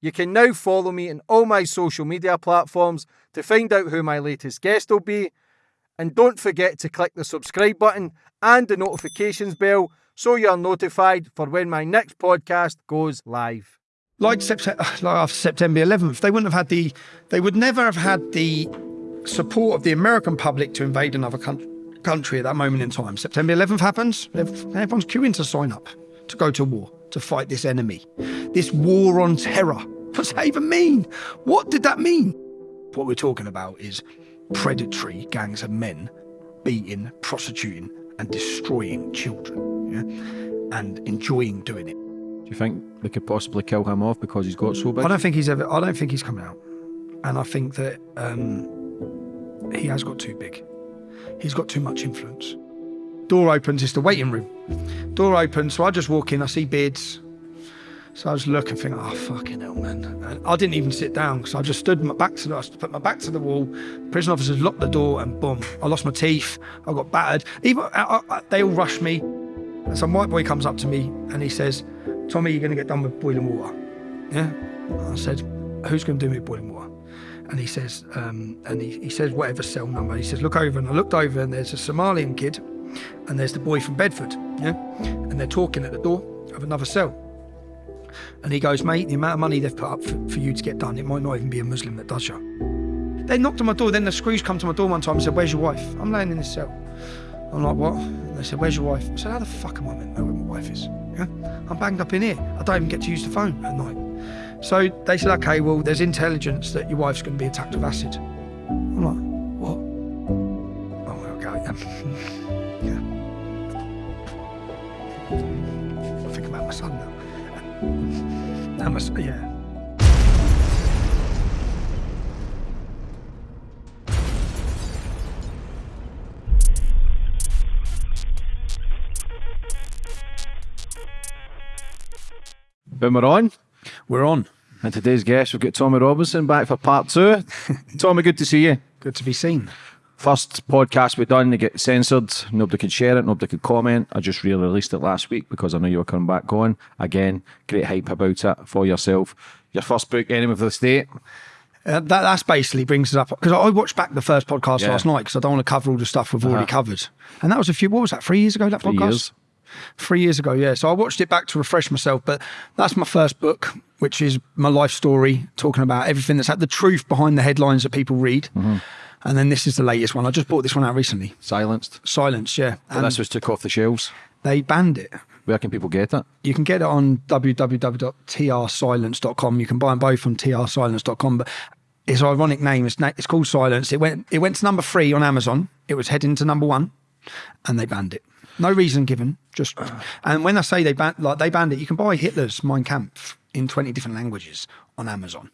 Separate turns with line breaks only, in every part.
You can now follow me on all my social media platforms to find out who my latest guest will be. And don't forget to click the subscribe button and the notifications bell so you're notified for when my next podcast goes live.
Like, Sept- like after September 11th, they wouldn't have had the, they would never have had the support of the American public to invade another country at that moment in time. September 11th happens, everyone's queuing to sign up to go to war, to fight this enemy, this war on terror. What's that even mean? What did that mean? What we're talking about is predatory gangs of men beating, prostituting, and destroying children, yeah? and enjoying doing it.
Do you think they could possibly kill him off because he's got so big?
I don't think he's ever. I don't think he's coming out, and I think that um, he has got too big. He's got too much influence. Door opens, it's the waiting room. Door opens, so I just walk in, I see beards. So I just look and think, oh, fucking hell, man. And I didn't even sit down because I just stood my back to the, I put my back to the wall. Prison officers locked the door and boom, I lost my teeth. I got battered. Even I, I, They all rushed me. And some white boy comes up to me and he says, Tommy, you're going to get done with boiling water. Yeah? I said, who's going to do me boiling water? and he says, um, and he, he says whatever cell number. He says, look over, and I looked over, and there's a Somalian kid, and there's the boy from Bedford, yeah, and they're talking at the door of another cell. And he goes, mate, the amount of money they've put up for, for you to get done, it might not even be a Muslim that does you. They knocked on my door. Then the screws come to my door one time and said, "Where's your wife?" I'm laying in this cell. I'm like, "What?" And they said, "Where's your wife?" I said, "How the fuck am I meant to know where my wife is?" Yeah, I'm banged up in here. I don't even get to use the phone at night. So they said, okay, well, there's intelligence that your wife's going to be attacked with acid. That must, yeah.
Boom, we're on.
We're on.
And today's guest, we've got Tommy Robinson back for part two. Tommy, good to see you.
Good to be seen.
First podcast we've done, to get censored. Nobody could share it, nobody could comment. I just re-released it last week because I know you were coming back on. Again, great hype about it for yourself. Your first book, Enemy of the State.
Uh, that that's basically brings us up because I watched back the first podcast yeah. last night because I don't want to cover all the stuff we've uh -huh. already covered, and that was a few. What was that? Three years ago. That
three
podcast.
Years.
Three years ago, yeah. So I watched it back to refresh myself, but that's my first book, which is my life story, talking about everything that's had the truth behind the headlines that people read. Mm -hmm. And then this is the latest one. I just bought this one out recently.
Silenced.
Silenced, yeah.
And this was took off the shelves.
They banned it.
Where can people get it?
You can get it on www.trsilence.com. You can buy them both on trsilence.com. But its ironic name is it's called Silence. It went it went to number three on Amazon. It was heading to number one, and they banned it. No reason given. Just and when I say they banned like they banned it, you can buy Hitler's Mein Kampf in twenty different languages on Amazon,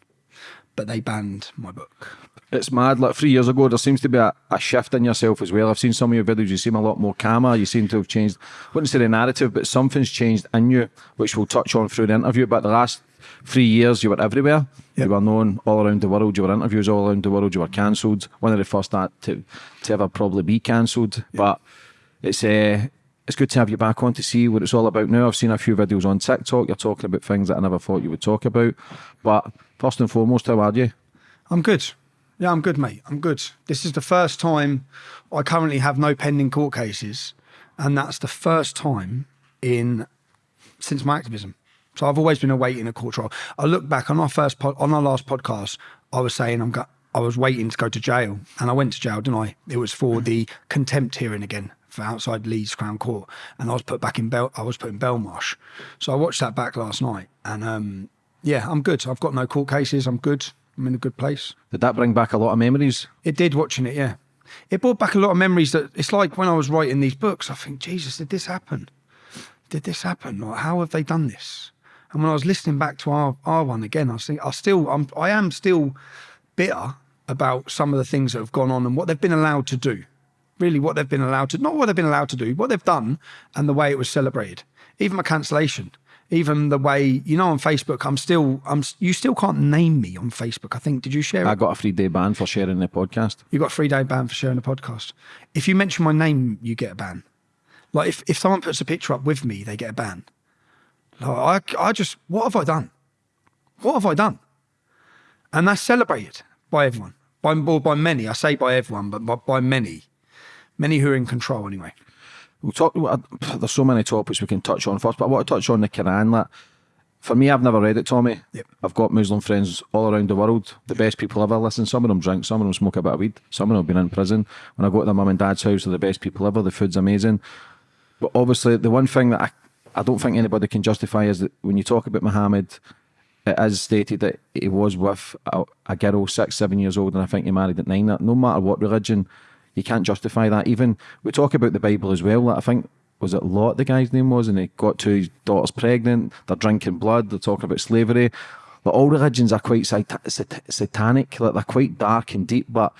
but they banned my book.
It's mad. Like three years ago, there seems to be a, a shift in yourself as well. I've seen some of your videos. You seem a lot more calmer. You seem to have changed. I wouldn't say the narrative, but something's changed in you, which we'll touch on through the interview. But the last three years, you were everywhere. Yep. You were known all around the world. You were interviews all around the world. You were cancelled. One of the first to to ever probably be cancelled. Yep. But it's uh, it's good to have you back on to see what it's all about now. I've seen a few videos on TikTok. You're talking about things that I never thought you would talk about. But first and foremost, how are you?
I'm good. Yeah, I'm good, mate. I'm good. This is the first time I currently have no pending court cases, and that's the first time in since my activism. So I've always been awaiting a court trial. I look back on our first on our last podcast. I was saying I'm got. I was waiting to go to jail, and I went to jail, didn't I? It was for the contempt hearing again for outside Leeds Crown Court, and I was put back in Bel. I was put in Belmarsh. So I watched that back last night, and um, yeah, I'm good. I've got no court cases. I'm good. I'm in a good place.
Did that bring back a lot of memories?
It did watching it, yeah. It brought back a lot of memories that it's like when I was writing these books, I think, Jesus, did this happen? Did this happen? Or how have they done this? And when I was listening back to our, our one again, I was thinking, I still, I'm, I am still bitter about some of the things that have gone on and what they've been allowed to do. Really, what they've been allowed to, not what they've been allowed to do, what they've done and the way it was celebrated. Even my cancellation even the way you know on Facebook, I'm still I'm you still can't name me on Facebook. I think did you share?
I got a three day ban for sharing the podcast.
You got a three day ban for sharing the podcast. If you mention my name, you get a ban. Like if if someone puts a picture up with me, they get a ban. Like I I just what have I done? What have I done? And that's celebrated by everyone, by, by many. I say by everyone, but by, by many, many who are in control anyway.
We'll talk. Uh, there's so many topics we can touch on first, but I want to touch on the Quran. That for me, I've never read it, Tommy.
Yep.
I've got Muslim friends all around the world. The best people ever. Listen, some of them drink, some of them smoke a bit of weed, some of them have been in prison. When I go to their mum and dad's house, they're the best people ever. The food's amazing. But obviously, the one thing that I, I don't think anybody can justify is that when you talk about Muhammad, it is stated that he was with a, a girl six, seven years old, and I think he married at nine. That no matter what religion, you can't justify that. Even we talk about the Bible as well. Like I think was it Lot the guy's name was, and he got two daughters pregnant. They're drinking blood. They're talking about slavery. Like all religions are quite sat- sat- satanic. Like they're quite dark and deep. But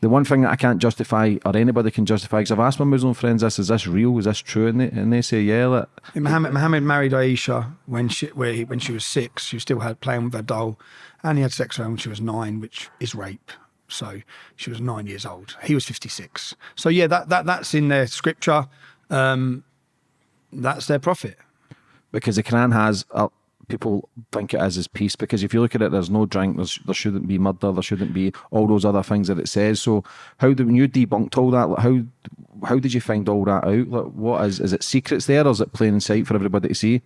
the one thing that I can't justify, or anybody can justify, because I've asked my Muslim friends, "This is this real? Is this true?" And they, and they say, "Yeah." Like,
Muhammad, Muhammad married Aisha when she he, when she was six. She still had playing with her doll, and he had sex with her when she was nine, which is rape. So she was nine years old. He was fifty six. So yeah, that, that that's in their scripture. Um, that's their prophet.
because the Quran has uh, people think it is as his peace. Because if you look at it, there's no drink, there's, there shouldn't be murder, there shouldn't be all those other things that it says. So how do when you debunked all that? How how did you find all that out? Like what is is it secrets there, or is it plain in sight for everybody to see?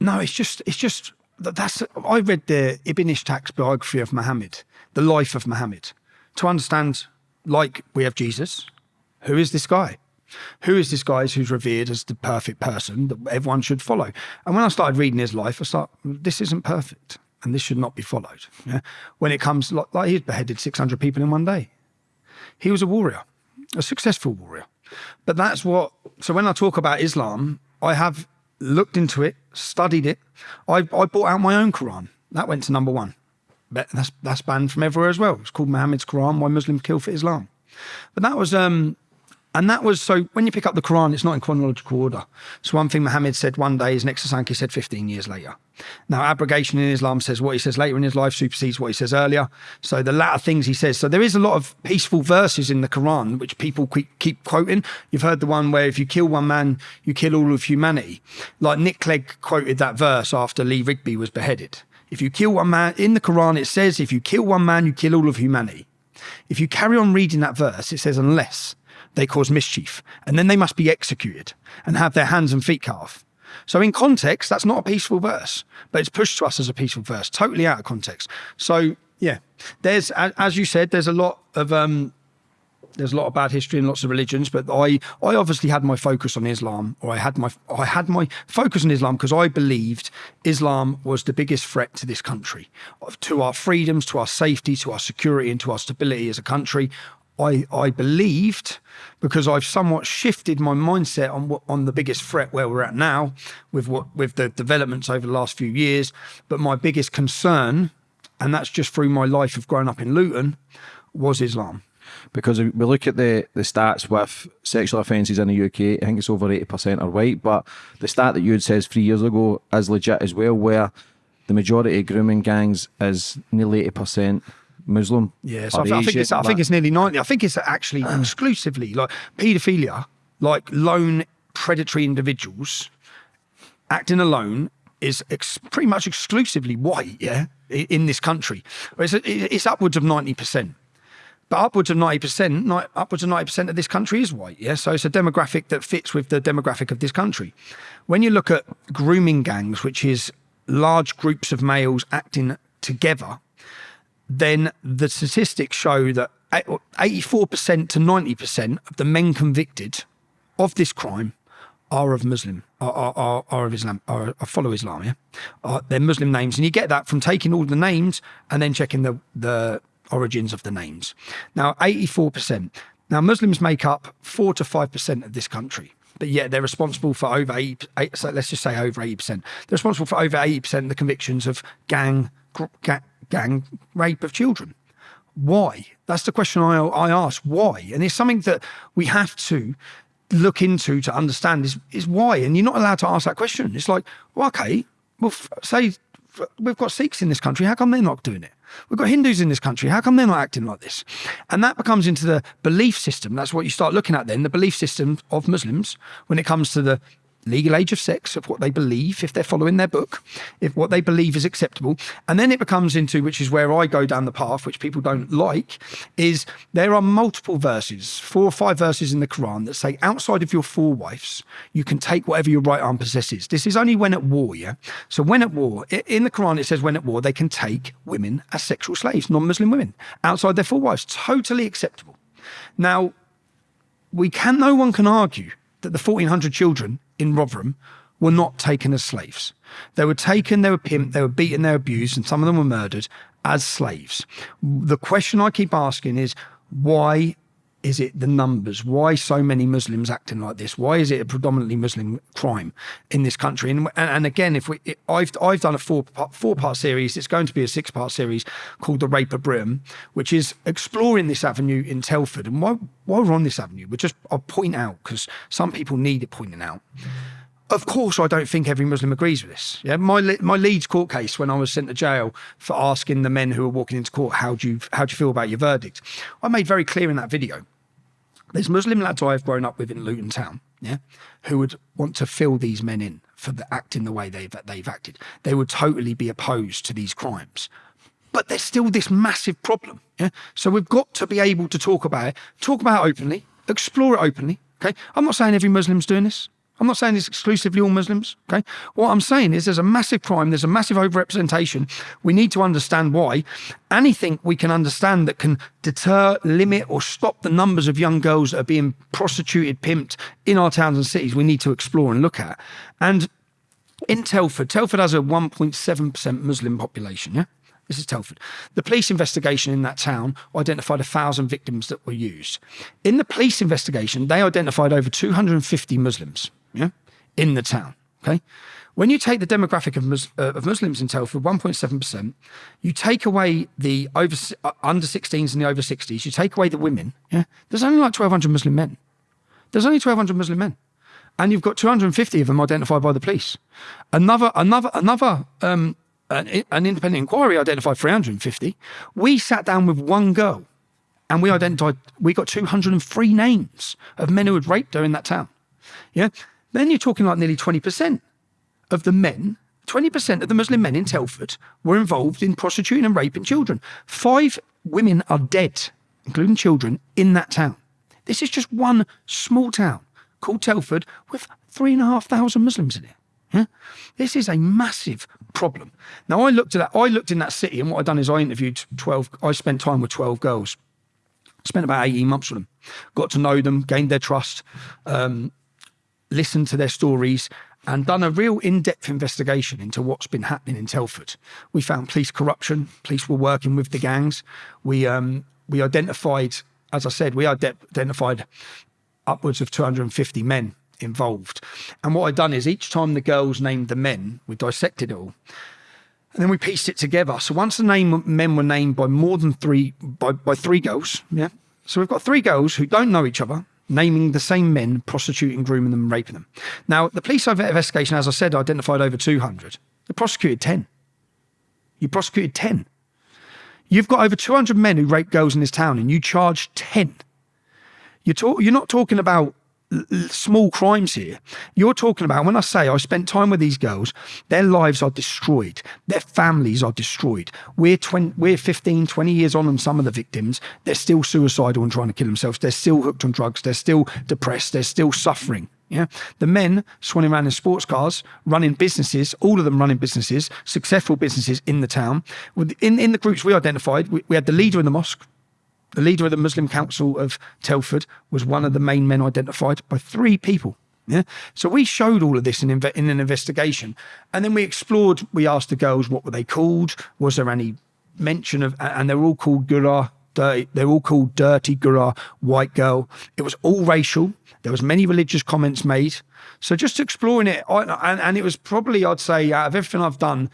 No, it's just it's just that's. I read the Ibn Ishaq's biography of Muhammad, the life of Muhammad, to understand. Like we have Jesus, who is this guy? Who is this guy who's revered as the perfect person that everyone should follow? And when I started reading his life, I thought this isn't perfect, and this should not be followed. Yeah? When it comes like, like he's beheaded six hundred people in one day. He was a warrior, a successful warrior. But that's what. So when I talk about Islam, I have looked into it, studied it. I, I bought out my own Quran. That went to number one. That's that's banned from everywhere as well. It's called Muhammad's Quran: Why Muslims Kill for Islam. But that was um, and that was so when you pick up the Quran, it's not in chronological order. So one thing Muhammad said one day is next to something he said 15 years later. Now, abrogation in Islam says what he says later in his life supersedes what he says earlier. So the latter things he says. So there is a lot of peaceful verses in the Quran which people keep, keep quoting. You've heard the one where if you kill one man, you kill all of humanity. Like Nick Clegg quoted that verse after Lee Rigby was beheaded. If you kill one man, in the Quran it says, if you kill one man, you kill all of humanity. If you carry on reading that verse, it says, unless they cause mischief, and then they must be executed and have their hands and feet cut off. So, in context, that's not a peaceful verse, but it's pushed to us as a peaceful verse, totally out of context. So, yeah, there's, as you said, there's a lot of um, there's a lot of bad history and lots of religions, but I, I obviously had my focus on Islam, or I had my, I had my focus on Islam because I believed Islam was the biggest threat to this country, to our freedoms, to our safety, to our security, and to our stability as a country. I, I believed because I've somewhat shifted my mindset on what, on the biggest threat where we're at now with what with the developments over the last few years. But my biggest concern, and that's just through my life of growing up in Luton, was Islam.
Because if we look at the, the stats with sexual offences in the UK, I think it's over 80% are white. But the stat that you had says three years ago is legit as well, where the majority of grooming gangs is nearly 80% Muslim.
Yes,
or
I, thi- I think it's I think it's nearly ninety. I think it's actually ah. exclusively like paedophilia, like lone predatory individuals acting alone is ex- pretty much exclusively white. Yeah, i- in this country, it's, it's upwards of ninety percent. But upwards of ninety percent, upwards of ninety percent of this country is white. Yeah, so it's a demographic that fits with the demographic of this country. When you look at grooming gangs, which is large groups of males acting together, then the statistics show that 84% to 90% of the men convicted of this crime are of Muslim, are, are, are, of Islam, are, are follow Islam, yeah? They're Muslim names. And you get that from taking all the names and then checking the, the origins of the names. Now, 84%. Now, Muslims make up 4 to 5% of this country, but yet they're responsible for over 80, eight- so let's just say over 80%. They're responsible for over 80% of the convictions of gang, gr- ga- gang rape of children. Why? That's the question I, I ask. Why? And it's something that we have to look into to understand is, is why. And you're not allowed to ask that question. It's like, well, okay, well, say we've got Sikhs in this country. How come they're not doing it? We've got Hindus in this country. How come they're not acting like this? And that becomes into the belief system. That's what you start looking at then the belief system of Muslims when it comes to the legal age of sex of what they believe if they're following their book if what they believe is acceptable. And then it becomes into which is where i go down the path which people don't like is there are multiple verses four or five verses in the quran that say outside of your four wives you can take whatever your right arm possesses. This is only when at war yeah? So when at war in the quran it says when at war they can take women as sexual slaves non-muslim women outside their four wives. Totally acceptable. Now we can no one can argue that the 1400 children in Rotherham were not taken as slaves. They were taken, they were pimped, they were beaten, they were abused, and some of them were murdered as slaves. The question I keep asking is why is it the numbers? Why so many Muslims acting like this? Why is it a predominantly Muslim crime in this country? And, and again, if we, I've I've done a four four part series. It's going to be a six part series called The Rape of Britain, which is exploring this avenue in Telford. And why why we're on this avenue, we just I'll point out because some people need it pointing out. Of course, I don't think every Muslim agrees with this. Yeah, my my Leeds court case when I was sent to jail for asking the men who were walking into court how do you how do you feel about your verdict, I made very clear in that video. There's Muslim lads I've grown up with in Luton Town, yeah, who would want to fill these men in for the acting the way they've they've acted. They would totally be opposed to these crimes, but there's still this massive problem. Yeah, so we've got to be able to talk about it, talk about it openly, explore it openly. Okay, I'm not saying every Muslim's doing this. I'm not saying it's exclusively all Muslims. Okay. What I'm saying is there's a massive crime, there's a massive overrepresentation. We need to understand why. Anything we can understand that can deter, limit, or stop the numbers of young girls that are being prostituted, pimped in our towns and cities, we need to explore and look at. And in Telford, Telford has a 1.7% Muslim population. Yeah. This is Telford. The police investigation in that town identified a thousand victims that were used. In the police investigation, they identified over 250 Muslims yeah, in the town. Okay. When you take the demographic of, Mus uh, of Muslims in Telford, 1.7%, you take away the over uh, under 16s and the over 60s, you take away the women, yeah, there's only like 1,200 Muslim men. There's only 1,200 Muslim men. And you've got 250 of them identified by the police. Another, another, another, um, an, an independent inquiry identified 350. We sat down with one girl and we identified, we got 203 names of men who had raped her in that town. Yeah. Then you're talking like nearly 20% of the men, 20% of the Muslim men in Telford were involved in prostituting and raping children. Five women are dead, including children, in that town. This is just one small town called Telford with three and a half thousand Muslims in it. This is a massive problem. Now I looked at that. I looked in that city, and what I've done is I interviewed twelve. I spent time with twelve girls. Spent about eighteen months with them. Got to know them, gained their trust. Um, listened to their stories and done a real in-depth investigation into what's been happening in Telford. We found police corruption. Police were working with the gangs. We um, we identified, as I said, we identified upwards of 250 men involved. And what I'd done is each time the girls named the men, we dissected it all. And then we pieced it together. So once the name men were named by more than three by, by three girls, yeah. So we've got three girls who don't know each other, naming the same men, prostituting, grooming them, raping them. Now, the police investigation, as I said, identified over 200. They prosecuted 10. You prosecuted 10. You've got over 200 men who rape girls in this town and you charge 10. You're, you're not talking about small crimes here. You're talking about when I say I spent time with these girls, their lives are destroyed, their families are destroyed. We're 20, we're 15, 20 years on, and some of the victims they're still suicidal and trying to kill themselves. They're still hooked on drugs. They're still depressed. They're still suffering. Yeah, the men swanning around in sports cars, running businesses, all of them running businesses, successful businesses in the town. In in the groups we identified, we, we had the leader in the mosque, the leader of the Muslim Council of Telford was one of the main men identified by three people. Yeah. So we showed all of this in, in an investigation. And then we explored, we asked the girls what were they called? Was there any mention of, and they're all called Gura, dirty, they're all called dirty Gura, white girl. It was all racial. There was many religious comments made. So just exploring it, and, and it was probably, I'd say, out of everything I've done,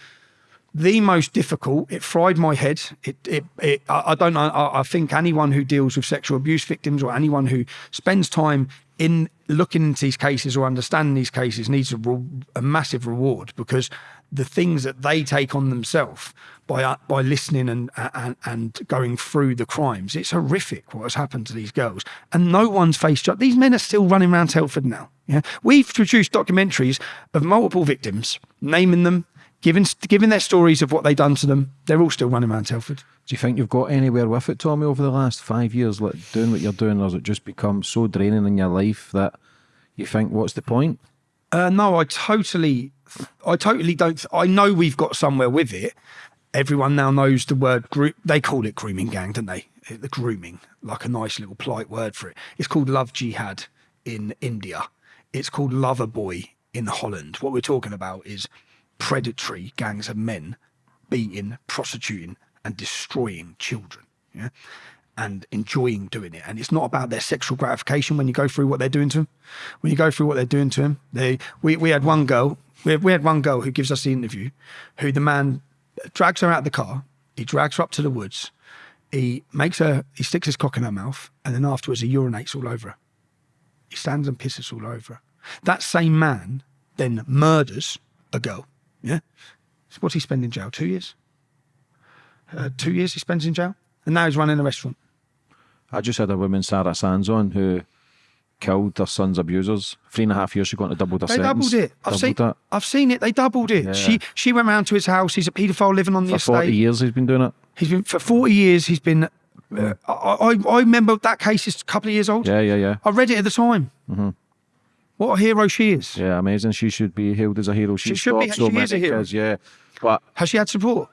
the most difficult. It fried my head. It, it, it I, don't know. I, I, think anyone who deals with sexual abuse victims or anyone who spends time in looking into these cases or understanding these cases needs a, a massive reward because the things that they take on themselves by uh, by listening and, and and going through the crimes. It's horrific what has happened to these girls, and no one's faced up. These men are still running around Telford now. Yeah, we've produced documentaries of multiple victims, naming them, giving giving their stories of what they've done to them. They're all still running around Telford.
Do you think you've got anywhere with it, Tommy, over the last five years, like doing what you're doing, or has it just become so draining in your life that you think, what's the point?
Uh, no, I totally, I totally don't. I know we've got somewhere with it. Everyone now knows the word group. They call it grooming gang, don't they? The grooming, like a nice little polite word for it. It's called love jihad in India. It's called lover boy in Holland. What we're talking about is predatory gangs of men beating, prostituting, and destroying children. Yeah and enjoying doing it. And it's not about their sexual gratification when you go through what they're doing to them. When you go through what they're doing to them, they we, we had one girl, we had, we had one girl who gives us the interview, who the man drags her out of the car, he drags her up to the woods, he makes her, he sticks his cock in her mouth, and then afterwards he urinates all over her. He stands and pisses all over her. That same man then murders a girl. Yeah. So what's he spend in jail? Two years? Uh, two years he spends in jail? And now he's running a restaurant.
I just had a woman, Sarah Sands, on who killed their son's abusers. Three and a half years, she got to double the
They
sentence.
doubled it. I've
Doubled
seen.
it.
I've seen it. They doubled it.
Yeah.
She she went round to his house. He's a paedophile living on the
For
estate.
40 years he's been doing it.
He's been for forty years. He's been. Uh, I, I I remember that case is a couple of years old.
Yeah, yeah, yeah.
I read it at the time. What a hero she is.
Yeah, amazing. She should be hailed as a hero. She,
She should be-
so
she is a hero.
kids, yeah. But
Has she had support?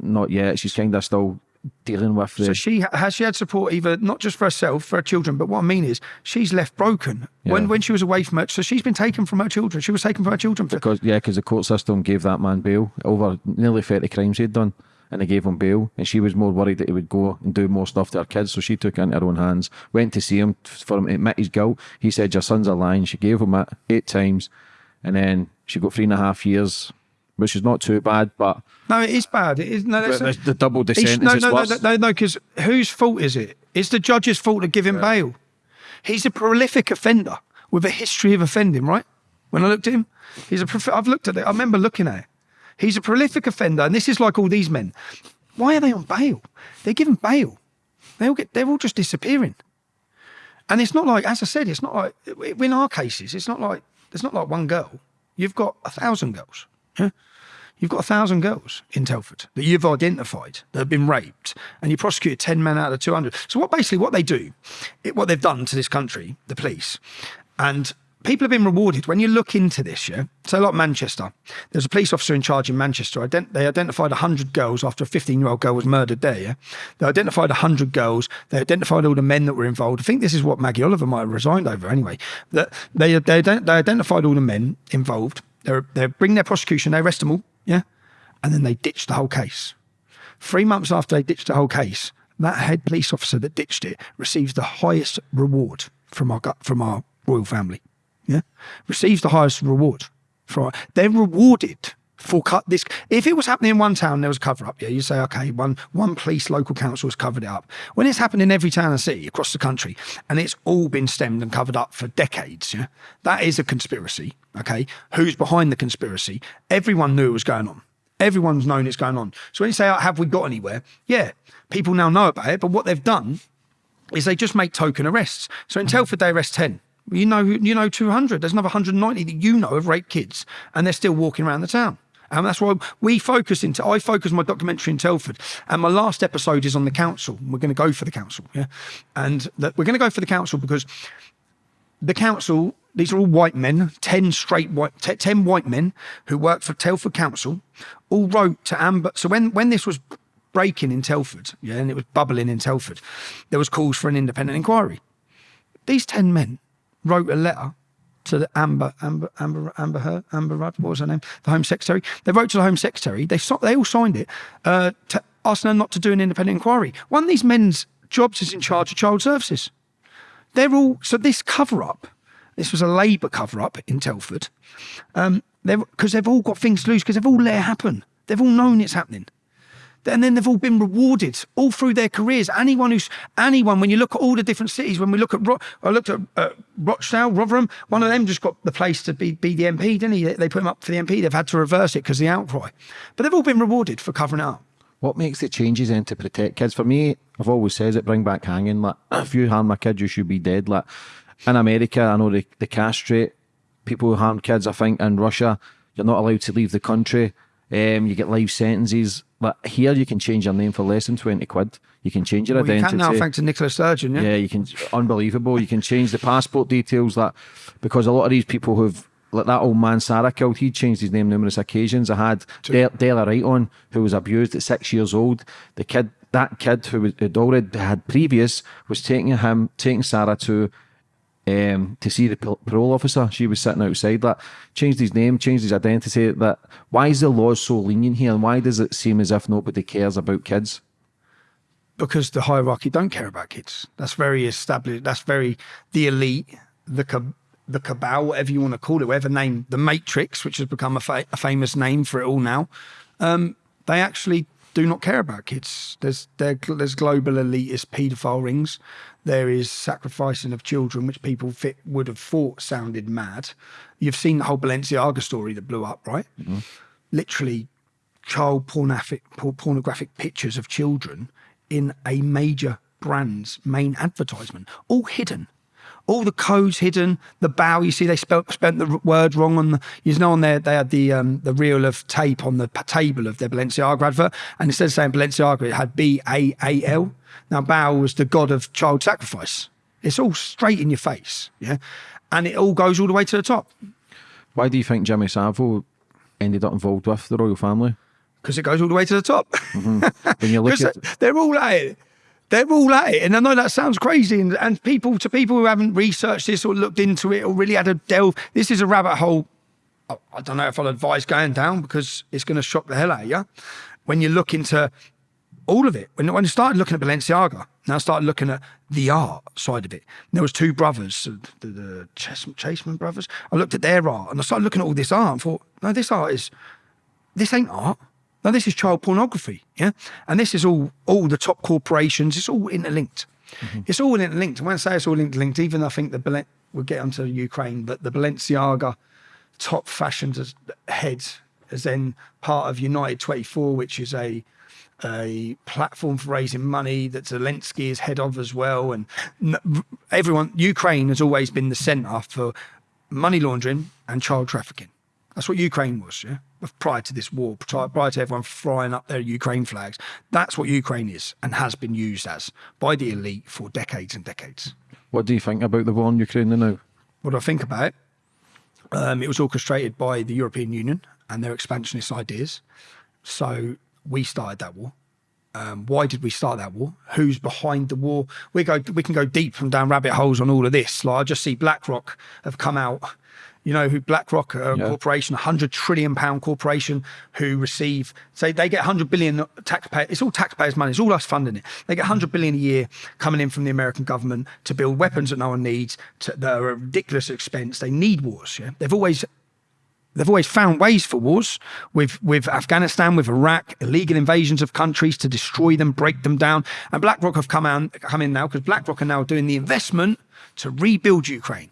not yet. She's kind of still dealing with the.
So she has she had support either not just for herself, for her children, but what I mean is she's left broken when when she was away from her. So she's been taken from her children. She was taken from her children for
because yeah, because the court system gave that man bail over nearly thirty crimes he'd done, and they gave him bail, and she was more worried that he would go and do more stuff to her kids, so she took it into her own hands. Went to see him for eh, him to admit his guilt. He said, "Your son's a lying." She gave him it eight times, and then she got three and a half years, which is not too bad, but
no, it is bad. It is no, that's
the, the double the
He sh-
sentence
no,
is
no, no,
worse.
no, no, because whose fault is it? It's the judge's fault to give him bail. He's a prolific offender with a history of offending, right? When I looked at him, he's a. I've looked at it. I remember looking at it. He's a prolific offender, and this is like all these men. Why are they on bail? They're given bail. They all get. They're all just disappearing. And it's not like, as I said, it's not like in our cases. It's not like there's not like one girl. You've got a thousand girls. Yeah? You've got a thousand girls in Telford that you've identified that have been raped, and you prosecute ten men out of two hundred. So what basically what they do, it, what they've done to this country, the police, and people have been rewarded when you look into this. Yeah, so like Manchester, there's a police officer in charge in Manchester. Ident- they identified hundred girls after a 15 year old girl was murdered there. Yeah, they identified hundred girls. They identified all the men that were involved. I think this is what Maggie Oliver might have resigned over anyway. That they they, they identified all the men involved. They they bring their prosecution. They arrest them all. Yeah, and then they ditch the whole case. Three months after they ditched the whole case, that head police officer that ditched it receives the highest reward from our from our royal family. Yeah, receives the highest reward. For they're rewarded for cut this. If it was happening in one town, there was a cover up. Yeah, you say okay, one one police local council has covered it up. When it's happened in every town and city across the country, and it's all been stemmed and covered up for decades. Yeah, that is a conspiracy. Okay, who's behind the conspiracy? Everyone knew it was going on. Everyone's known it's going on. So when you say, oh, have we got anywhere? Yeah, people now know about it. But what they've done is they just make token arrests. So in Telford, they arrest 10. You know, you know, 200. There's another 190 that you know have raped kids, and they're still walking around the town. And that's why we focus into. I focus my documentary in Telford, and my last episode is on the council. We're going to go for the council, yeah, and that we're going to go for the council because the council, these are all white men, 10 straight white, 10 white men who work for Telford Council, all wrote to Amber. So when, when this was breaking in Telford, yeah, and it was bubbling in Telford, there was calls for an independent inquiry. These 10 men wrote a letter to the Amber, Amber, Amber, Amber, Her, Amber Rudd, what was her name? The Home Secretary. They wrote to the Home Secretary. They, they all signed it, uh, to asking her not to do an independent inquiry. One of these men's jobs is in charge of child services they're all so this cover up this was a labour cover up in telford um because they've all got things to lose because they've all let it happen they've all known it's happening and then they've all been rewarded all through their careers. Anyone who's anyone, when you look at all the different cities, when we look at Ro- I looked at uh, Rochdale, Rotherham, one of them just got the place to be, be the MP, didn't he? They put him up for the MP. They've had to reverse it because the outcry, but they've all been rewarded for covering up.
What makes the changes then to protect kids? For me, I've always said it, bring back hanging. Like, if you harm my kid, you should be dead. Like, in America, I know they, they castrate people who harm kids. I think in Russia, you're not allowed to leave the country. Um, you get life sentences. Like here, you can change your name for less than twenty quid. You can change your
Well, you
identity.
can now, thanks to Nicola Sturgeon. Yeah.
Yeah, you can. Unbelievable. You can change the passport details. That because a lot of these people who've like that old man Sarah killed. He changed his name numerous occasions. I had De- Della Wright on, who was abused at six years old. The kid, that kid who had uh, already had previous, was taking him, taking Sarah to. Um, to see the parole officer, she was sitting outside. That changed his name, changed his identity. That why is the law so lenient here, and why does it seem as if nobody cares about kids?
because the hierarchy don't care about kids. That's very established. That's very the elite, the cab- the cabal, whatever you want to call it, whatever name, the Matrix, which has become a, fa- a famous name for it all now. Um, they actually do not care about kids. There's there's global elitist paedophile rings. There is sacrificing of children, which people fit, would have thought sounded mad. You've seen the whole Balenciaga story that blew up, right? Mm-hmm. Literally child pornographic, pornographic pictures of children in a major brand's main advertisement, all hidden. All the codes hidden, the bow. You see, they spelt spent the word wrong on the. You know, on there they had the um, the reel of tape on the table of their Balenciaga advert, and instead of saying Balenciaga, it had B A A L. Now, Baal was the god of child sacrifice. It's all straight in your face, yeah, and it all goes all the way to the top
Why do you think Jimmy Savile ended up involved with the royal family?
because it goes all the way to the top.
When you look at
they- they're all at it. They're all at it. And I know that sounds crazy. And, and people, to people who haven't researched this or looked into it or really had a delve, this is a rabbit hole. I, don't know if I'll advise going down because it's going to shock the hell out of you. When you look into all of it, when, when I started looking at Balenciaga, now I started looking at the art side of it. There was two brothers, the, the Chas- Chaseman brothers. I looked at their art and I started looking at all this art and thought, no, this art is this ain't art. No, this is child pornography. Yeah. And this is all all the top corporations, it's all interlinked. Mm-hmm. It's all interlinked. And when I say it's all interlinked, even I think the Balen- we'll get onto Ukraine, but the Balenciaga top fashion head is then part of United 24, which is a a platform for raising money that Zelensky is head of as well. And everyone, Ukraine has always been the center for money laundering and child trafficking. That's what Ukraine was, yeah. Prior to this war, prior to everyone flying up their Ukraine flags, that's what Ukraine is and has been used as by the elite for decades and decades.
what do you think about the war in Ukraine now?
What do I think about it? Um, it was orchestrated by the European Union and their expansionist ideas. So we started that war. Um, why did we start that war? Who's behind the war? We go. We can go deep and down rabbit holes on all of this. Like I just see BlackRock have come out. You know who BlackRock, a
Yeah.
corporation, a hundred trillion pound corporation, who receive say they get hundred billion taxpayer. It's all taxpayers' money. It's all us funding it. They get hundred billion a year coming in from the American government to build weapons that no one needs. To, that are a ridiculous expense. They need wars. Yeah, they've always They've always found ways for wars with, with Afghanistan, with Iraq, illegal invasions of countries to destroy them, break them down. And BlackRock have come, out, come in now because BlackRock are now doing the investment to rebuild Ukraine.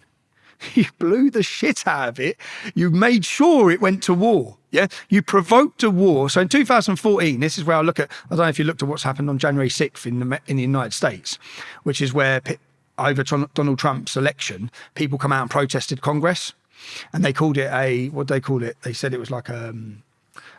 You blew the shit out of it. You made sure it went to war. Yeah. You provoked a war. So in 2014, this is where I look at, I don't know if you looked at what's happened on January 6th in the, in the United States, which is where over Donald Trump's election, people come out and protested Congress and they called it a what they call it. They said it was like a, um,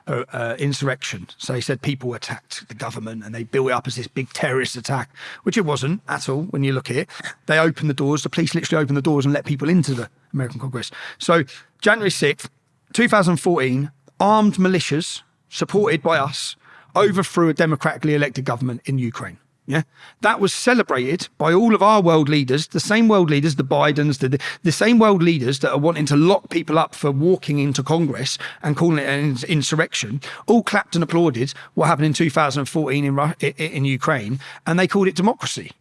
a, a insurrection. So he said people attacked the government and they built it up as this big terrorist attack, which it wasn't at all. When you look at it, they opened the doors. The police literally opened the doors and let people into the American Congress. So January sixth, two thousand fourteen, armed militias supported by us overthrew a democratically elected government in Ukraine. Yeah, that was celebrated by all of our world leaders, the same world leaders, the Bidens, the, the same world leaders that are wanting to lock people up for walking into Congress and calling it an insurrection, all clapped and applauded what happened in 2014 in, in Ukraine, and they called it democracy.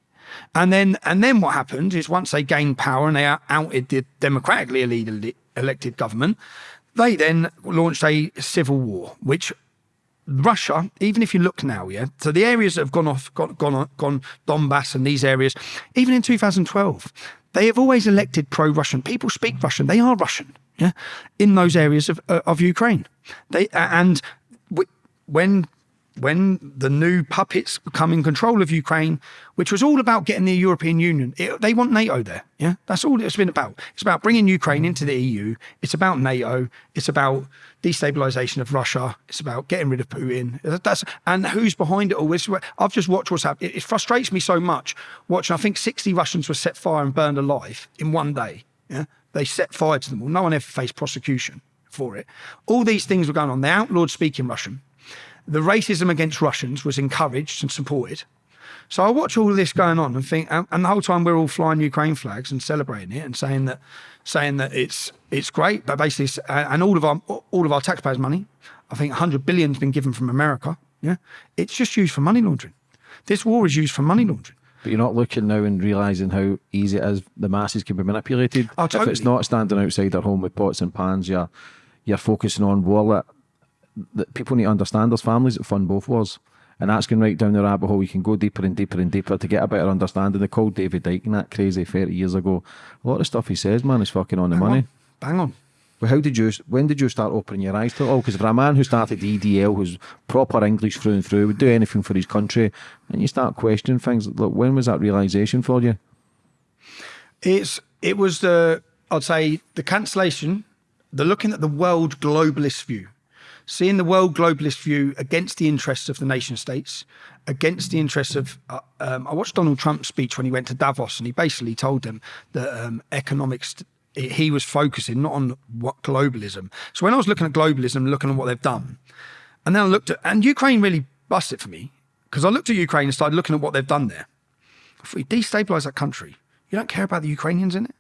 And then, and then what happened is once they gained power and they out- outed the democratically elected government, they then launched a civil war, which Russia, even if you look now, yeah. So the areas that have gone off, gone, gone, gone, Donbass and these areas, even in 2012, they have always elected pro-Russian. People speak Russian. They are Russian, yeah, in those areas of uh, of Ukraine. They and when when the new puppets come in control of Ukraine, which was all about getting the European Union, it, they want NATO there. Yeah, that's all it's been about. It's about bringing Ukraine into the EU. It's about NATO. It's about destabilization of Russia. It's about getting rid of Putin. That's and who's behind it all. I've just watched what's happening. It, it frustrates me so much watching. I think sixty Russians were set fire and burned alive in one day. Yeah, they set fire to them all. No one ever faced prosecution for it. All these things were going on. They outlawed speaking Russian the racism against Russians was encouraged and supported. So I watch all this going on and think, and the whole time we're all flying Ukraine flags and celebrating it and saying that, saying that it's it's great, but basically, and all of our all of our taxpayers' money, I think 100 billion's been given from America. Yeah, it's just used for money laundering. This war is used for money laundering.
But you're not looking now and realising how easy it is the masses can be manipulated.
Oh, totally.
If it's not standing outside their home with pots and pans, you're you're focusing on wallet that people need to understand there's families that fund both wars. And that's going right down the rabbit hole. You can go deeper and deeper and deeper to get a better understanding. They called David Icke and that crazy 30 years ago. A lot of stuff he says, man, is fucking on the
Bang
money.
On. Bang on.
Well, how did you, when did you start opening your eyes to it oh, all? Because for a man who started the EDL, who's proper English through and through, would do anything for his country, and you start questioning things, look, when was that realisation for you?
It's, it was the, I'd say, the cancellation, the looking at the world globalist view seeing the world globalist view against the interests of the nation states, against the interests of. Uh, um, I watched Donald Trump's speech when he went to Davos, and he basically told them that um, economics. He was focusing not on what globalism. So when I was looking at globalism, looking at what they've done, and then I looked at and Ukraine really busted for me because I looked at Ukraine and started looking at what they've done there. If we destabilize that country, you don't care about the Ukrainians in it.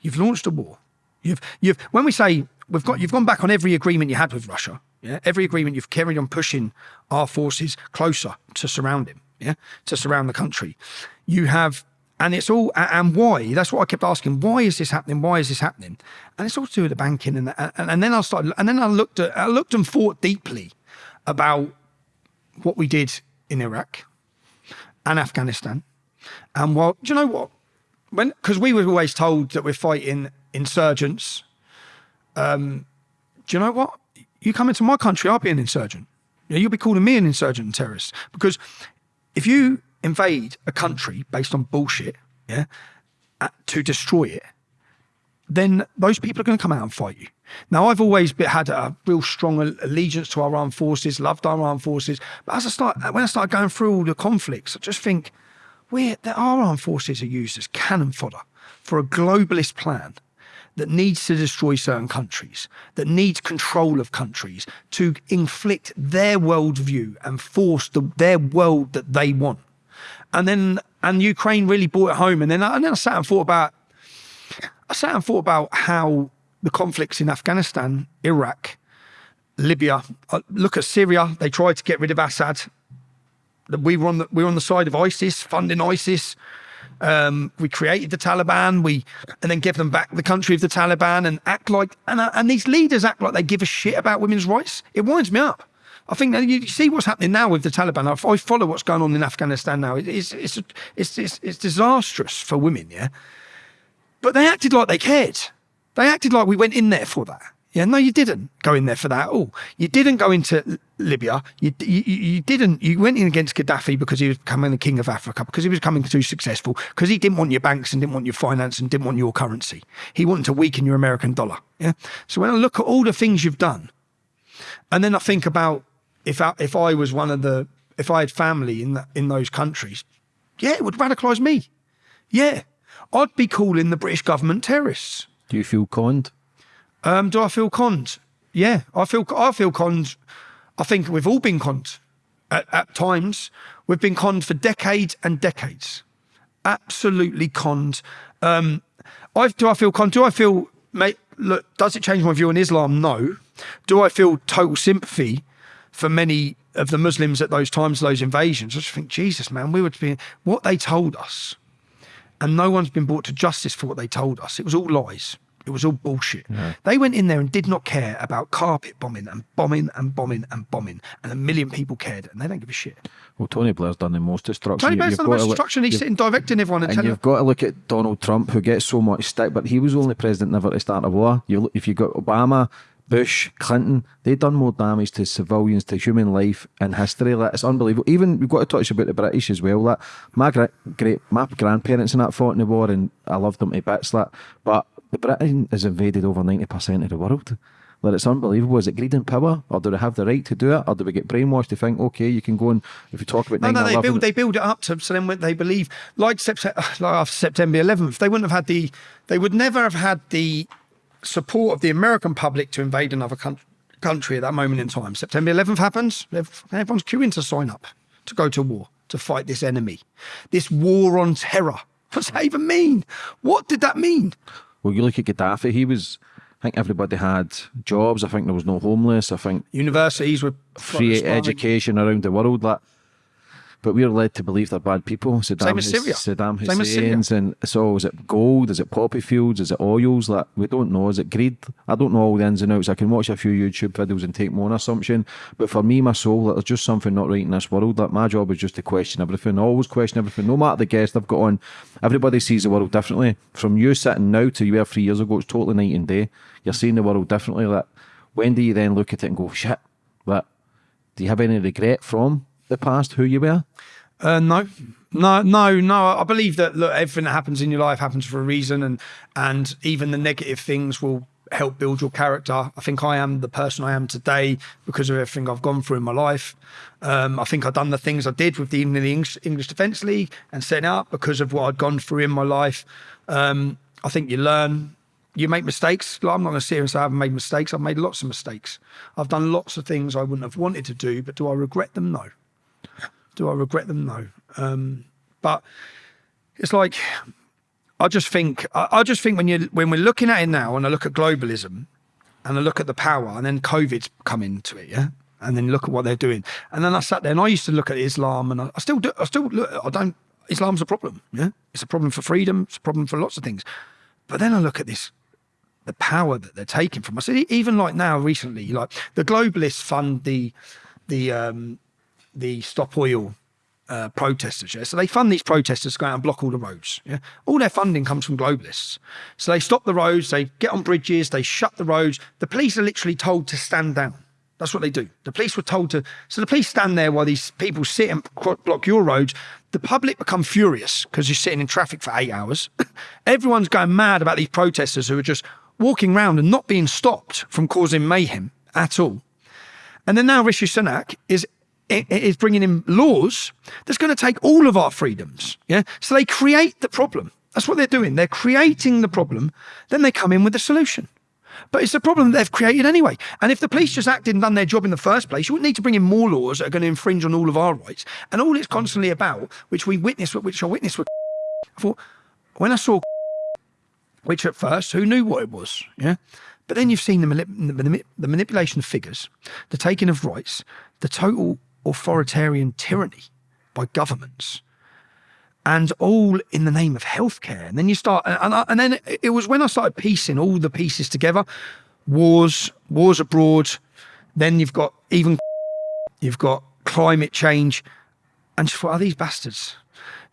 You've launched a war. You've you've when we say we've got you've gone back on every agreement you had with Russia. Yeah, every agreement you've carried on pushing our forces closer to surround him. Yeah, to surround the country. You have, and it's all and why? That's what I kept asking. Why is this happening? Why is this happening? And it's all to do with the banking. And and, and then I started, and then I looked at, I looked and thought deeply about what we did in Iraq and Afghanistan. And well, do you know what? When because we were always told that we're fighting insurgents. Um, do you know what? You come into my country, I'll be an insurgent. You'll be calling me an insurgent and terrorist. Because if you invade a country based on bullshit, yeah, uh, to destroy it, then those people are going to come out and fight you. Now, I've always had a real strong allegiance to our armed forces, loved our armed forces. But as I start, when I started going through all the conflicts, I just think, we our armed forces are used as cannon fodder for a globalist plan that needs to destroy certain countries, that needs control of countries to inflict their worldview and force the, their world that they want. And then, and Ukraine really brought it home. And then, and then I sat and thought about, I sat and thought about how the conflicts in Afghanistan, Iraq, Libya, uh, look at Syria, they tried to get rid of Assad. We were on the, we were on the side of ISIS, funding ISIS. Um, we created the Taliban, we and then give them back the country of the Taliban and act like and uh, and these leaders act like they give a shit about women's rights. It winds me up. I think you see what's happening now with the Taliban. I follow what's going on in Afghanistan now. It's it's it's it's, it's disastrous for women, yeah. But they acted like they cared. They acted like we went in there for that. Yeah, no, you didn't go in there for that. Oh, you didn't go into Libya. You, you, you didn't. You went in against Gaddafi because he was becoming the king of Africa, because he was becoming too successful, because he didn't want your banks and didn't want your finance and didn't want your currency. He wanted to weaken your American dollar. Yeah. So when I look at all the things you've done, and then I think about if I, if I was one of the if I had family in the, in those countries, yeah, it would radicalise me. Yeah, I'd be calling the British government terrorists.
Do you feel conned?
Um, do I feel conned? Yeah, I feel I feel conned. I think we've all been conned at, at times. We've been conned for decades and decades. Absolutely conned. Um, I, do I feel conned? Do I feel, mate, look, does it change my view on Islam? No. Do I feel total sympathy for many of the Muslims at those times, those invasions? I just think, Jesus, man, we were being, what they told us, and no one's been brought to justice for what they told us. It was all lies It was all bullshit. They went in there and did not care about carpet bombing and bombing and bombing and bombing, and a million people cared, and they don't give a shit.
Well, Tony Blair's done the most destruction.
Tony Blair's
you've
done the most
to look-
destruction. He's sitting directing everyone and,
And you've got to look at Donald Trump, who gets so much stick, but he was only president never to start a war. You look, if you've got Obama, Bush, Clinton, they've done more damage to civilians, to human life in history. Like, it's unbelievable. Even we've got to touch about the British as well. Like, my gra- great, my grandparents and that fought in the war, and I loved them to bits. Like, but Britain has invaded over ninety percent of the world. Like, it's unbelievable. Is it greed and power, or do they have the right to do it, or do we get brainwashed to think, okay, you can go and if you talk about
No, no, they
9/11
build they build it up to so then when they believe like, Sept- like after September 11th, they wouldn't have had the they would never have had the support of the American public to invade another coun- country at that moment in time. September 11th happens, everyone's queuing to sign up to go to war to fight this enemy, this war on terror. What's that even mean? What did that mean?
Well, you look at Gaddafi, he was, I think everybody had jobs. I think there was no homeless. I think
Universities were
free education around the world. Like, but we're led to believe they're bad people. Saddam,
Same as
Hus-
Syria.
Saddam
Same as Syria.
Hussein's, and so is it gold? Is it poppy fields? Is it oils? Like we don't know. Is it greed? I don't know all the ins and outs. I can watch a few YouTube videos and take my own assumption. But for me, my soul, like, there's just something not right in this world. Like my job is just to question everything. Always question everything. No matter the guest I've got on, everybody sees the world differently. From you sitting now to you were three years ago, it's totally night and day. You're seeing the world differently. Like when do you then look at it and go, shit? Like, do you have any regret from the past who you were?
Uh, no, no, no, no. I believe that look, everything that happens in your life happens for a reason, and and even the negative things will help build your character. I think I am the person I am today because of everything I've gone through in my life. Um, I think I've done the things I did with the English, English Defence League and setting up because of what I'd gone through in my life. Um, I think you learn. You make mistakes. Like, I'm not going to sit here and say I haven't made mistakes. I've made lots of mistakes. I've done lots of things I wouldn't have wanted to do, but do I regret them? No. Do I regret them? No. Um, but it's like I just think I, I just think when you when we're looking at it now, and I look at globalism, and I look at the power, and then COVID's come into it, yeah, and then look at what they're doing, and then I sat there and I used to look at Islam, and I, I still do. I still look. I don't. Islam's a problem. Yeah, it's a problem for freedom. It's a problem for lots of things. But then I look at this the power that they're taking from us. Even like now, recently, like the globalists fund the the um, the stop oil uh, protesters. Yeah, so they fund these protesters to go out and block all the roads. Yeah, all their funding comes from globalists. So they stop the roads, they get on bridges, they shut the roads. The police are literally told to stand down. That's what they do. The police were told to. So the police stand there while these people sit and block your roads. The public become furious because you're sitting in traffic for eight hours. Everyone's going mad about these protesters who are just walking around and not being stopped from causing mayhem at all. And then now Rishi Sunak is is bringing in laws that's going to take all of our freedoms. Yeah. So they create the problem. That's what they're doing. They're creating the problem. Then they come in with a solution. But it's a problem that they've created anyway. And if the police just acted and done their job in the first place, you wouldn't need to bring in more laws that are going to infringe on all of our rights. And all it's constantly about, which we witnessed, which I witnessed with, I thought, when I saw which at first, who knew what it was? Yeah. But then you've seen the, the, the manipulation of figures, the taking of rights, the total authoritarian tyranny by governments, and all in the name of healthcare. And then you start, and, I- and then it was when I started piecing all the pieces together wars, wars abroad, then you've got even, you've got climate change, and just thought, are these bastards?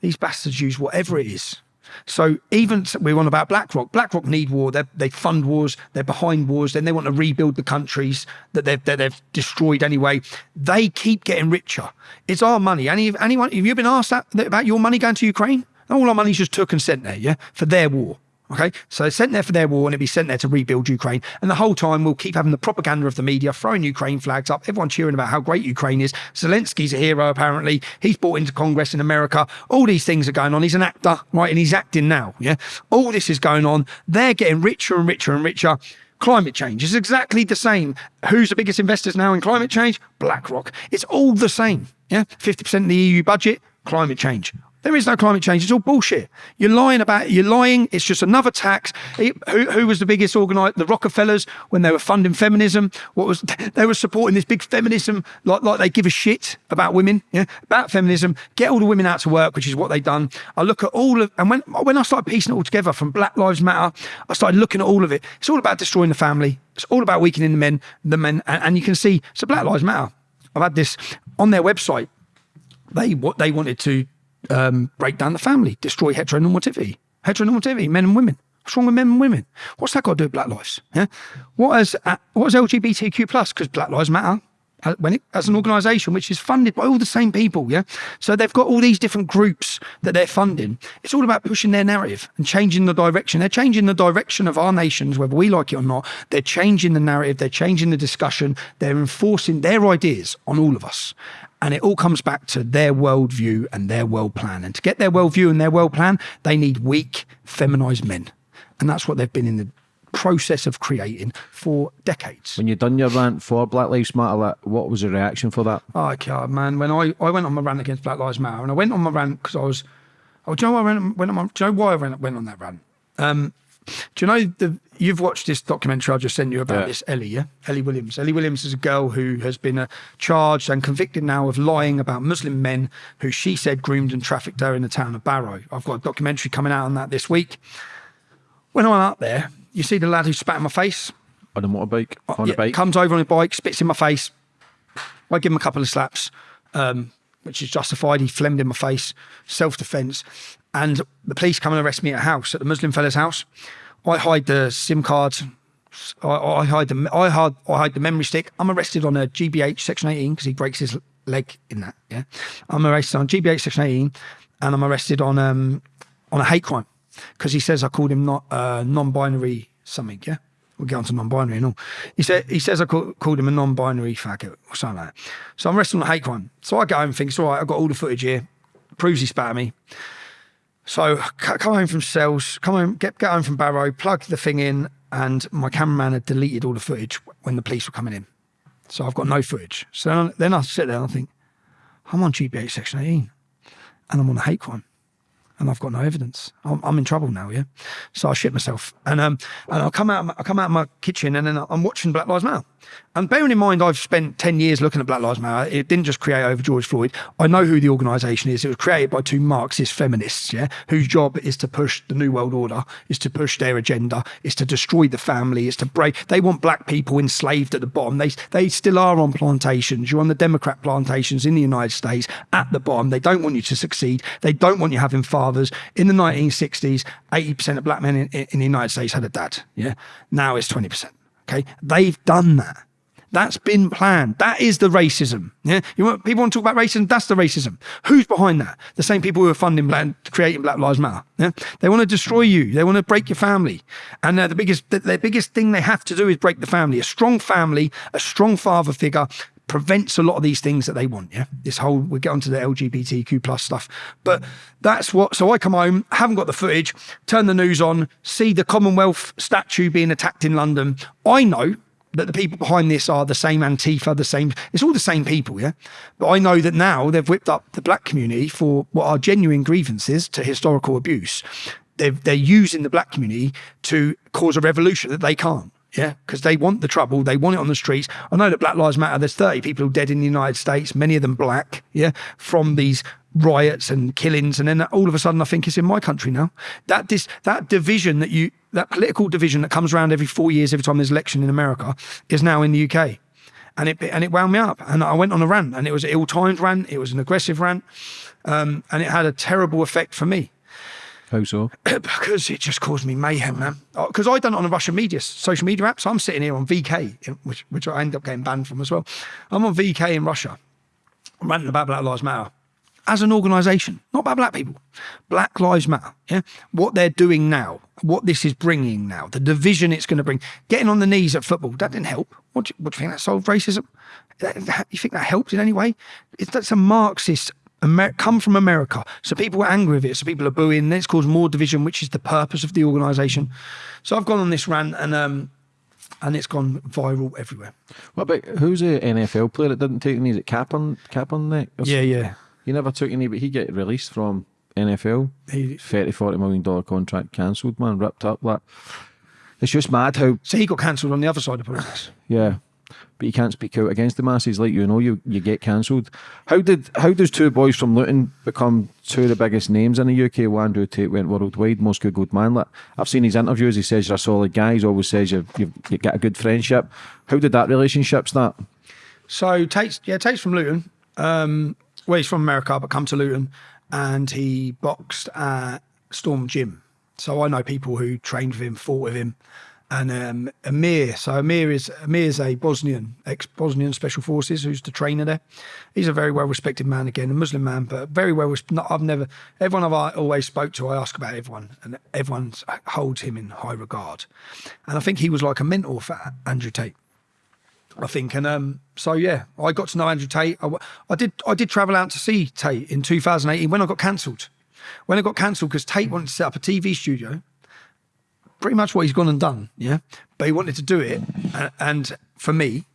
These bastards use whatever it is. So even we're on about BlackRock. BlackRock need war. They they fund wars. They're behind wars. Then they want to rebuild the countries that they've that they've destroyed anyway. They keep getting richer. It's our money. Any anyone have you been asked that, about your money going to Ukraine? All our money's just took and sent there, yeah, for their war. Okay, so sent there for their war and it'll be sent there to rebuild Ukraine. And the whole time we'll keep having the propaganda of the media throwing Ukraine flags up, everyone cheering about how great Ukraine is. Zelensky's a hero, apparently. He's brought into Congress in America. All these things are going on. He's an actor, right? And he's acting now. Yeah. All this is going on. They're getting richer and richer and richer. Climate change is exactly the same. Who's the biggest investors now in climate change? BlackRock. It's all the same. Yeah. 50% of the EU budget, climate change. There is no climate change. It's all bullshit. You're lying about. it. You're lying. It's just another tax. It, who, who was the biggest organizer? The Rockefellers when they were funding feminism. What was they were supporting this big feminism like like they give a shit about women. Yeah, about feminism. Get all the women out to work, which is what they've done. I look at all of and when when I started piecing it all together from Black Lives Matter, I started looking at all of it. It's all about destroying the family. It's all about weakening the men. The men, and, and you can see. So Black Lives Matter. I've had this on their website. They what they wanted to um, break down the family, destroy heteronormativity, heteronormativity, men and women. What's wrong with men and women? What's that got to do with Black Lives? Yeah, what has uh, what is LGBTQ plus? Because Black Lives Matter. uh, When it, as an organisation which is funded by all the same people, yeah, so they've got all these different groups that they're funding. It's all about pushing their narrative and changing the direction. They're changing the direction of our nations, whether we like it or not. They're changing the narrative. They're changing the discussion. They're enforcing their ideas on all of us. And it all comes back to their worldview and their world plan. And to get their worldview and their world plan, they need weak, feminized men. And that's what they've been in the process of creating for decades.
When you done your rant for Black Lives Matter, what was the reaction for that?
Oh, God, man. When I, I went on my rant against Black Lives Matter, and I went on my rant because I was, oh, do you know why I went, went on my, do you know why I went, went on that rant? Um, do you know the you've watched this documentary I just sent you about
Yeah.
this Ellie, yeah? Ellie Williams. Ellie Williams is a girl who has been uh, charged and convicted now of lying about Muslim men who she said groomed and trafficked her in the town of Barrow. I've got a documentary coming out on that this week. When I'm out there, you see the lad who spat in my face.
On a motorbike? On
Yeah,
a bike?
Comes over on a bike, spits in my face. I give him a couple of slaps, um, which is justified. He flamed in my face, self defence. And the police come and arrest me at a house, at the Muslim fella's house. I hide the SIM card. I, I hide the I hide, I hide the memory stick. I'm arrested on a GBH section 18 because he breaks his leg in that. Yeah, I'm arrested on GBH section 18, and I'm arrested on um on a hate crime because he says I called him not uh, non-binary something. Yeah, we'll get on to non-binary and all. He said he says I call, called him a non-binary faggot or something like that. So I'm arrested on a hate crime. So I go home and think it's all right. I've got all the footage here. Proves he spat at me. So come home from sales, come home, get get home from Barrow, plug the thing in, and my cameraman had deleted all the footage when the police were coming in. So I've got no footage. So then, I sit there and I think, I'm on GBH section 18, and I'm on a hate crime and I've got no evidence. I'm, I'm in trouble now, yeah. So I shit myself, and um, and I come out, I come out of my kitchen, and then I'm watching Black Lives Matter. And bearing in mind, I've spent ten years looking at Black Lives Matter. It didn't just create over George Floyd. I know who the organisation is. It was created by two Marxist feminists, yeah, whose job is to push the New World Order, is to push their agenda, is to destroy the family, is to break. They want black people enslaved at the bottom. They they still are on plantations. You're on the Democrat plantations in the United States at the bottom. They don't want you to succeed. They don't want you having fathers. In the 1960s, 80% of black men in, in the United States had a dad. Yeah. Now it's 20%. Okay. They've done that. That's been planned. That is the racism. Yeah. You want, people want to talk about racism? That's the racism. Who's behind that? The same people who are funding black, creating Black Lives Matter. Yeah. They want to destroy you. They want to break your family. And uh, the biggest, the, the biggest thing they have to do is break the family. A strong family, a strong father figure prevents a lot of these things that they want. Yeah, this whole we get onto the LGBTQ plus stuff, but that's what. So I come home, haven't got the footage, turn the news on, see the Commonwealth statue being attacked in London. I know that the people behind this are the same Antifa, the same. It's all the same people, yeah. But I know that now they've whipped up the black community for what are genuine grievances to historical abuse. They're, they're using the black community to cause a revolution that they can't. Yeah, because they want the trouble. They want it on the streets. I know that Black Lives Matter. There's 30 people dead in the United States, many of them black. Yeah, from these riots and killings, and then all of a sudden, I think it's in my country now. That this that division that you that political division that comes around every four years, every time there's election in America, is now in the UK, and it and it wound me up. And I went on a rant, and it was an ill-timed rant. It was an aggressive rant, um, and it had a terrible effect for me
So?
because it just caused me mayhem, man. Oh, because I done it on a Russian media, social media app. So I'm sitting here on VK, which which I ended up getting banned from as well. I'm on VK in Russia, I'm ranting about Black Lives Matter as an organisation, not about black people. Black Lives Matter. Yeah, what they're doing now, what this is bringing now, the division it's going to bring. Getting on the knees at football that didn't help. What do you, what do you think that solved racism? You think that helped in any way? It's, that's a Marxist Amer- come from America. So people were angry with it. So people are booing. Then it's caused more division, which is the purpose of the organisation. So I've gone on this rant and um, and it's gone viral everywhere.
What about who's the NFL player that didn't take a knee? Is it Kaepernick? Kaepernick? or
Yeah, yeah.
He never took a knee, but he get released from NFL.
He,
30, 40 million dollar contract cancelled, man, ripped up. Like, it's just mad how,
so he got cancelled on the other side of the politics.
yeah. But you can't speak out against the masses, like you know, you you get cancelled. How did how does two boys from Luton become two of the biggest names in the UK? Andrew Tate went worldwide, most googled man. I've seen his interviews. He says you're a solid guy. He always says you've you've you get a good friendship. How did that relationship start?
So Tate's yeah, Tate's from Luton. Um, well, he's from America, but come to Luton, and he boxed at Storm Gym. So I know people who trained with him, fought with him, and um, Amir. So Amir is Amir is a Bosnian, ex-Bosnian Special Forces, who's the trainer there. He's a very well-respected man again, a Muslim man, but very well. Not, I've never everyone I've always spoke to. I ask about everyone, and everyone holds him in high regard. And I think he was like a mentor for Andrew Tate. I think, and um, so yeah, I got to know Andrew Tate. I, I did I did travel out to see Tate in 2018 when I got cancelled. When I got cancelled because Tate wanted to set up a TV studio pretty much what he's gone and done. Yeah. But he wanted to do it. And for me,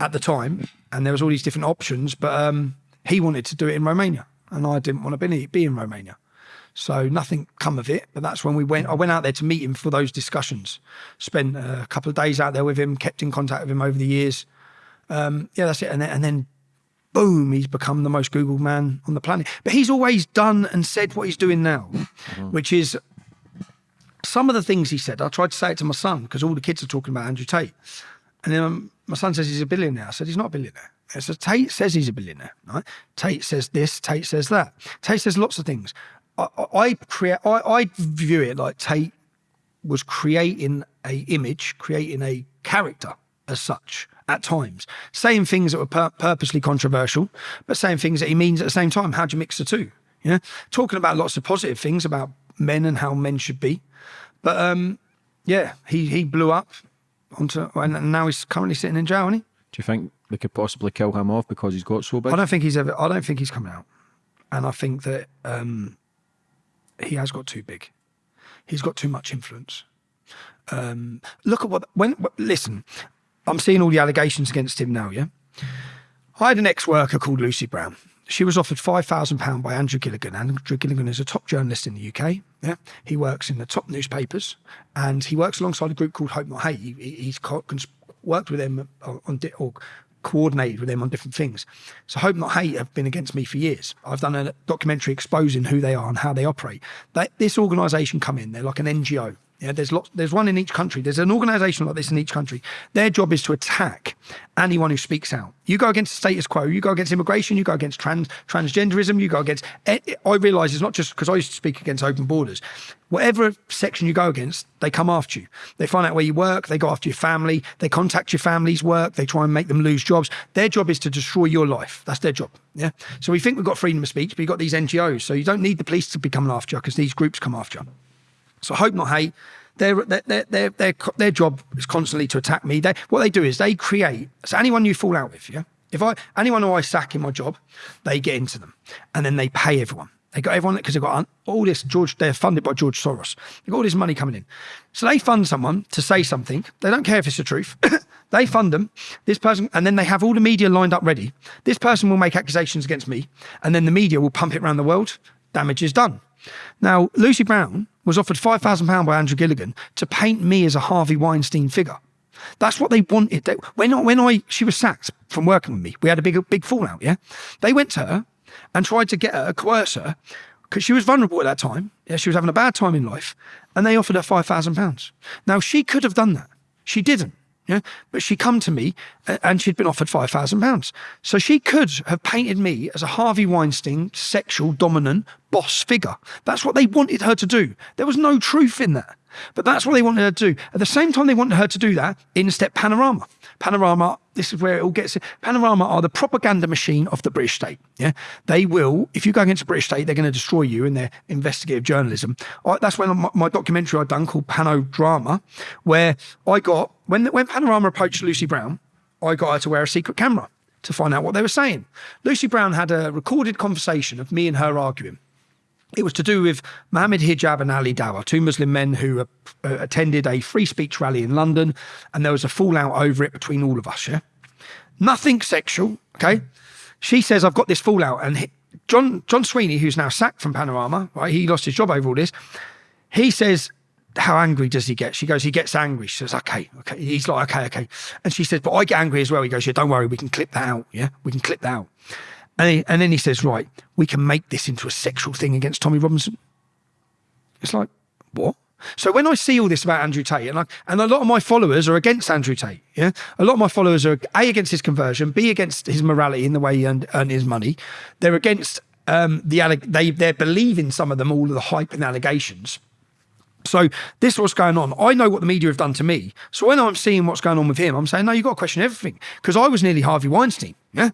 at the time, and there was all these different options, but um, he wanted to do it in Romania. And I didn't want to be, be in Romania. So nothing come of it. But that's when we went. I went out there to meet him for those discussions. Spent a couple of days out there with him. Kept in contact with him over the years. Um, yeah, that's it. And then, and then, boom, he's become the most Googled man on the planet. But he's always done and said what he's doing now, mm -hmm. which is some of the things he said, I tried to say it to my son because all the kids are talking about Andrew Tate. And then um, my son says he's a billionaire. I said, he's not a billionaire. Said, Tate says he's a billionaire. Right? Tate says this, Tate says that. Tate says lots of things. I, I, create, I, I view it like Tate was creating a image, creating a character as such at times, saying things that were pur purposely controversial, but saying things that he means at the same time. How do you mix the two? Yeah, talking about lots of positive things about men and how men should be, but um, yeah, he he blew up onto, and now he's currently sitting in jail, isn't he?
Do you think they could possibly kill him off because he's got so big?
I don't think he's ever. I don't think he's coming out, and I think that um, he has got too big. He's got too much influence. Um, look at what when listen. I'm seeing all the allegations against him now. Yeah, I had an ex-worker called Lucy Brown she was offered £5,000 by Andrew Gilligan. Andrew Gilligan is a top journalist in the UK. Yeah, He works in the top newspapers and he works alongside a group called Hope Not Hate. He, he's worked with them uh, on, or coordinated with them on different things. So Hope Not Hate have been against me for years. I've done a documentary exposing who they are and how they operate. That, this organisation come in, they're like an NGO. Yeah, there's lots. There's one in each country. There's an organisation like this in each country. Their job is to attack anyone who speaks out. You go against the status quo. You go against immigration. You go against trans transgenderism. You go against. Eh, I realise it's not just because I used to speak against open borders. Whatever section you go against, they come after you. They find out where you work. They go after your family. They contact your family's work. They try and make them lose jobs. Their job is to destroy your life. That's their job. Yeah. So we think we've got freedom of speech, but you've got these NGOs. So you don't need the police to be coming after you because these groups come after you. So I hope not hate. Their, their, their, their, their job is constantly to attack me. They, what they do is they create, so anyone you fall out with, yeah? If I, anyone who I sack in my job, they get into them and then they pay everyone. They got everyone because they've got all this George. They're funded by George Soros. They've got all this money coming in, so they fund someone to say something. They don't care if it's the truth. they fund them. This person, and then they have all the media lined up ready. This person will make accusations against me, and then the media will pump it around the world. Damage is done. Now, Lucy Brown was offered £5,000 by Andrew Gilligan to paint me as a Harvey Weinstein figure. That's what they wanted. They, when, I, when I, she was sacked from working with me, we had a big, big fallout, yeah? They went to her and tried to get her, coerce her, because she was vulnerable at that time. Yeah, she was having a bad time in life, and they offered her £5,000. Now, she could have done that. She didn't. Yeah, but she come to me uh, and she'd been offered five thousand pounds. So she could have painted me as a Harvey Weinstein sexual dominant boss figure. That's what they wanted her to do. There was no truth in that. But that's what they wanted her to do. At the same time they wanted her to do that, in step Panorama. Panorama, this is where it all gets. Panorama are the propaganda machine of the British state. Yeah, they will. If you go against the British state, they're going to destroy you in their investigative journalism. I, that's when my, my documentary I done called Panodrama, where I got when when Panorama approached Lucy Brown, I got her to wear a secret camera to find out what they were saying. Lucy Brown had a recorded conversation of me and her arguing. It was to do with Mohammed Hijab and Ali Dawah, two Muslim men who uh, attended a free speech rally in London, and there was a fallout over it between all of us. Yeah, nothing sexual. Okay, she says I've got this fallout, and John John Sweeney, who's now sacked from Panorama, right? He lost his job over all this. He says, "How angry does he get?" She goes, "He gets angry." She says, "Okay, okay." He's like, "Okay, okay," and she says, "But I get angry as well." He goes, "Yeah, don't worry, we can clip that out. Yeah, we can clip that out." And, he, and then he says, "Right, we can make this into a sexual thing against Tommy Robinson." It's like, what? So when I see all this about Andrew Tate, and I, and a lot of my followers are against Andrew Tate, yeah, a lot of my followers are a against his conversion, b against his morality in the way he earned, earned his money. They're against um, the they they're believing some of them all of the hype and allegations. So this is what's going on. I know what the media have done to me. So when I'm seeing what's going on with him, I'm saying, no, you've got to question everything. Because I was nearly Harvey Weinstein. Yeah.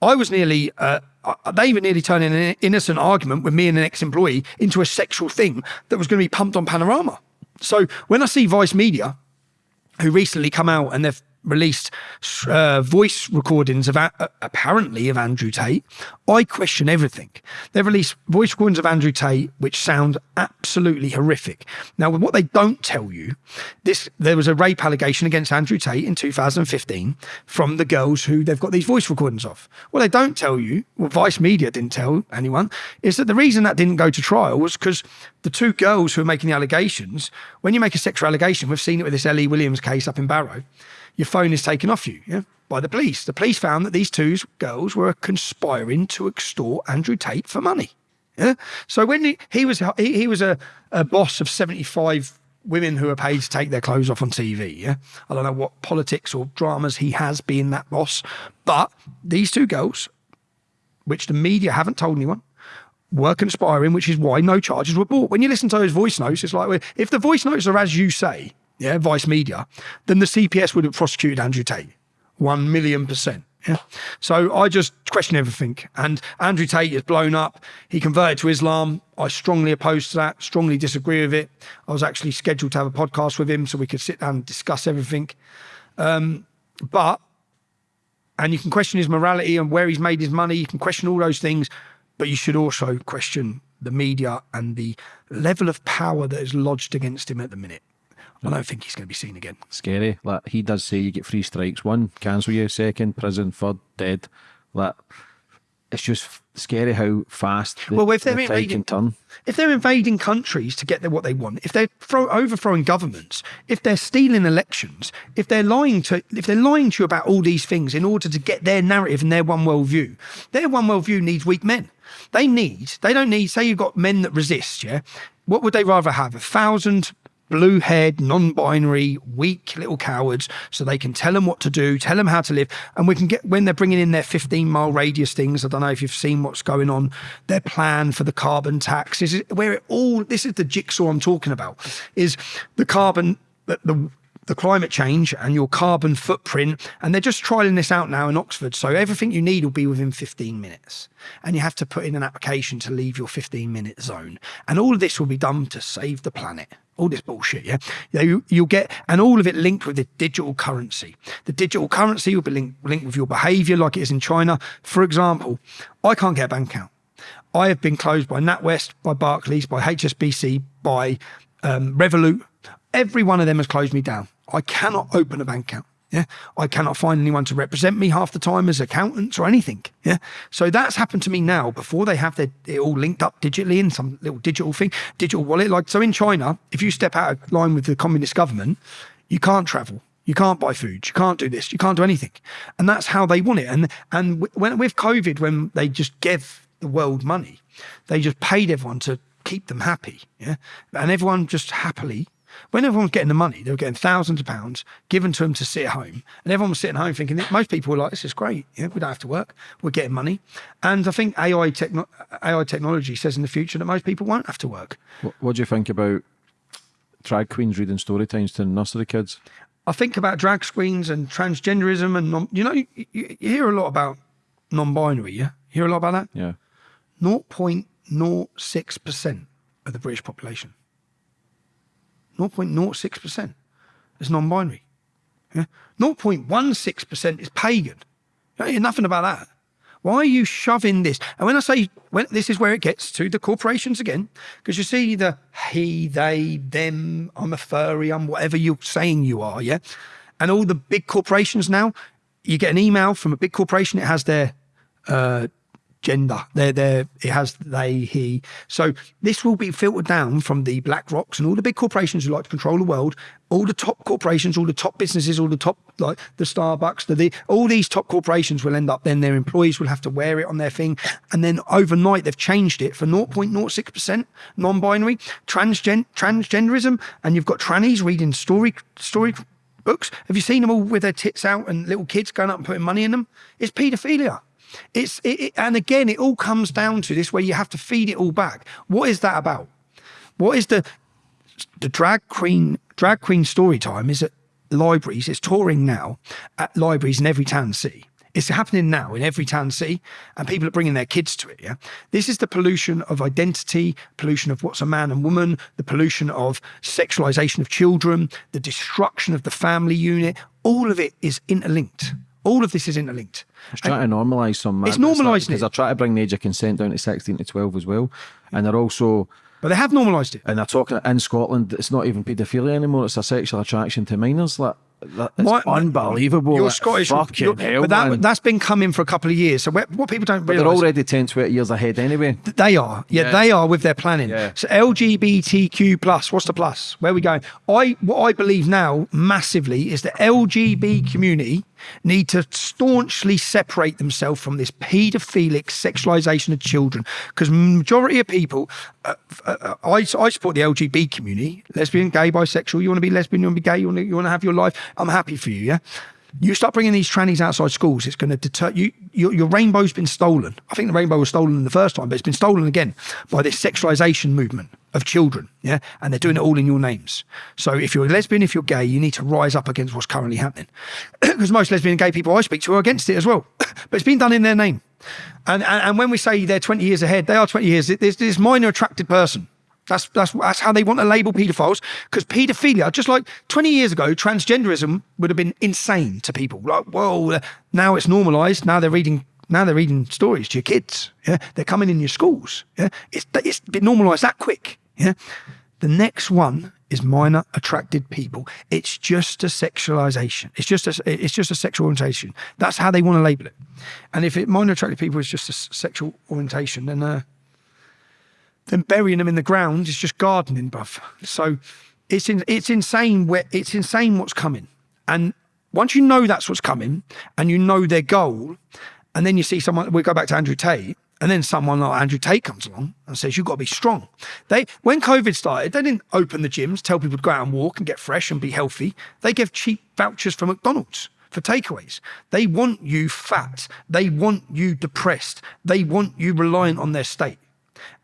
I was nearly, uh, uh, they even nearly turned an innocent argument with me and an ex employee into a sexual thing that was going to be pumped on Panorama. So when I see Vice Media, who recently come out and they've released uh, voice recordings of uh, apparently of Andrew Tate. I question everything. They've released voice recordings of Andrew Tate which sound absolutely horrific. Now, what they don't tell you, this there was a rape allegation against Andrew Tate in 2015 from the girls who they've got these voice recordings of. What they don't tell you, well, Vice Media didn't tell anyone, is that the reason that didn't go to trial was because the two girls who are making the allegations, when you make a sexual allegation, we've seen it with this Ellie Williams case up in Barrow your phone is taken off you yeah, by the police. The police found that these two girls were conspiring to extort Andrew Tate for money. Yeah? So when he, he was he, he was a, a boss of 75 women who are paid to take their clothes off on TV. Yeah, I don't know what politics or dramas he has being that boss, but these two girls, which the media haven't told anyone, were conspiring, which is why no charges were brought. When you listen to those voice notes, it's like if the voice notes are as you say, yeah, Vice Media, then the CPS would have prosecuted Andrew Tate. One million percent. Yeah. So I just question everything. And Andrew Tate is blown up. He converted to Islam. I strongly oppose to that, strongly disagree with it. I was actually scheduled to have a podcast with him so we could sit down and discuss everything. Um, but, and you can question his morality and where he's made his money. You can question all those things, but you should also question the media and the level of power that is lodged against him at the minute. I don't think he's going to be seen again.
Scary. Like he does say, you get three strikes: one, cancel you; second, prison; third, dead. Like it's just scary how fast the, well, if they're the invading, can turn.
If they're invading countries to get what they want, if they're throw, overthrowing governments, if they're stealing elections, if they're lying to, if they're lying to you about all these things in order to get their narrative and their one world view, their one world view needs weak men. They need. They don't need. Say you've got men that resist. Yeah. What would they rather have? A thousand blue haired, non binary, weak little cowards so they can tell them what to do, tell them how to live. And we can get, when they're bringing in their 15 mile radius things, I don't know if you've seen what's going on, their plan for the carbon tax is where it all, this is the jigsaw I'm talking about, is the carbon, the the climate change and your carbon footprint. And they're just trialing this out now in Oxford. So everything you need will be within 15 minutes. And you have to put in an application to leave your 15 minute zone. And all of this will be done to save the planet. All this bullshit, yeah. You, you'll get, and all of it linked with the digital currency. The digital currency will be linked, linked with your behavior, like it is in China. For example, I can't get a bank account. I have been closed by NatWest, by Barclays, by HSBC, by um, Revolut. Every one of them has closed me down. I cannot open a bank account. Yeah. I cannot find anyone to represent me half the time as accountants or anything. Yeah. So that's happened to me now before they have their, it all linked up digitally in some little digital thing, digital wallet. Like, so in China, if you step out of line with the communist government, you can't travel. You can't buy food. You can't do this. You can't do anything. And that's how they want it. And, and when, with COVID, when they just gave the world money, they just paid everyone to keep them happy. Yeah. And everyone just happily when everyone was getting the money, they were getting thousands of pounds given to them to sit at home. And everyone was sitting at home thinking, most people were like, this is great. Yeah, we don't have to work. We're getting money. And I think AI, techno- AI technology says in the future that most people won't have to work.
What, what do you think about drag queens reading story times to nursery kids?
I think about drag queens and transgenderism and, non, you know, you, you, hear a lot about non-binary, yeah? You hear a lot about that?
Yeah.
0.06% of the British population. 0.06% is non binary. Yeah? 0.16% is pagan. You hear nothing about that. Why are you shoving this? And when I say when this is where it gets to the corporations again, because you see the he, they, them, I'm a furry, I'm whatever you're saying you are, yeah. And all the big corporations now, you get an email from a big corporation. It has their uh, gender. They're, it has they, he. So this will be filtered down from the Black Rocks and all the big corporations who like to control the world, all the top corporations, all the top businesses, all the top, like the Starbucks, the, the all these top corporations will end up, then their employees will have to wear it on their thing. And then overnight, they've changed it for 0.06% non binary, transgen, transgenderism, and you've got trannies reading story, story books. Have you seen them all with their tits out and little kids going up and putting money in them? It's paedophilia. It's it, it, and again, it all comes down to this where you have to feed it all back. What is that about? What is the the drag queen drag queen story time is at libraries. It's touring now at libraries in every town city. It's happening now in every town city, and people are bringing their kids to it. Yeah, this is the pollution of identity, pollution of what's a man and woman, the pollution of sexualization of children, the destruction of the family unit. All of it is interlinked. All of this is interlinked.
It's trying to normalise some.
It's normalising
because
it.
they're trying to bring the age of consent down to sixteen to twelve as well, and they're also
But they have normalised it.
and they're talking in Scotland. It's not even paedophilia anymore. It's a sexual attraction to minors. Like that, it's
My-
unbelievable.
You're Scottish,
Fucking
you're-
hell,
but that,
man.
that's been coming for a couple of years. So what what people don't
But
realise,
they're already 10, 20 years ahead anyway.
They are, yeah,
Yeah.
they are with their planning.
Yeah.
So LGBTQ plus, what's the plus? Where are we going? I what I believe now massively is the LGBT community need to staunchly separate themselves from this paedophilic sexualization of children because majority of people, uh, uh, I, I support the LGBT community, lesbian, gay, bisexual. You want to be lesbian, you want to be gay, you want to, you want to have your life. I'm happy for you, yeah. You start bringing these trannies outside schools, it's going to deter you. Your, your rainbow's been stolen. I think the rainbow was stolen the first time, but it's been stolen again by this sexualization movement of children. Yeah. And they're doing it all in your names. So if you're a lesbian, if you're gay, you need to rise up against what's currently happening. Because most lesbian and gay people I speak to are against it as well. but it's been done in their name. And, and, and when we say they're 20 years ahead, they are 20 years. There's this minor attracted person. That's that's that's how they want to label paedophiles because paedophilia, just like 20 years ago, transgenderism would have been insane to people. Like, whoa, now it's normalised. Now they're reading. Now they're reading stories to your kids. Yeah, they're coming in your schools. Yeah, it's it's been normalised that quick. Yeah, the next one is minor attracted people. It's just a sexualization. It's just a it's just a sexual orientation. That's how they want to label it. And if it minor attracted people is just a sexual orientation, then uh, then burying them in the ground is just gardening, bruv. So it's in, it's insane where it's insane what's coming. And once you know that's what's coming and you know their goal, and then you see someone we go back to Andrew Tate, and then someone like Andrew Tate comes along and says, You've got to be strong. They when COVID started, they didn't open the gyms, tell people to go out and walk and get fresh and be healthy. They gave cheap vouchers for McDonald's for takeaways. They want you fat. They want you depressed. They want you reliant on their state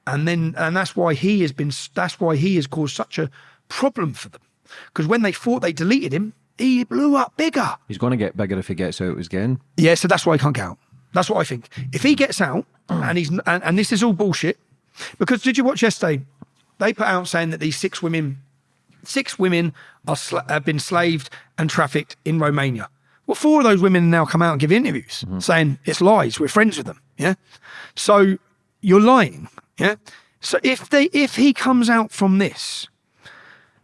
and then and that's why he has been that's why he has caused such a problem for them. Because when they thought they deleted him he blew up bigger.
He's going to get bigger if he gets out again.
yeah so that's why he can't get out. That's what i think. If he gets out and he's and, and this is all bullshit because did you watch yesterday? They put out saying that these six women six women are have been slaved and trafficked in romania. Well four of those women now come out and give interviews mm-hmm. saying it's lies. We're friends with them yeah? So you're lying yeah so if they if he comes out from this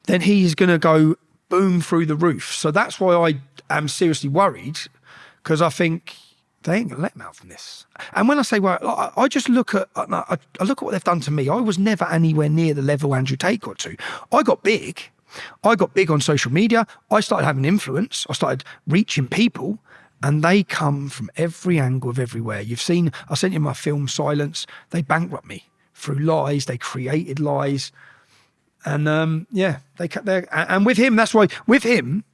then he's going to go boom through the roof. So that's why I am seriously worried because I think they ain't to let him out from this. And when I say, well, I, I just look at I, I look at what they've done to me. I was never anywhere near the level Andrew Tate got to. I got big. I got big on social media. I started having influence. I started reaching people. And they come from every angle of everywhere. You've seen, I sent you my film Silence. They bankrupt me through lies. They created lies and um, yeah, they they and with him, that's why with him,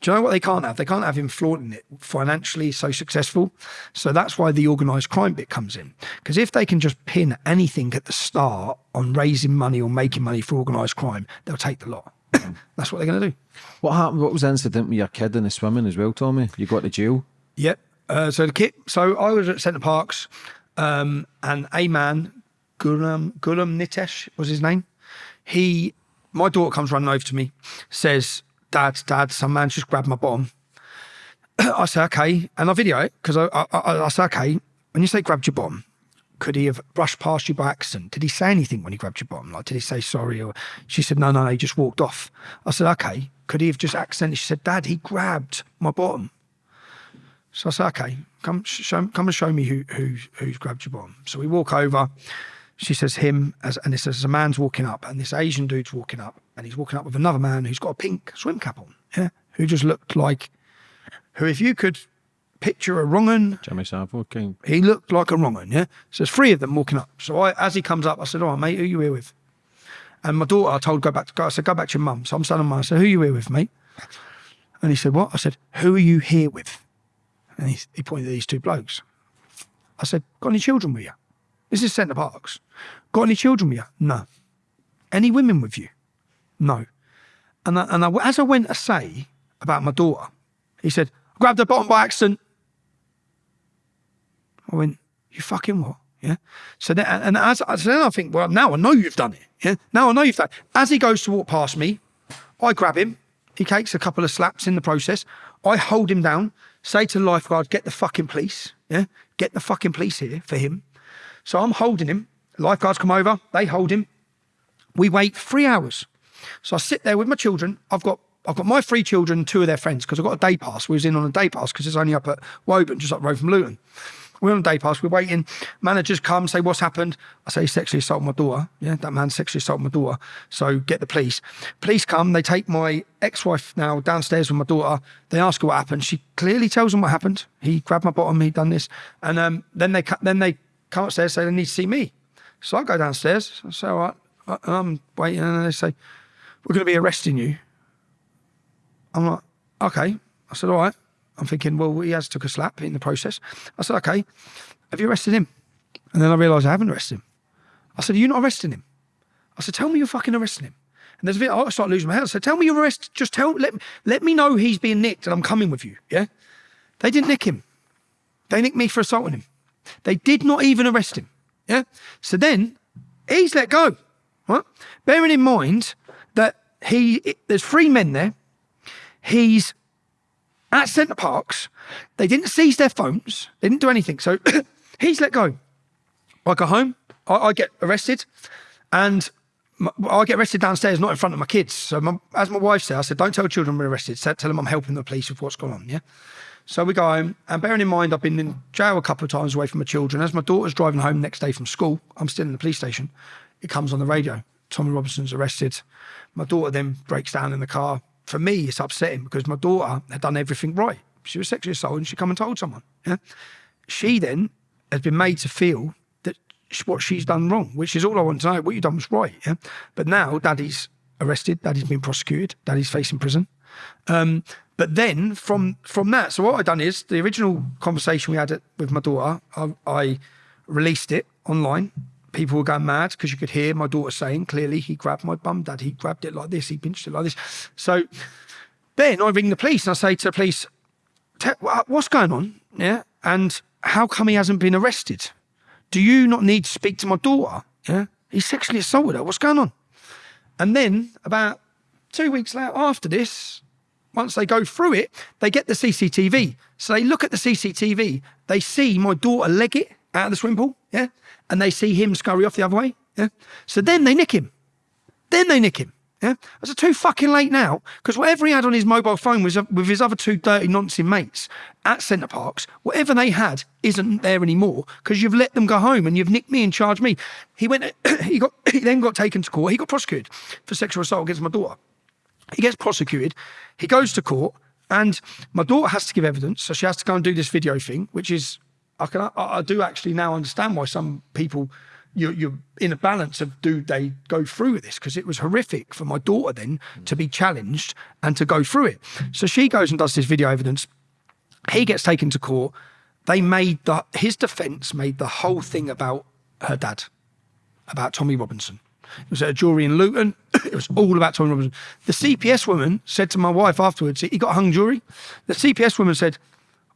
do you know what they can't have? They can't have him flaunting it financially so successful. So that's why the organised crime bit comes in. Because if they can just pin anything at the start on raising money or making money for organised crime, they'll take the lot. that's what they're going to do.
What happened? What was the incident with your kid in the swimming as well, Tommy? You got to jail.
Yep. Uh, so the kid. So I was at Center Parcs, um, and a man, Gulam Gulam Nitesh was his name. He, my daughter comes running over to me, says, "Dad, Dad, some man just grabbed my bottom." I say, "Okay," and I video it because I, I, I, I say, "Okay." When you say grabbed your bottom, could he have brushed past you by accident? Did he say anything when he grabbed your bottom? Like, did he say sorry? Or she said, no, no, no, he just walked off. I said, okay. Could he have just accidentally? She said, Dad, he grabbed my bottom. So I said, okay, come, show, come and show me who, who, who's grabbed your bottom. So we walk over. She says him, as, and it says a man's walking up, and this Asian dude's walking up, and he's walking up with another man who's got a pink swim cap on, yeah, who just looked like, who if you could picture a wrong un,
Jimmy Savile, King.
he looked like a wrong un, yeah. So there's three of them walking up. So I, as he comes up, I said, "All right, mate, who you here with?" And my daughter, I told go back to go. I said, "Go back to your mum." So I'm standing mine. I said, "Who you here with, mate?" And he said, "What?" I said, "Who are you here with?" And he, he pointed at these two blokes. I said, "Got any children with you?" This is Center Parcs. Got any children with you? No. Any women with you? No. And I, and I, as I went to say about my daughter, he said, "Grabbed her bottom by accident." I went, you fucking what? Yeah. So then, and as so then I think, well, now I know you've done it. Yeah. Now I know you've done. It. As he goes to walk past me, I grab him. He takes a couple of slaps in the process. I hold him down. Say to the lifeguard, get the fucking police. Yeah. Get the fucking police here for him. So I'm holding him. Lifeguards come over. They hold him. We wait three hours. So I sit there with my children. I've got I've got my three children, two of their friends, because I've got a day pass. We was in on a day pass because it's only up at Woburn, just up the road from Luton. We're on day pass, we're waiting. Managers come, say, What's happened? I say, sexually assaulted my daughter. Yeah, that man sexually assaulted my daughter. So get the police. Police come, they take my ex wife now downstairs with my daughter. They ask her what happened. She clearly tells them what happened. He grabbed my bottom, he done this. And um, then they then they come upstairs, say they need to see me. So I go downstairs. I say, All right. I'm waiting. And they say, We're going to be arresting you. I'm like, Okay. I said, All right. I'm thinking, well, he has took a slap in the process. I said, okay, have you arrested him? And then I realised I haven't arrested him. I said, are you not arresting him? I said, tell me you're fucking arresting him. And there's a bit, I start losing my head. I said, tell me you're arrested. Just tell, let, let me know he's being nicked and I'm coming with you. Yeah. They didn't nick him. They nicked me for assaulting him. They did not even arrest him. Yeah. So then he's let go. Right. Bearing in mind that he, there's three men there. He's at Center Parcs. They didn't seize their phones. They didn't do anything. So he's let go. I go home. I, I get arrested, and my, I get arrested downstairs, not in front of my kids. So my, as my wife said, I said, "Don't tell children we're arrested. Tell them I'm helping the police with what's going on." Yeah. So we go home, and bearing in mind I've been in jail a couple of times away from my children. As my daughter's driving home next day from school, I'm still in the police station. It comes on the radio. Tommy Robinson's arrested. My daughter then breaks down in the car for me, it's upsetting because my daughter had done everything right. She was sexually assaulted and she come and told someone. Yeah. She then has been made to feel that what she's done wrong, which is all I want to know. What you done was right. Yeah. But now daddy's arrested, daddy's been prosecuted, daddy's facing prison. Um, but then from from that, so what I done is the original conversation we had with my daughter, I, I released it online people were going mad because you could hear my daughter saying clearly he grabbed my bum, dad. He grabbed it like this. He pinched it like this. So then I ring the police and I say to the police, "What's going on? Yeah, and how come he hasn't been arrested? Do you not need to speak to my daughter? Yeah, he sexually assaulted her. What's going on?" And then about two weeks later, after this, once they go through it, they get the CCTV. So they look at the CCTV. They see my daughter leg it out of the swimming pool. Yeah and they see him scurry off the other way. Yeah. So then they nick him. Then they nick him. Yeah. It's too fucking late now because whatever he had on his mobile phone was uh, with his other two dirty nonsense mates at Center Parcs. Whatever they had isn't there anymore because you've let them go home and you've nicked me and charged me. He went. he got. He then got taken to court. He got prosecuted for sexual assault against my daughter. He gets prosecuted. He goes to court, and my daughter has to give evidence, so she has to go and do this video thing, which is I can I, I do actually now understand why some people you're, you're, in a balance of do they go through with this because it was horrific for my daughter then to be challenged and to go through it. So she goes and does this video evidence. He gets taken to court. They made the his defence made the whole thing about her dad, about Tommy Robinson. It was at a jury in Luton. it was all about Tommy Robinson. The CPS woman said to my wife afterwards, he got hung jury. The CPS woman said,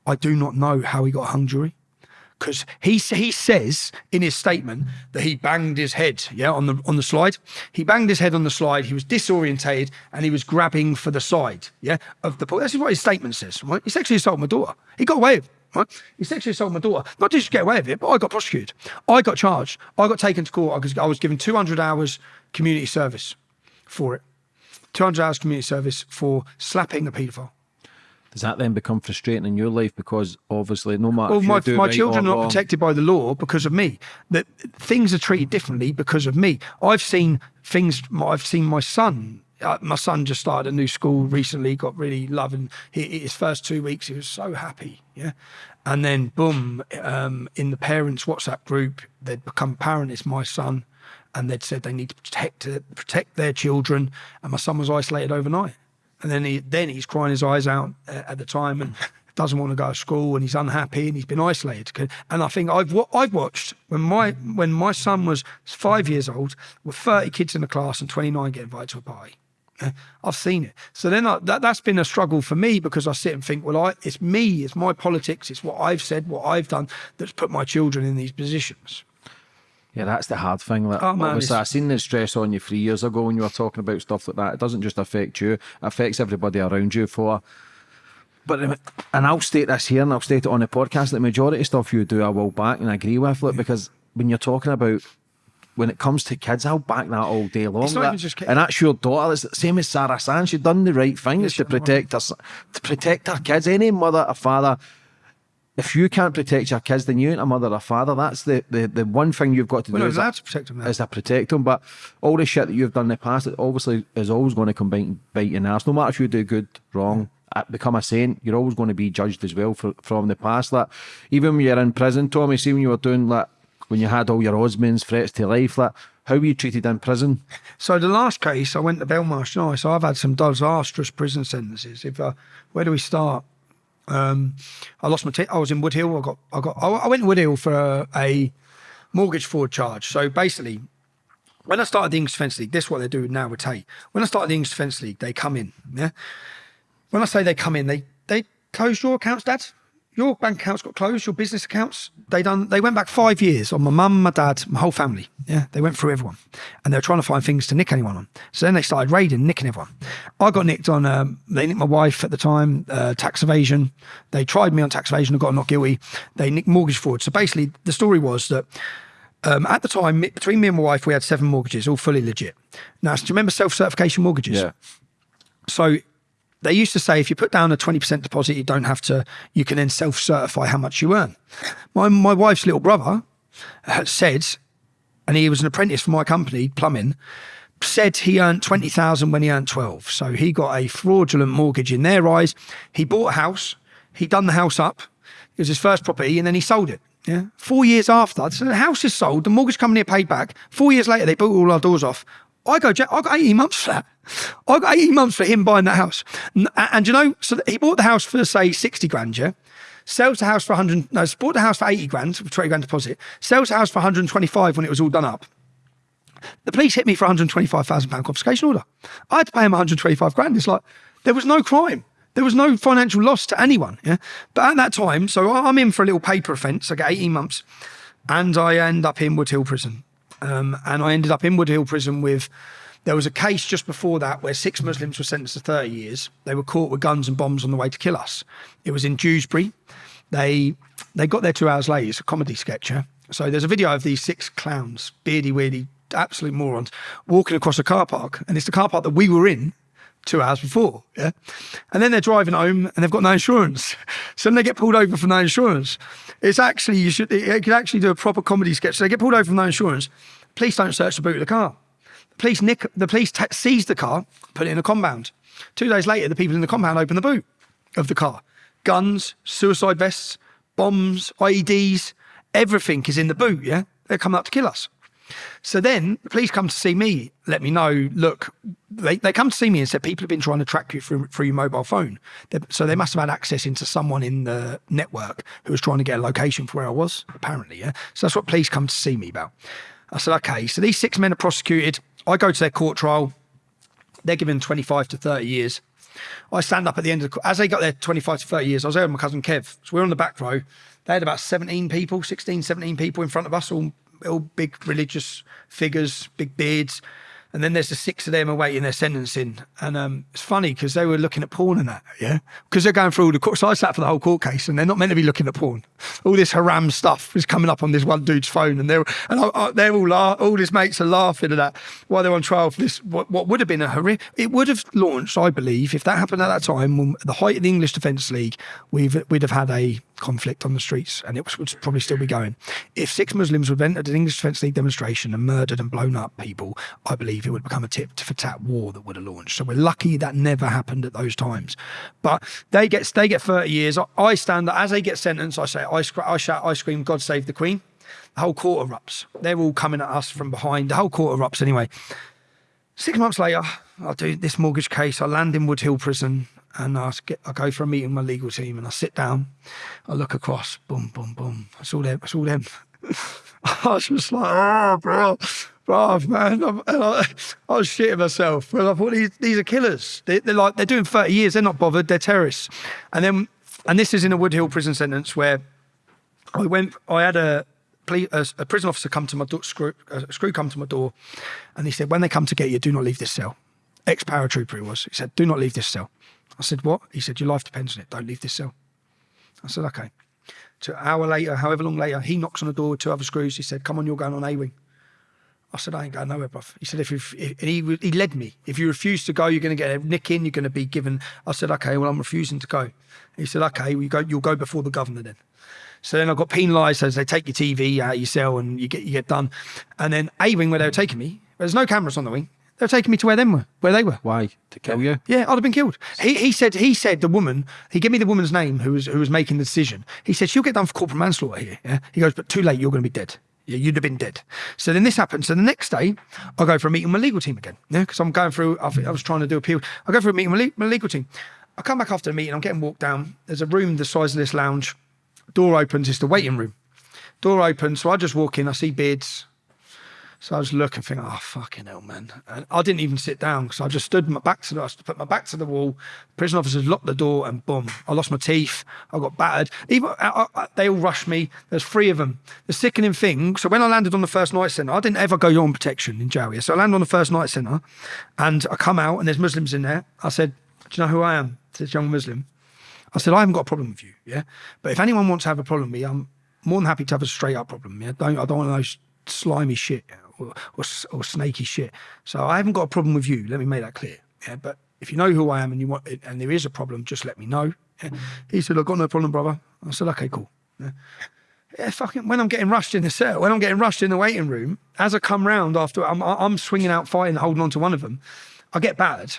I do not know how he got hung jury because he he says in his statement that he banged his head, yeah, on the on the slide. He banged his head on the slide. He was disorientated and he was grabbing for the side, yeah, of the. That's what his statement says. Right? He sexually assaulted my daughter. He got away with it. Right? He sexually assaulted my daughter. Not just get away with it, but I got prosecuted. I got charged. I got taken to court because I was given 200 hours community service for it. 200 hours community service for slapping a paedophile.
Does that then become frustrating in your life because obviously no matter
Well, my, my
right
children are not protected by the law because of me. That things are treated differently because of me. I've seen things. I've seen my son. Uh, my son just started a new school recently. Got really loving. He, his first two weeks, he was so happy. Yeah, and then boom, um, in the parents' WhatsApp group, they'd become parent. It's my son, and they'd said they need to protect protect their children. And my son was isolated overnight. And then he then he's crying his eyes out uh, at the time and doesn't want to go to school and he's unhappy and he's been isolated. And I think I've I've watched when my when my son was five years old with thirty kids in the class and twenty nine get invited to a party. Uh, I've seen it. So then I, that that's been a struggle for me because I sit and think, well, I, it's me, it's my politics, it's what I've said, what I've done that's put my children in these positions.
Yeah, that's the hard thing. Like,
Oh, man,
obviously, I seen the stress on you three years ago when you were talking about stuff like that. It doesn't just affect you; it affects everybody around you. For, but um, and I'll state this here, and I'll state it on the podcast. The majority of stuff you do, I will back and agree with. Look, because when you're talking about when it comes to kids, I'll back that all day long. That- and that's your daughter. It's the same as Sarah Sands. She done the right thing. it's to protect her, to protect her kids. Any mother or father if you can't protect your kids, then you ain't a mother or a father. That's the, the, the one thing you've got to
We're
do
not
is, a,
allowed to protect them now.
is to protect them. But all the shit that you've done in the past, it obviously is always going to come bite, bite you in the arse. No matter if you do good, wrong, uh, become a saint, you're always going to be judged as well for, from the past. Like, even when you're in prison, Tommy, see when you were doing like, when you had all your Osmans, threats to life, like, how were you treated in prison?
So the last case, I went to Belmarsh Nice. So I've had some disastrous prison sentences. If uh, where do we start? Um, I lost my. I was in Woodhill. I got. I got. I I went to Woodhill for a, a mortgage fraud charge. So basically, when I started the English Defence League, this is what they do now with Tate. When I started the English Defence League, they come in. Yeah. When I say they come in, they they close your accounts, Dad. Your bank accounts got closed. Your business accounts. They done. They went back five years on my mum, my dad, my whole family. Yeah, they went through everyone, and they were trying to find things to nick anyone on. So then they started raiding, nicking everyone. I got nicked on. Um, they nicked my wife at the time. Uh, tax evasion. They tried me on tax evasion. I got not guilty. They nicked mortgage fraud. So basically, the story was that um, at the time, between me and my wife, we had seven mortgages, all fully legit. Now, do you remember self-certification mortgages? Yeah. So they used to say if you put down a 20% deposit, you don't have to, you can then self certify how much you earn. My, my wife's little brother said, and he was an apprentice for my company, plumbing, said he earned 20,000 when he earned 12. So he got a fraudulent mortgage in their eyes. He bought a house, he done the house up, it was his first property, and then he sold it. Yeah. Four years after, so the house is sold, the mortgage company had paid back. Four years later, they bought all our doors off. I go, "Jack, I got 18 months for that. I got 18 months for him buying that house. And, and you know, so he bought the house for, say, 60 grand, yeah? Sells the house for 100, no, bought the house for 80 grand, with 20 grand deposit. Sells the house for 125 when it was all done up. The police hit me for 125,000 pound confiscation order. I had to pay him 125 grand. It's like, there was no crime. There was no financial loss to anyone. Yeah. But at that time, so I'm in for a little paper offence. I get 18 months and I end up in Woodhill prison. Um, and I ended up in Woodhill prison with, there was a case just before that where six Muslims were sentenced to 30 years. They were caught with guns and bombs on the way to kill us. It was in Dewsbury. They they got there two hours late. It's a comedy sketch. So there's a video of these six clowns, beardy, weirdy, absolute morons, walking across a car park. And it's the car park that we were in two hours before. Yeah. And then they're driving home and they've got no insurance. So then they get pulled over for no insurance. It's actually, you should, you could actually do a proper comedy sketch. So they get pulled over for no insurance. Police don't search the boot of the car. The police nick, the police seize the car, put it in a compound. Two days later, the people in the compound open the boot of the car. Guns, suicide vests, bombs, IEDs, everything is in the boot. Yeah. They're coming up to kill us. So then the police come to see me, let me know, look, they, they come to see me and said, people have been trying to track you through, through your mobile phone. They- so they must have had access into someone in the network who was trying to get a location for where I was, apparently. Yeah. So that's what police come to see me about. I said, okay, so these six men are prosecuted. I go to their court trial. They're given 25 to 30 years. I stand up at the end of the, court. as they got their 25 to 30 years, I was there with my cousin Kev. So we're on the back row. They had about 17 people, 16, 17 people in front of us, all, all big religious figures, big beards. And then there's the six of them awaiting their sentencing. And um, it's funny because they were looking at porn and that, yeah? Because they're going through all the court. So I sat for the whole court case and they're not meant to be looking at porn. All this haram stuff is coming up on this one dude's phone. And they're, and I, I, they're all, all his mates are laughing at that while they're on trial for this, what, what would have been a horrific, it would have launched, I believe, if that happened at that time, when, at the height of the English Defence League, we've, we'd have had a conflict on the streets and it was, would probably still be going. If six Muslims would have entered an English Defence League demonstration and murdered and blown up people, I believe it would become a tip to for tat war that would have launched. So we're lucky that never happened at those times. But they get they get 30 years. I, stand as they get sentenced, I say, I, I shout, I scream, God save the Queen. The whole court erupts. They're all coming at us from behind. The whole court erupts anyway. Six months later, I do this mortgage case. I land in Woodhill Prison and I, I go for a meeting with my legal team and I sit down. I look across, boom, boom, boom. It's all them. It's all them. I was just like, oh, bro, bro, man. I'm, I, I, was shitting myself. Well, I thought these, these are killers. They, are like, they're doing 30 years. They're not bothered. They're terrorists. And then, and this is in a Woodhill prison sentence where I went, I had a, a, a prison officer come to my door, screw, screw come to my door, and he said, when they come to get you, do not leave this cell. Ex paratrooper he was. He said, do not leave this cell. I said, what? He said, your life depends on it. Don't leave this cell. I said, okay. To an hour later, however long later, he knocks on the door with two other screws. He said, come on, you're going on A wing. I said, I ain't going nowhere, bruv. He said, if, if, if and he, he led me. If you refuse to go, you're going to get a nick in, you're going to be given. I said, okay, well, I'm refusing to go. He said, okay, well, you go, you'll go before the governor then. So then I got penalised as they take your TV out of your cell and you get you get done. And then A wing where they were taking me, there's no cameras on the wing. They were taking me to where them were, where they were.
Why? To kill you?
Yeah, I'd have been killed. He, he said he said the woman. He gave me the woman's name who was who was making the decision. He said she'll get done for corporate manslaughter here. Yeah. He goes, but too late. You're going to be dead. Yeah, you'd have been dead. So then this happens. So the next day, I go for a meeting with my legal team again. Yeah, because I'm going through. I, I was trying to do appeal. I go for a meeting with my legal team. I come back after the meeting. I'm getting walked down. There's a room the size of this lounge. Door opens. It's the waiting room. Door opens. So I just walk in. I see beards. So I was looking, thinking, oh fucking hell, man! And I didn't even sit down because I just stood my back to the, I put my back to the wall. Prison officers locked the door, and boom, I lost my teeth. I got battered. Even I, I, they all rushed me. There's three of them. The sickening thing. So when I landed on the first night centre, I didn't ever go on protection in jail. So I landed on the first night centre, and I come out, and there's Muslims in there. I said, "Do you know who I am?" This young Muslim. I said, "I haven't got a problem with you, yeah. But if anyone wants to have a problem with me, I'm more than happy to have a straight up problem. Yeah, don't I don't want those slimy shit." Or, or, or, snaky shit. So I haven't got a problem with you. Let me make that clear. Yeah, but if you know who I am and you want and there is a problem, just let me know. Yeah. Mm. He said, I've got no problem, brother. I said, okay, cool. Yeah. yeah. fucking when I'm getting rushed in the cell, when I'm getting rushed in the waiting room, as I come round after I'm, I'm swinging out fighting, holding on to one of them, I get battered.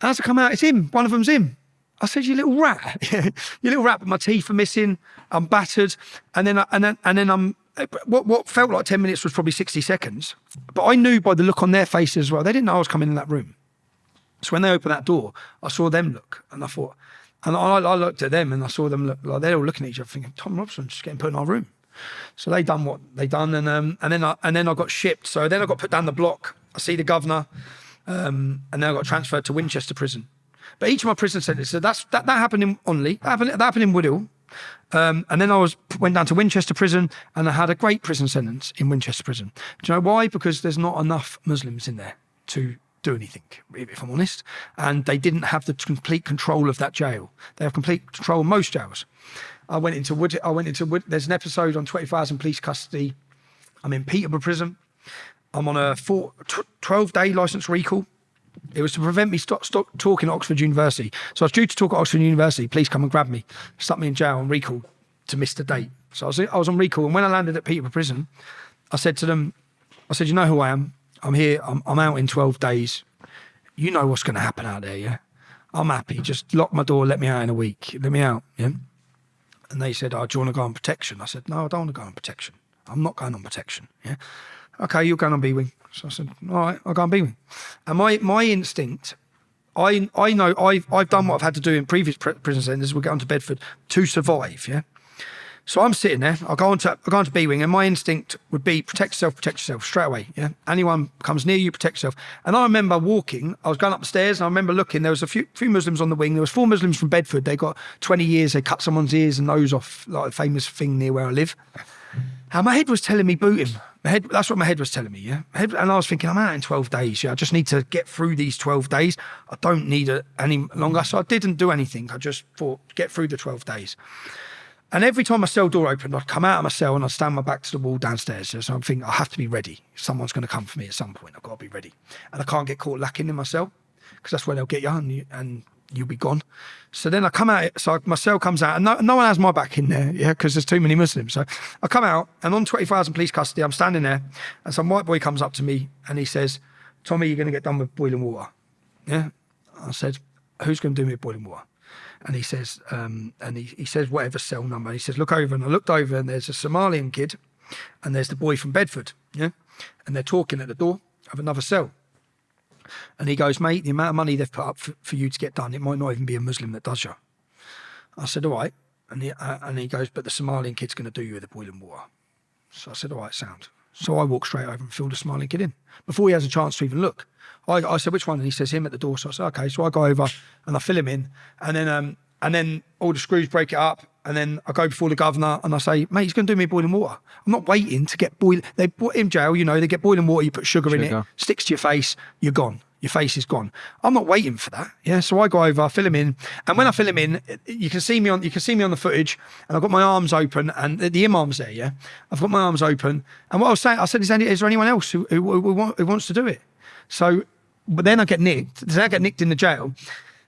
As I come out, it's him. One of them's him. I said, "You little rat, you little rat." But my teeth are missing. I'm battered, and then and then and then I'm what, what felt like 10 minutes was probably 60 seconds. But I knew by the look on their faces as well, they didn't know I was coming in that room. So when they opened that door, I saw them look and I thought, and I, I looked at them and I saw them look like they're all looking at each other thinking, Tom Robson's just getting put in our room. So they done what they done, and um, and then I, and then I got shipped. So then I got put down the block. I see the governor, um, and then I got transferred to Winchester Prison. But each of my prison sentences, so that's that, that happened in Onley, that happened, that happened in Woodhill, um, and then I was went down to Winchester Prison, and I had a great prison sentence in Winchester Prison. Do you know why? Because there's not enough Muslims in there to do anything, if I'm honest. And they didn't have the complete control of that jail. They have complete control of most jails. I went into Wood. I went into Wood. There's an episode on 24 police custody. I'm in Peterborough Prison. I'm on a four, 12 day license recall. It was to prevent me stop, stop talking at Oxford University. So I was due to talk at Oxford University. Please come and grab me. Stuck me in jail and recalled to miss the date. So I was, I was on recall. And when I landed at Peterborough Prison, I said to them, I said, you know who I am? I'm here. I'm, I'm out in 12 days. You know what's going to happen out there, yeah? I'm happy. Just lock my door. Let me out in a week. Let me out, yeah? And they said, oh, do you want to go on protection? I said, no, I don't want to go on protection. I'm not going on protection, yeah? Okay, you're going on B wing. So I said, all right, I'll go and be with him. And my, my instinct, I, I know I've, I've done what I've had to do in previous prison centres. We'll get on to Bedford to survive, yeah? So I'm sitting there, I'll go on to, I'll go on to B Wing, and my instinct would be protect yourself, protect yourself straight away. Yeah. Anyone comes near you, protect yourself. And I remember walking, I was going up the stairs, and I remember looking, there was a few, few Muslims on the wing. There was four Muslims from Bedford. They got 20 years, they cut someone's ears and nose off, like a famous thing near where I live. And my head was telling me boot him. My head, that's what my head was telling me, yeah. Head, and I was thinking, I'm out in 12 days. Yeah, I just need to get through these 12 days. I don't need it any longer. So I didn't do anything. I just thought, get through the 12 days. And every time my cell door opened, I'd come out of my cell and I'd stand my back to the wall downstairs. So I'm thinking, I have to be ready. Someone's going to come for me at some point. I've got to be ready. And I can't get caught lacking in my cell because that's where they'll get you and, you and you'll be gone. So then I come out, so my cell comes out, and no, no one has my back in there, yeah, because there's too many Muslims. So I come out, and on 24,000 police custody, I'm standing there, and some white boy comes up to me and he says, Tommy, you're going to get done with boiling water. Yeah. I said, Who's going to do me boiling water? And he says, um, and he, he says, whatever cell number. He says, look over. And I looked over, and there's a Somalian kid, and there's the boy from Bedford. Yeah. And they're talking at the door of another cell. And he goes, mate, the amount of money they've put up for, for you to get done, it might not even be a Muslim that does you. I said, all right. And he, uh, and he goes, but the Somalian kid's going to do you with the boiling water. So I said, all right, sound. So I walk straight over and fill the Somalian kid in before he has a chance to even look. I, I said, which one? And he says, him at the door. So I said, okay. So I go over and I fill him in. And then, um, and then all the screws break it up. And then I go before the governor and I say, mate, he's going to do me boiling water. I'm not waiting to get boiling. They put in jail, you know, they get boiling water, you put sugar, in it, sticks to your face, you're gone. Your face is gone. I'm not waiting for that. Yeah. So I go over, I fill him in, and when I fill him in, you can see me on you can see me on the footage, and I've got my arms open, and the, the imam's there. Yeah. I've got my arms open, and what I was saying, I said, is, any, is there anyone else who, who, who, who wants to do it? So, but then I get nicked. Then I get nicked in the jail.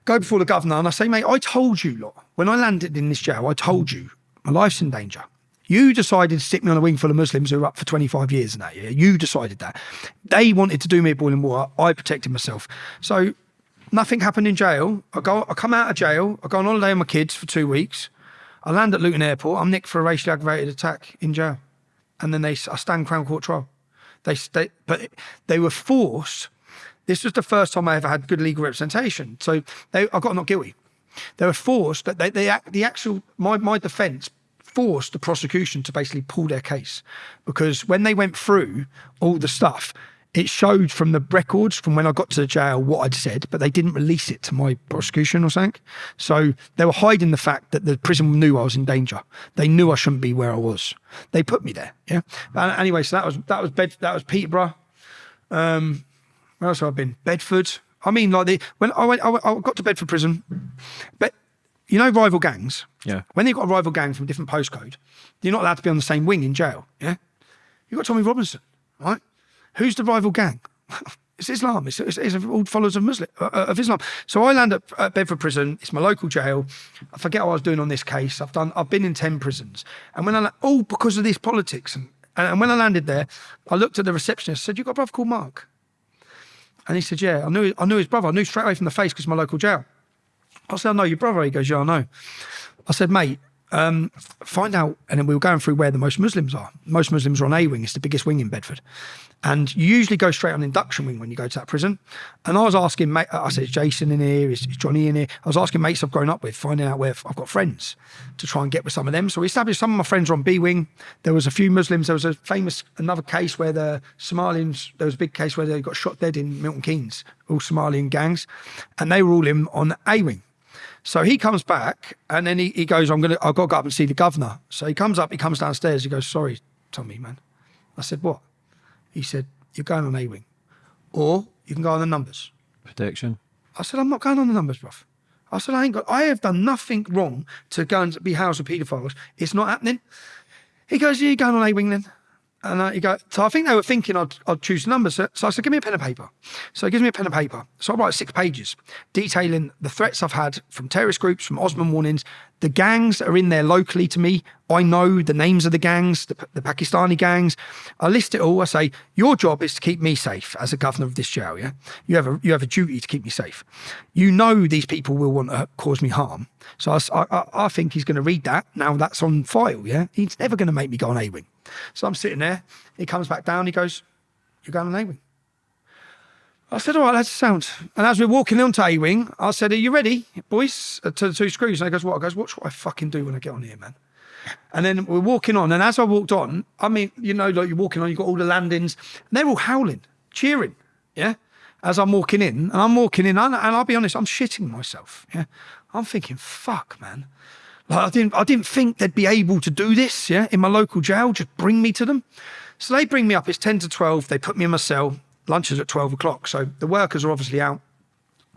Go before the governor, and I say, mate, I told you, lot, when I landed in this jail, I told you my life's in danger. You decided to stick me on a wing full of Muslims who are up for 25 years and that, yeah? You decided that. They wanted to do me a boiling water. I protected myself. So nothing happened in jail. I go, I come out of jail. I go on holiday with my kids for two weeks. I land at Luton Airport. I'm nicked for a racially aggravated attack in jail. And then they, I stand Crown Court trial. They, they, but they were forced. This was the first time I ever had good legal representation. So they, I got not guilty. They were forced that they, they the actual my my defence forced the prosecution to basically pull their case because when they went through all the stuff, it showed from the records from when I got to the jail what I'd said, but they didn't release it to my prosecution or something. So they were hiding the fact that the prison knew I was in danger. They knew I shouldn't be where I was. They put me there. Yeah. But anyway, so that was that was Bed that was Peterborough. Um, where else have I been? Bedford. I mean, like the when I went, I, went- I got to Bedford prison, but you know, rival gangs.
Yeah.
When you've got a rival gang from a different postcode, you're not allowed to be on the same wing in jail. Yeah. You've got Tommy Robinson, right? Who's the rival gang? It's Islam. It's, it's, it's all followers of Muslim uh, uh, of Islam. So I land at, at Bedford Prison. It's my local jail. I forget what I was doing on this case. I've done. I've been in ten prisons, and when I all because of this politics, and, and when I landed there, I looked at the receptionist. Said, "You got a brother called Mark?" And he said, "Yeah." I knew. I knew his brother. I knew straight away from the face because my local jail. I said, I know your brother. He goes, Yeah, I know. I said, Mate, um, find out. And then we were going through where the most Muslims are. Most Muslims are on A wing, it's the biggest wing in Bedford. And you usually go straight on induction wing when you go to that prison. And I was asking, mate, I said, Is Jason in here? Is, is Johnny in here? I was asking mates I've grown up with, finding out where I've got friends to try and get with some of them. So we established some of my friends are on B wing. There was a few Muslims. There was a famous, another case where the Somalians, there was a big case where they got shot dead in Milton Keynes, all Somalian gangs. And they were all in on A wing. So he comes back and then he, he goes, I'm gonna I've got to go up and see the governor. So he comes up, he comes downstairs, he goes, Sorry, Tommy, man. I said, What? He said, You're going on A wing. Or you can go on the numbers.
Protection.
I said, I'm not going on the numbers, bruv. I said, I ain't got I have done nothing wrong to go and be housed with paedophiles. It's not happening. He goes, Yeah, you're going on A wing then. And I, he go, so I think they were thinking I'd, I'd choose numbers. So, so I said, give me a pen and paper. So he gives me a pen and paper. So I write six pages detailing the threats I've had from terrorist groups, from Osman warnings, the gangs that are in there locally to me. I know the names of the gangs, the, the Pakistani gangs. I list it all. I say, your job is to keep me safe as a governor of this jail. Yeah, you have a you have a duty to keep me safe. You know these people will want to cause me harm. So I I think he's going to read that. Now that's on file. Yeah, he's never going to make me go on A wing. So I'm sitting there. He comes back down. He goes, "You're going on A wing." I said, all right, that's sound. And as we're walking onto A Wing, I said, are you ready, boys? Uh, To the two screws. And he goes, what? I goes, watch what I fucking do when I get on here, man. And then we're walking on. And as I walked on, I mean, you know, like you're walking on, you've got all the landings, and they're all howling, cheering. Yeah. As I'm walking in, and I'm walking in, and I'll be honest, I'm shitting myself. Yeah. I'm thinking, fuck, man. Like I didn't, I didn't think they'd be able to do this. Yeah, in my local jail, just bring me to them. So they bring me up. It's ten to twelve. They put me in my cell. Lunch is at twelve o'clock. So the workers are obviously out.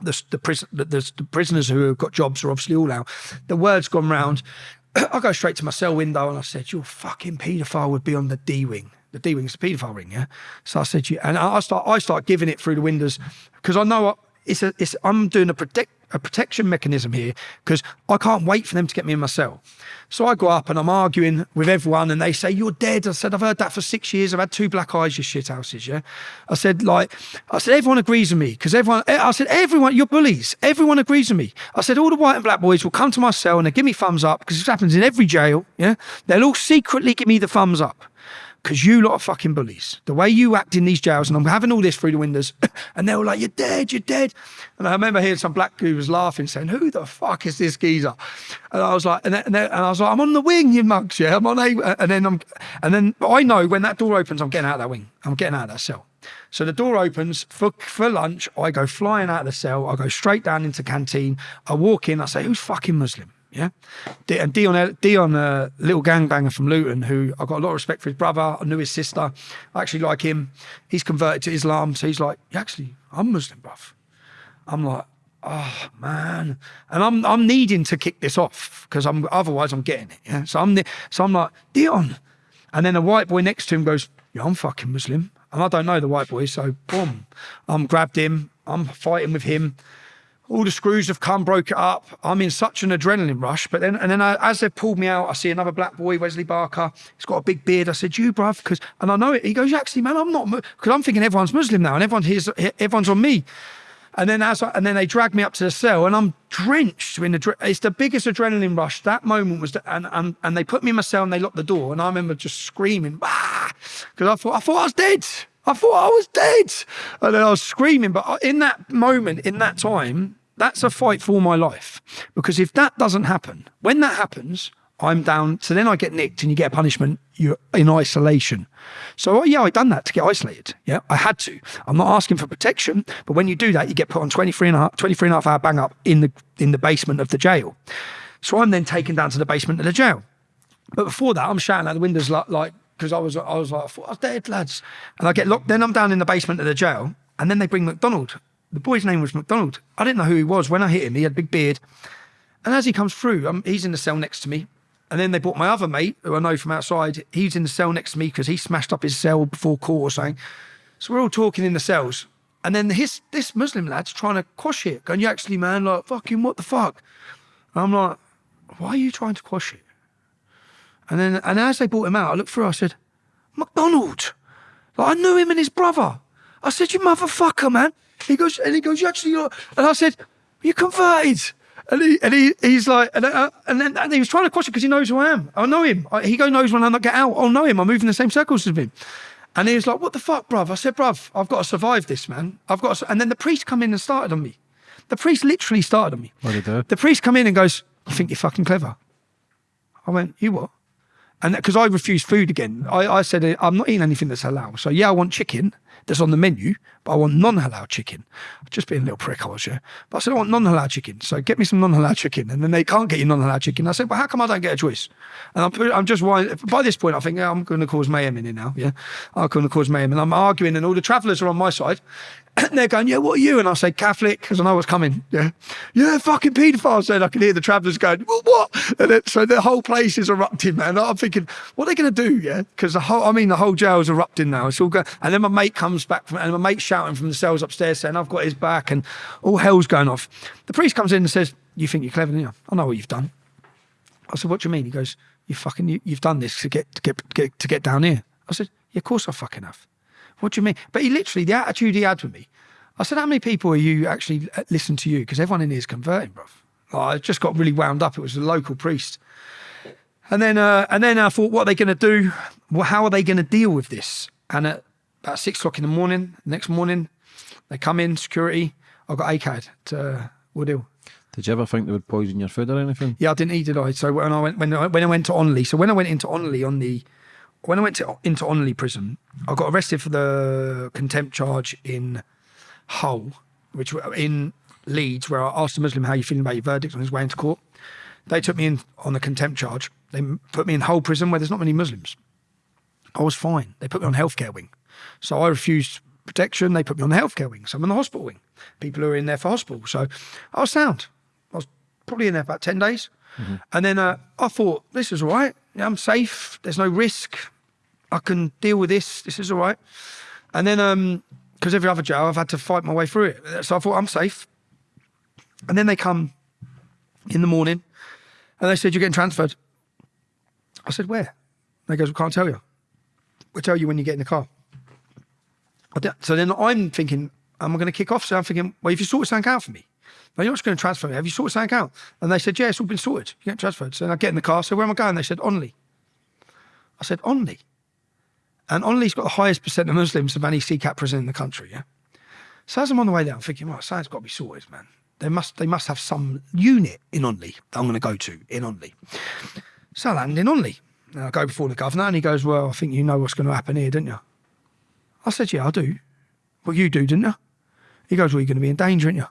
The the, prison, the, the, prisoners who have got jobs are obviously all out. The word's gone round. I go straight to my cell window and I said, "Your fucking paedophile would be on the D wing." The D wing's the paedophile ring, yeah. So I said, "You," and I I start, I start giving it through the windows because I know I- it's a, it's. I'm doing a protect a protection mechanism here because I can't wait for them to get me in my cell. So I go up and I'm arguing with everyone, and they say, "You're dead." I said, "I've heard that for six years. I've had two black eyes, you shit houses." Yeah, I said, like, I said, everyone agrees with me because everyone. Eh, I said, everyone, you're bullies. Everyone agrees with me. I said, all the white and black boys will come to my cell and they give me thumbs up because this happens in every jail. Yeah, they'll all secretly give me the thumbs up because you lot are fucking bullies. The way you act in these jails, and I'm having all this through the windows, and they were like, "You're dead, you're dead." And I remember hearing some black who was laughing, saying, "Who the fuck is this geezer?" And I was like, and, then, and, then- and I was like, "I'm on the wing, you mugs, yeah, I'm on a." And then I'm, and then I know when that door opens, I'm getting out of that wing. I'm getting out of that cell. So the door opens for for lunch. I go flying out of the cell. I go straight down into canteen. I walk in. I say, "Who's fucking Muslim?" Yeah, and Dion, Dion, uh, little gangbanger from Luton, who I got a lot of respect for his brother. I knew his sister. I actually like him. He's converted to Islam, so he's like, "Yeah, actually, I'm Muslim, bruv. I'm like, oh man, and I'm I'm needing to kick this off because I'm otherwise I'm getting it. Yeah, so I'm so I'm like Dion, and then a white boy next to him goes, "Yeah, I'm fucking Muslim," and I don't know the white boy, so boom, I'm grabbed him. I'm fighting with him all the screws have come, broke it up. I'm in such an adrenaline rush. But then, and then I, as they've pulled me out, I see another black boy, Wesley Barker. He's got a big beard. I said, "You, bruv," because and I know it. He goes, "Actually, man, I'm not," because I'm thinking everyone's Muslim now, and everyone here's everyone's on me. And then as I, and then they drag me up to the cell, and I'm drenched in the. It's the biggest adrenaline rush. That moment was, the, and and and they put me in my cell and they locked the door, and I remember just screaming, because I thought I thought I was dead. I thought I was dead, and I was screaming. But in that moment, in that time, that's a fight for my life. Because if that doesn't happen, when that happens, I'm down. So then I get nicked and you get a punishment. You're in isolation. So oh, yeah, I done that to get isolated. Yeah, I had to. I'm not asking for protection, but when you do that, you get put on 23 and a half, 23 and a half hour bang up in the in the basement of the jail. So I'm then taken down to the basement of the jail. But before that, I'm shouting out the windows like like because I was I was like I thought I was dead, lads. And I get locked. Then I'm down in the basement of the jail, and then they bring McDonald. The boy's name was McDonald. I didn't know who he was when I hit him. He had a big beard, and as he comes through, um, he's in the cell next to me. And then they brought my other mate, who I know from outside. He's in the cell next to me because he smashed up his cell before court or something. So we're all talking in the cells. And then his this Muslim lad's trying to quash it, going, "You actually, man, like fucking what the fuck?" And I'm like, "Why are you trying to quash it?" And then, and as they brought him out, I looked through. I said, "McDonald." Like I knew him and his brother. I said, "You motherfucker, man." He goes, and he goes, "You actually," are-" and I said, "You converted." And he, and he, he's like, and, uh, and then and he was trying to question because he knows who I am. I know him. I, he go knows when I get out. I'll know him. I move in the same circles as him. And he was like, "What the fuck, bruv?" I said, "Bruv, I've got to survive this, man. I've got." To, and then the priest come in and started on me. The priest literally started on me.
What did he do?
The priest come in and goes, "You think you're fucking clever?" I went, "You what?" And because I refused food again, I, I said uh, I'm not eating anything that's halal. So yeah, I want chicken that's on the menu, but I want non-halal chicken. Just being a little prick, I was yeah. But I said I want non-halal chicken. So get me some non-halal chicken, and then they can't get you non-halal chicken. I said, well, how come I don't get a choice? And I'm I'm just by this point I think I'm going to cause mayhem in here now. Yeah, I'm going to cause mayhem, and I'm arguing, and all the travellers are on my side. And they're going, yeah, what are you? And I say Catholic because I know what's coming. Yeah, yeah, fucking paedophile. Said I can hear the travellers going, well, what? And it, so the whole place is erupting, man. I'm thinking, what are they going to do? Yeah, because the whole, I mean, the whole jail's erupting now. It's all going. And then my mate comes back from, and my mate shouting from the cells upstairs saying, I've got his back, and all hell's going off. The priest comes in and says, you think you're clever, don't you? I know what you've done. I said, "What do you mean?" He goes, "You fucking you, you've done this to get to get, get to get down here." I said, "Yeah, of course I fucking have." What do you mean? But he literally the attitude he had with me. I said, "How many people are you actually uh, listen to you?" Because everyone in here is converting, bruv. I just got really wound up. It was a local priest, and then uh, and then I thought, what are they going to do? Well, how are they going to deal with this? And at about six o'clock in the morning, next morning, they come in security. I got ACAD to uh, Woodhill.
Did you ever think they would poison your food or anything?
Yeah, I didn't eat, did I? So when I went when I, when I went to Onley, so when I went into Onley on the when I went to, into Onley prison, I got arrested for the contempt charge in Hull, which were in Leeds, where I asked a Muslim how you feeling about your verdict on his way into court. They took me in on the contempt charge. They put me in Hull prison where there's not many Muslims. I was fine. They put me on healthcare wing. So I refused protection. They put me on the healthcare wing. So I'm on the hospital wing. People who are in there for hospital. So I was sound. I was probably in there about 10 days. And then uh, I thought, this is all right. I'm safe. There's no risk. I can deal with this. This is all right. And then, um, because every other jail, I've had to fight my way through it. So I thought, I'm safe. And then they come in the morning and they said, You're getting transferred. I said, Where? They goes, We can't tell you. We'll tell you when you get in the car. So then I'm thinking, Am I going to kick off? So I'm thinking, Well, if you sort something out for me, no, you're not just going to transfer me. Have you sorted something out? And they said, Yeah, it's all been sorted. You get transferred. So I get in the car. So where am I going? They said, Onley. I said, Onley. And Onley's got the highest percent of Muslims of any CCAP prison in the country, yeah? So as I'm on the way there, I'm thinking, well, something's got to be sorted, man. They must, they must have some unit in Onley that I'm going to go to in Onley. So I land in Onley. And I go before the governor and he goes, well, I think you know what's going to happen here, don't you? I said, yeah, I do. Well, you do, didn't you? He goes, well, you're going to be in danger, aren't you?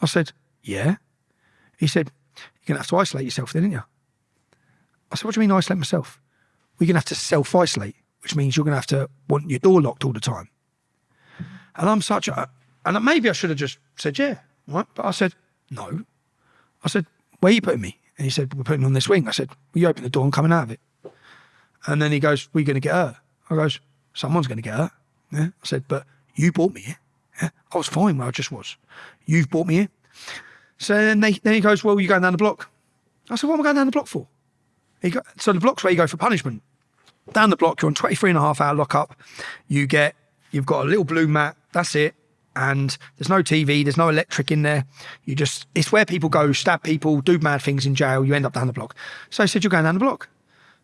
I said, yeah. He said, you're going to have to isolate yourself then, aren't you? I said, what do you mean isolate myself? We're going to have to self-isolate, which means you're going to have to want your door locked all the time. And I'm such a, and maybe I should have just said, yeah, right? But I said, no. I said, where are you putting me? And he said, we're putting on this wing. I said, well, you open the door and coming out of it. And then he goes, we're going to get hurt. I goes, someone's going to get hurt. Yeah. I said, but you brought me here. Yeah. I was fine where I just was. You've brought me here. So then, they, then he goes, well, you're going down the block. I said, what am I going down the block for? He go, so the block's where you go for punishment. Down the block, you're on 23 and a half hour lockup. You get, you've got a little blue mat. That's it. And there's no TV, there's no electric in there. You just, it's where people go, stab people, do mad things in jail. You end up down the block. So I said, you're going down the block.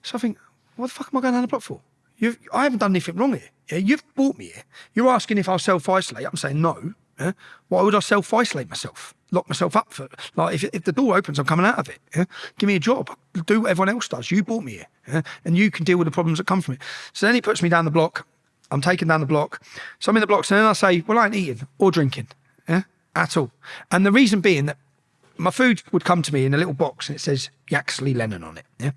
So I think, what the fuck am I going down the block for? You've, I haven't done anything wrong here. Yeah, you've brought me here. You're asking if I'll self isolate. I'm saying no. Yeah? Why would I self isolate myself? Lock myself up for like if, if the door opens, I'm coming out of it. Yeah? Give me a job. Do what everyone else does. You brought me here, yeah? and you can deal with the problems that come from it. So then he puts me down the block. I'm taken down the block. So I'm in the blocks, and then I say, "Well, I ain't eating or drinking, yeah, at all." And the reason being that my food would come to me in a little box, and it says Yaxley Lennon on it. Yeah.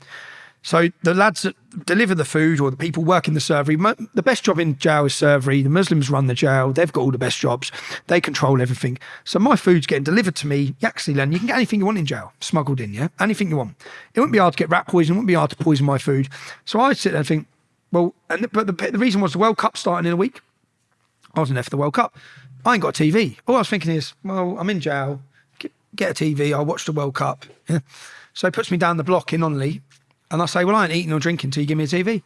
So the lads that deliver the food or the people working the servery, the best job in jail is servery. The Muslims run the jail. They've got all the best jobs. They control everything. So my food's getting delivered to me. Yaxley Len, you can get anything you want in jail, smuggled in, yeah? Anything you want. It wouldn't be hard to get rat poison. It wouldn't be hard to poison my food. So I sit there and think, well, and but the, the reason was the World Cup starting in a week. I wasn't there for the World Cup. I ain't got a TV. All I was thinking is, well, I'm in jail. Get, get a TV. I'll watch the World Cup. Yeah. So he puts me down the block in Onley, and I say, well, I ain't eating or drinking until you give me a TV.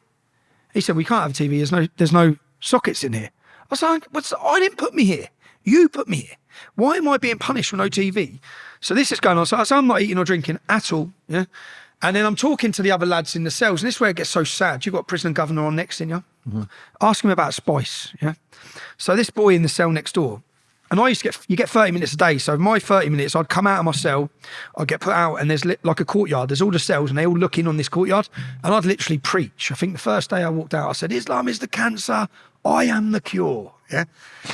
He said, we can't have a TV. There's no, there's no sockets in here. I was like, what's, I didn't put me here. You put me here. Why am I being punished for no TV? So this is going on. So I say, I'm not eating or drinking at all. Yeah. And then I'm talking to the other lads in the cells, and this is where it gets so sad. You've got prison governor on next in you. Mm-hmm. Ask him about spice. Yeah. So this boy in the cell next door, and I used to get you get 30 minutes a day. So my 30 minutes, I'd come out of my cell, I'd get put out, and there's li- like a courtyard. There's all the cells, and they all look in on this courtyard, and I'd literally preach. I think the first day I walked out, I said, "Islam is the cancer. I am the cure." Yeah,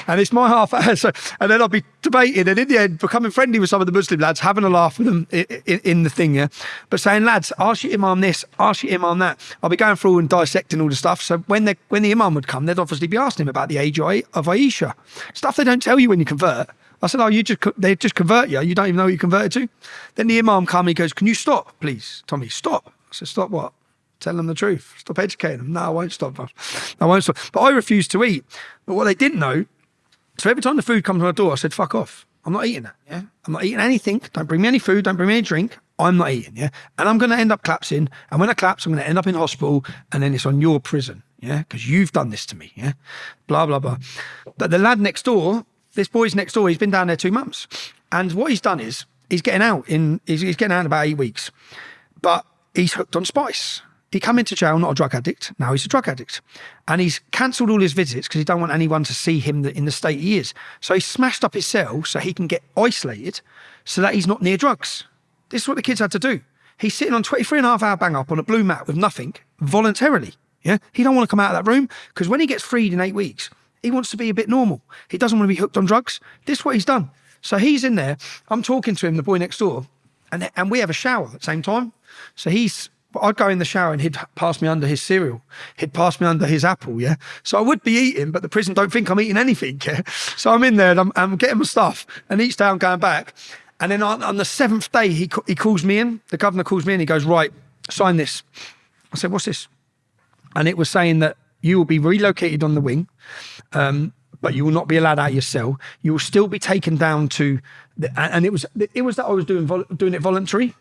and it's my half hour. So, and then I'll be debating, and in the end, becoming friendly with some of the Muslim lads, having a laugh with them in, in, in the thing. Yeah, but saying, lads, ask your imam this, ask your imam that. I'll be going through and dissecting all the stuff. So when they when the imam would come, they'd obviously be asking him about the age of Aisha, stuff they don't tell you when you convert. I said, oh, you just they just convert you. You don't even know what you converted to. Then the imam come, he goes, can you stop, please, Tommy? Stop. I said, stop what? Tell them the truth. Stop educating them. No, I won't stop. I won't stop. But I refused to eat. But what they didn't know, so every time the food comes to my door, I said, fuck off. I'm not eating that. Yeah. I'm not eating anything. Don't bring me any food. Don't bring me any drink. I'm not eating. Yeah. And I'm going to end up collapsing. And when I collapse, I'm going to end up in hospital. And then it's on your prison. Yeah. Because you've done this to me. Yeah. Blah, blah, blah. But the lad next door, this boy's next door, he's been down there two months. And what he's done is he's getting out in, he's, he's getting out in about eight weeks. But he's hooked on spice. He come into jail not a drug addict. Now he's a drug addict, and he's cancelled all his visits because he don't want anyone to see him in the state he is. So he smashed up his cell so he can get isolated, so that he's not near drugs. This is what the kids had to do. He's sitting on 23 and a half hour bang up on a blue mat with nothing voluntarily. Yeah, he don't want to come out of that room because when he gets freed in eight weeks, he wants to be a bit normal. He doesn't want to be hooked on drugs. This is what he's done. So he's in there. I'm talking to him, the boy next door, and and we have a shower at the same time. So he's I'd go in the shower and he'd pass me under his cereal. He'd pass me under his apple, yeah. So I would be eating, but the prison don't think I'm eating anything, yeah. So I'm in there and I'm, I'm getting my stuff, and each day I'm going back. And then on, on the seventh day, he he calls me in. The governor calls me in. He goes, right, sign this. I said, what's this? And it was saying that you will be relocated on the wing. Um, but you will not be allowed out of your cell. You will still be taken down to, the, and it was it was that I was doing doing it voluntary.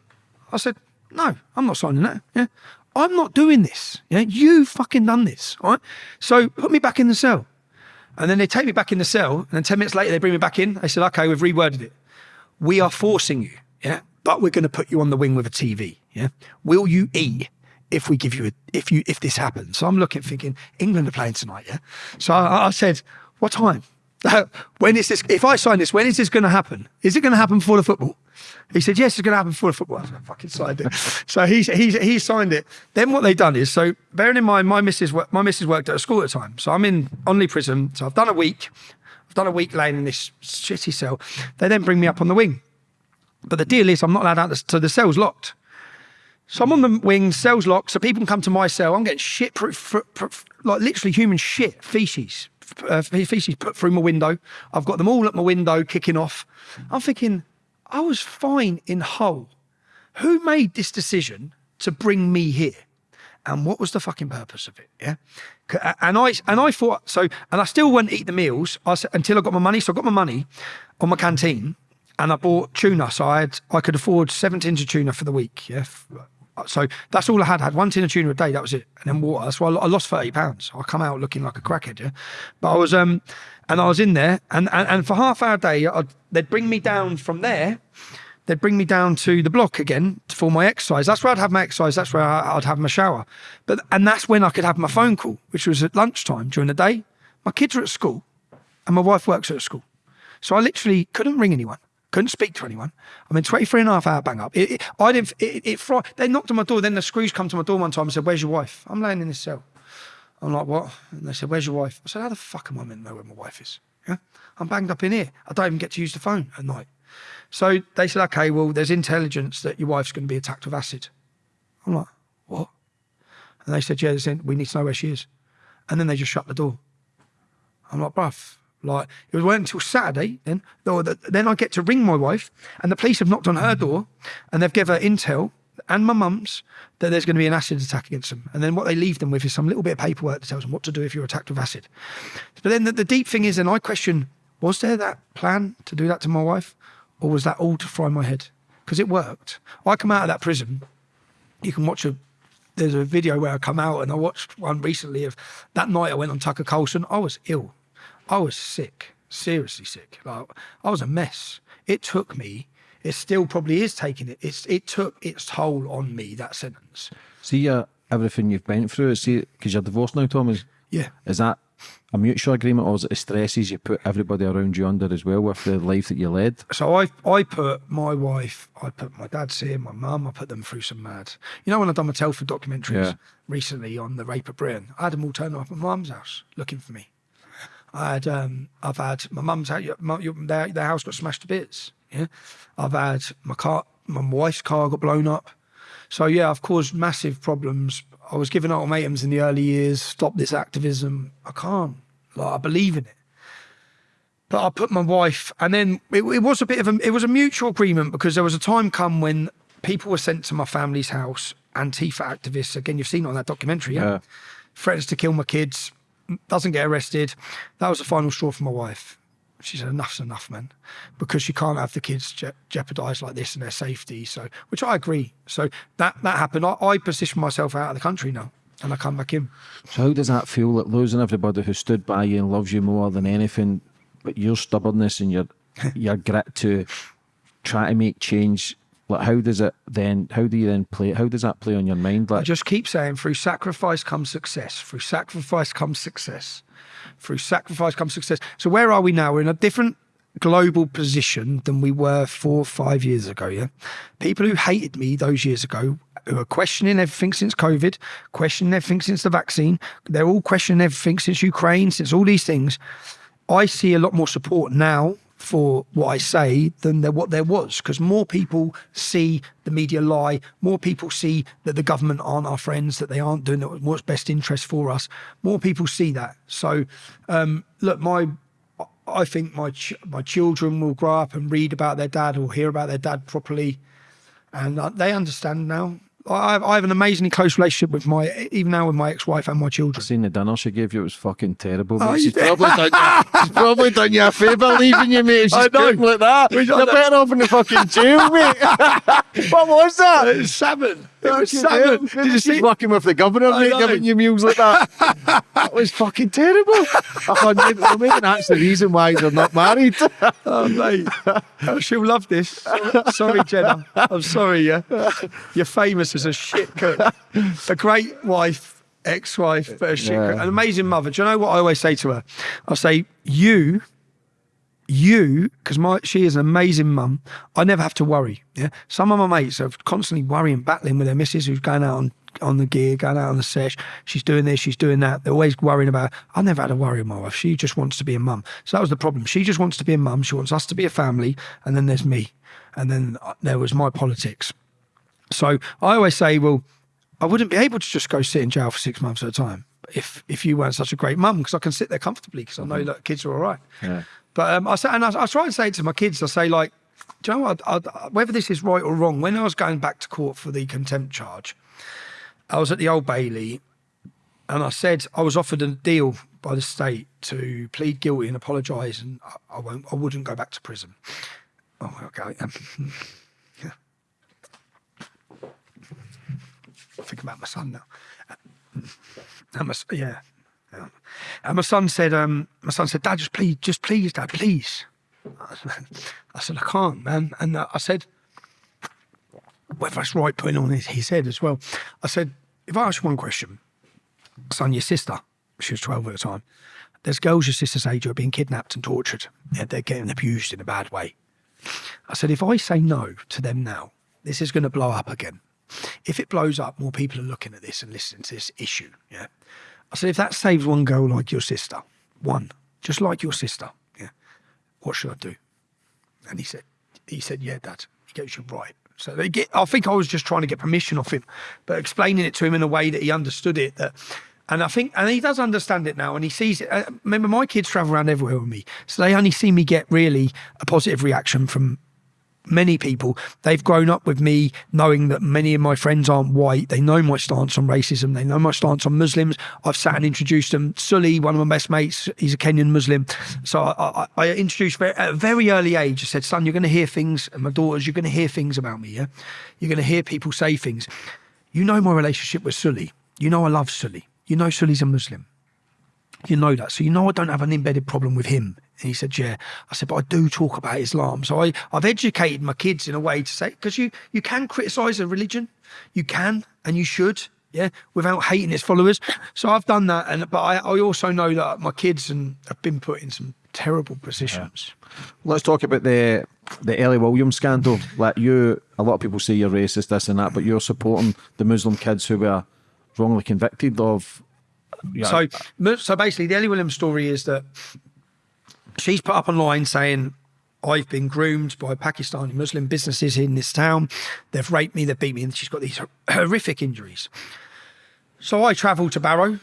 I said, no, I'm not signing that. Yeah, I'm not doing this. Yeah, you fucking done this. All right. So put me back in the cell, and then they take me back in the cell, and then ten minutes later they bring me back in. They said, okay, we've reworded it. We are forcing you. Yeah, but we're going to put you on the wing with a TV. Yeah, will you eat? if we give you a, if you if this happens. So I'm looking thinking England are playing tonight, yeah. So I, I said, what time? When is this? If I sign this, when is this going to happen? Is it going to happen before the football? He said, yes, it's going to happen before the football. I, fucking signed it. so he, he, he signed it. Then what they've done is, so bearing in mind, my missus, my missus worked at a school at the time. So I'm in Onley prison. So I've done a week. I've done a week laying in this shitty cell. They then bring me up on the wing. But the deal is I'm not allowed out, so the cell's locked. So I'm on the wing, cells locked, so people can come to my cell. I'm getting shit, like literally human shit, feces, uh, feces put through my window. I've got them all at my window kicking off. I'm thinking, I was fine in Hull. Who made this decision to bring me here? And what was the fucking purpose of it? Yeah. And I and I thought so, and I still wouldn't eat the meals I, said until I got my money. So I got my money on my canteen, and I bought tuna. So I had I could afford seven tins of tuna for the week. Yeah, so that's all I had. I had one tin of tuna a day. That was it, and then water. That's why I lost thirty pounds. I come out looking like a crackhead, yeah. But I was um, and I was in there, and and, and for half hour a day, I'd, they'd bring me down from there. They'd bring me down to the block again for my exercise. That's where I'd have my exercise. That's where I'd have my shower. But and that's when I could have my phone call, which was at lunchtime during the day. My kids are at school, and my wife works at school, so I literally couldn't ring anyone couldn't speak to anyone. I mean, 23 and a half hour bang up. It, it, I didn't, it, it, it, they knocked on my door. Then the screws come to my door one time and said, Where's your wife? I'm laying in this cell. I'm like, What? And they said, Where's your wife? I said, How the fuck am I meant to know where my wife is? Yeah. I'm banged up in here. I don't even get to use the phone at night. So they said, Okay, well, there's intelligence that your wife's going to be attacked with acid. I'm like, What? And they said, Yeah, they said, we need to know where she is. And then they just shut the door. I'm like, Bruv, like it was until Saturday. Then, then I get to ring my wife, and the police have knocked on her mm. door, and they've given her intel and my mum's that there's going to be an acid attack against them. And then what they leave them with is some little bit of paperwork that tells them what to do if you're attacked with acid. But then the, the deep thing is, and I question, was there that plan to do that to my wife, or was that all to fry my head? Because it worked. I come out of that prison. You can watch a there's a video where I come out and I watched one recently of that night I went on Tucker Carlson. I was ill. I was sick, seriously sick. Like I was a mess. It took me. It still probably is taking it. It's it took its toll on me. That sentence.
See, uh, everything you've been through. See, because you're divorced now, Thomas.
Yeah.
Is that a mutual agreement, or is it the stresses you put everybody around you under as well with the life that you led?
So I, I put my wife, I put my dad's here, my mum, I put them through some mad. You know, when I've done my Telford documentaries yeah. recently on the rape of Britain, I had them all turn up at my mum's house looking for me. I had, um, I've had my mum's house, their, their house got smashed to bits. Yeah, I've had my car, my wife's car got blown up. So yeah, I've caused massive problems. I was giving ultimatums in the early years. Stop this activism. I can't. Like I believe in it. But I put my wife, and then it, it was a bit of a, it was a mutual agreement because there was a time come when people were sent to my family's house. Antifa activists. Again, you've seen it on that documentary. Yeah. yeah. Threatens to kill my kids doesn't get arrested. That was the final straw for my wife. She said, enough's enough, man, because she can't have the kids je- jeopardised like this and their safety. So, which I agree. So that that happened. I, I positioned myself out of the country now and I come back in.
So how does that feel? Like losing everybody who stood by you and loves you more than anything, but your stubbornness and your your grit to try to make change like how does it then how do you then play how does that play on your mind? Like
I just keep saying through sacrifice comes success. Through sacrifice comes success. Through sacrifice comes success. So where are we now? We're in a different global position than we were four or five years ago yeah? People who hated me those years ago who are questioning everything since covid questioning everything since the vaccine they're all questioning everything since ukraine since all these things. I see a lot more support now for what I say than there, what there was because more people see the media lie, more people see that the government aren't our friends, that they aren't doing what's best interest for us. More people see that. So, um, look, my I think my ch- my children will grow up and read about their dad or hear about their dad properly, and uh, they understand now. I have, I have an amazingly close relationship with my, even now with my ex-wife and my children.
Seen the dinner she gave you, it was fucking terrible.
Oh,
she's, probably done you, she's probably done you a favour leaving you, mate. She's
I know.
like that. You're better off in the fucking jail, mate. what was that?
It was salmon. It was
Fucking
salmon.
hell.
Did you see?
working with the governor,
I
mate, giving you meals like that. that was fucking terrible. I thought maybe, well, maybe that's the reason why they're not married.
Oh, mate. Oh, she'll love this. Sorry, Jenna. I'm sorry, yeah. You're famous as a shit cook. A great wife, ex wife, but a shit
Yeah.
cook. An amazing mother. Do you know what I always say to her? I say, You, you, because my she is an amazing mum. I never have to worry. Yeah. Some of my mates are constantly worrying, battling with their missus who's going out on, on the gear, going out on the sesh. She's doing this, she's doing that. They're always worrying about. I never had to worry with my wife. She just wants to be a mum. So that was the problem. She just wants to be a mum. She wants us to be a family, and then there's me, and then uh, there was my politics. So I always say, well, I wouldn't be able to just go sit in jail for six months at a time if if you weren't such a great mum because I can sit there comfortably because I know that kids are all right.
Yeah.
But um, I say, and I, I try and say it to my kids. I say like, do you know what? I, I, whether this is right or wrong, when I was going back to court for the contempt charge, I was at the Old Bailey, and I said I was offered a deal by the state to plead guilty and apologise, and I, won't, I wouldn't go back to prison. Oh, okay. Yeah. Think about my son now. My, s- yeah. And my son said, um, my son said, Dad, just please, just please, Dad, please. I said, I said, I can't, man. And uh, I said, whether that's right putting on his, his head as well. I said, if I ask you one question, son, your sister, she was 12 at the time, there's girls your sister's age who are being kidnapped and tortured. Yeah, they're getting abused in a bad way. I said, if I say no to them now, this is going to blow up again. If it blows up, more people are looking at this and listening to this issue. Yeah. I said, if that saves one girl like your sister, one, just like your sister, yeah, what should I do? And he said, he said, yeah, Dad. He goes, you're right. So they get, I think I was just trying to get permission off him, but explaining it to him in a way that he understood it. That, and I think, and he does understand it now, and he sees it. Uh, remember, my kids travel around everywhere with me, so they only see me get really a positive reaction from many people. They've grown up with me knowing that many of my friends aren't white. They know my stance on racism. They know my stance on Muslims. I've sat and introduced them. Sully, one of my best mates, he's a Kenyan Muslim. So I, I, I introduced very, at a very early age. I said, son, you're going to hear things, and my daughters, you're going to hear things about me. Yeah, you're going to hear people say things. You know my relationship with Sully. You know I love Sully. You know Sully's a Muslim. You know that. So you know I don't have an embedded problem with him. And he said, Yeah. I said, but I do talk about Islam. So I, I've educated my kids in a way to say, because you, you can criticize a religion. You can and you should, yeah, without hating its followers. So I've done that. And but I, I also know that my kids and have been put in some terrible positions.
Let's talk about the the Ellie Williams scandal. Like you, a lot of people say you're racist, this and that, but you're supporting the Muslim kids who were wrongly convicted of. Yeah,
So, so basically, the Ellie Williams story is that she's put up online saying, I've been groomed by Pakistani Muslim businesses in this town. They've raped me, they've beat me, and she's got these horrific injuries. So I travel to Barrow.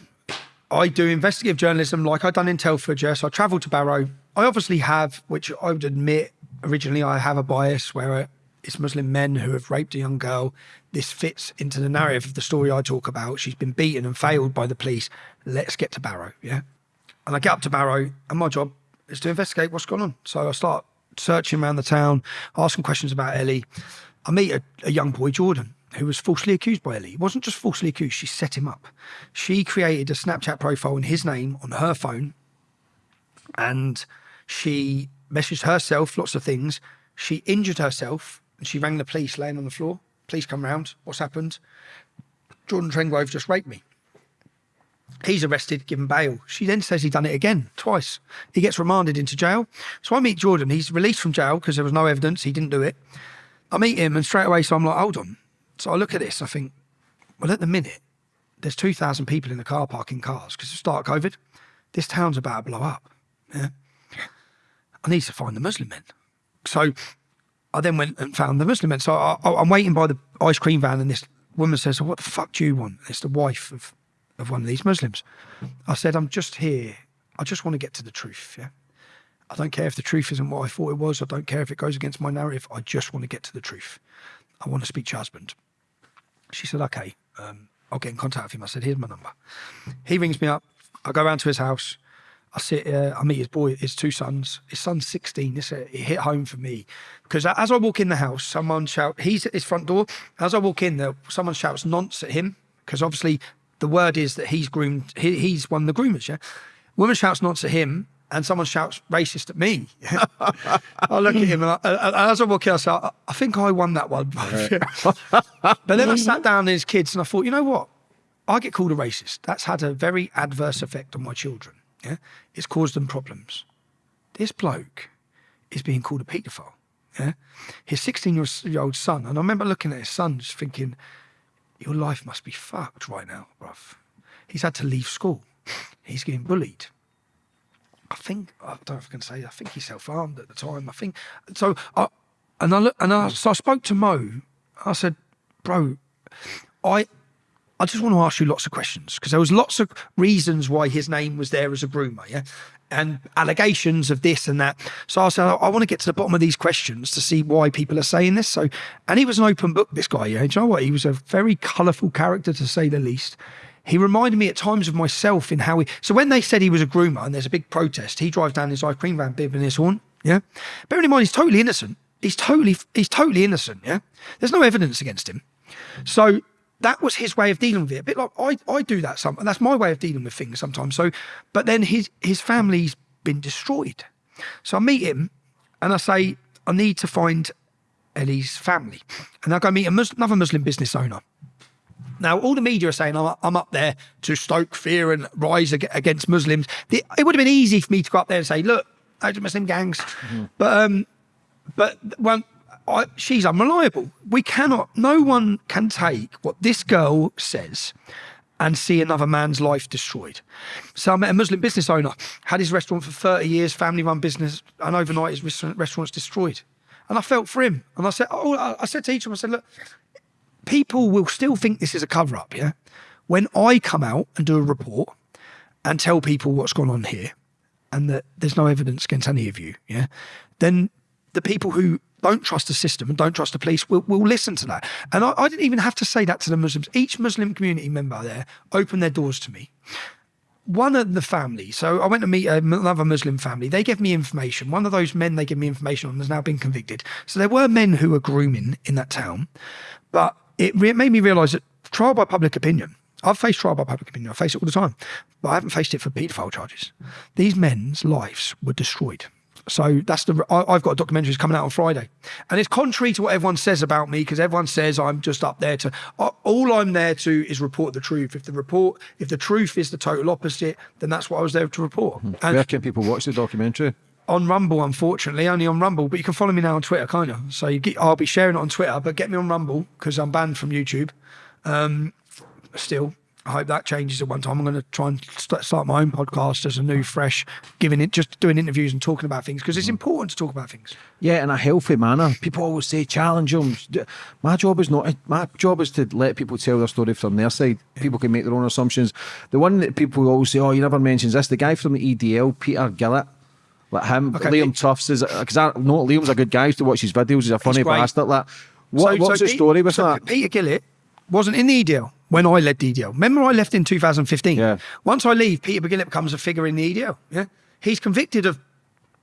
I do investigative journalism like I've done in Telford, yeah. So I travel to Barrow. I obviously have, which I would admit, originally I have a bias where it's Muslim men who have raped a young girl. This fits into the narrative of the story I talk about. She's been beaten and failed by the police. Let's get to Barrow, yeah. And I get up to Barrow, and my job is to investigate what's gone on. So I start searching around the town, asking questions about Ellie. I meet a, a young boy, Jordan, who was falsely accused by Ellie. He wasn't just falsely accused, she set him up. She created a Snapchat profile in his name on her phone, and she messaged herself lots of things. She injured herself, and she rang the police laying on the floor. Police come round. What's happened? Jordan Trengove just raped me. He's arrested, given bail. She then says he done it again, twice. He gets remanded into jail. So I meet Jordan. He's released from jail because there was no evidence he didn't do it. I meet him, and straight away, so I'm like, hold on. So I look at this. I think, well, at the minute, there's 2,000 people in the car park in cars because of start COVID. This town's about to blow up. Yeah. I need to find the Muslim men. So I then went and found the Muslim men. So I, I'm waiting by the ice cream van, and this woman says, "What the fuck do you want?" It's the wife of of one of these Muslims. I said, "I'm just here. I just want to get to the truth. Yeah, I don't care if the truth isn't what I thought it was. I don't care if it goes against my narrative. I just want to get to the truth. I want to speak to your husband." She said, "Okay, um, I'll get in contact with him." I said, "Here's my number." He rings me up. I go round to his house. I sit, uh, I meet his boy, his two sons. His son's 16. This it hit home for me because as I walk in the house, someone shout. He's at his front door. As I walk in there, someone shouts nonce at him because obviously the word is that he's groomed. He, he's one of the groomers. Yeah, woman shouts nonce at him, and someone shouts racist at me. I look at him, and, I, and as I walk in, I say, I, I think I won that one. but then I sat down with his kids, and I thought, you know what? I get called a racist. That's had a very adverse effect on my children. Yeah, it's caused them problems. This bloke is being called a paedophile. Yeah, his 16 year old son, and I remember looking at his son, just thinking, your life must be fucked right now, bruv. He's had to leave school. He's getting bullied. I think I don't know if I can say. I think he self harmed at the time. I think so. I, and I look, and I, so I spoke to Mo. I said, "Bro, I I just want to ask you lots of questions because there was lots of reasons why his name was there as a groomer, yeah, and allegations of this and that. So I said, I, want to get to the bottom of these questions to see why people are saying this. So, and he was an open book. This guy, yeah, Do you know what? He was a very colourful character to say the least. He reminded me at times of myself in how he. So when they said he was a groomer and there's a big protest, he drives down his ice cream van, bibbing his horn. Yeah, bearing in mind he's totally innocent. He's totally he's totally innocent. Yeah, there's no evidence against him. So that was his way of dealing with it. A bit like I, I do that some, that's my way of dealing with things sometimes. So, but then his his family's been destroyed. So I meet him and I say, I need to find Ellie's family, and I go meet Mus- another Muslim business owner. Now, all the media are saying I'm, I'm up there to stoke fear and rise ag- against Muslims. The, it would have been easy for me to go up there and say, "Look, those are Muslim gangs," mm-hmm. but um, but well, I, she's unreliable. We cannot. No one can take what this girl says and see another man's life destroyed. So I met a Muslim business owner, had his restaurant for 30 years, family run business, and overnight his restaurant's destroyed. And I felt for him. And I said, oh, I said to each of them, I said, look, people will still think this is a cover up, yeah? When I come out and do a report and tell people what's gone on here and that there's no evidence against any of you, yeah, then the people who don't trust the system and don't trust the police will, will listen to that. And I, I didn't even have to say that to the Muslims. Each Muslim community member there opened their doors to me one of the family, so I went to meet another Muslim family. They gave me information. One of those men they gave me information on has now been convicted. So there were men who were grooming in that town, but it made me realise that trial by public opinion. I've faced trial by public opinion. I face it all the time, but I haven't faced it for paedophile charges. These men's lives were destroyed. So that's the I, have got a documentary coming out on Friday, and it's contrary to what everyone says about me because everyone says I'm just up there to. All I'm there to is report the truth. If the report, if the truth is the total opposite, then that's what I was there to report.
Mm-hmm. And Where can people watch the documentary?
On Rumble, unfortunately, only on Rumble. But you can follow me now on Twitter, can't you? So you get, I'll be sharing it on Twitter, but get me on Rumble because I'm banned from YouTube. Um, still, I hope that changes at one time. I'm going to try and start my own podcast as a new, fresh, giving it, just doing interviews and talking about things because it's mm. important to talk about things.
Yeah, in a healthy manner. People always say challenge them. My job is not. My job is to let people tell their story from their side. People can make their own assumptions. The one that people always say, "Oh, you never mentions this." The guy from the EDL, Peter Gillett. Like him, okay. Liam Tuffs is because I know Liam's a good guy to watch his videos. He's a funny bastard. Like, what, so, what's so the story with so that?
Peter Gillett wasn't in the EDL when I led EDL. Remember, I left in 2015.
Yeah.
Once I leave, Peter Gillett becomes a figure in the EDL. Yeah. He's convicted of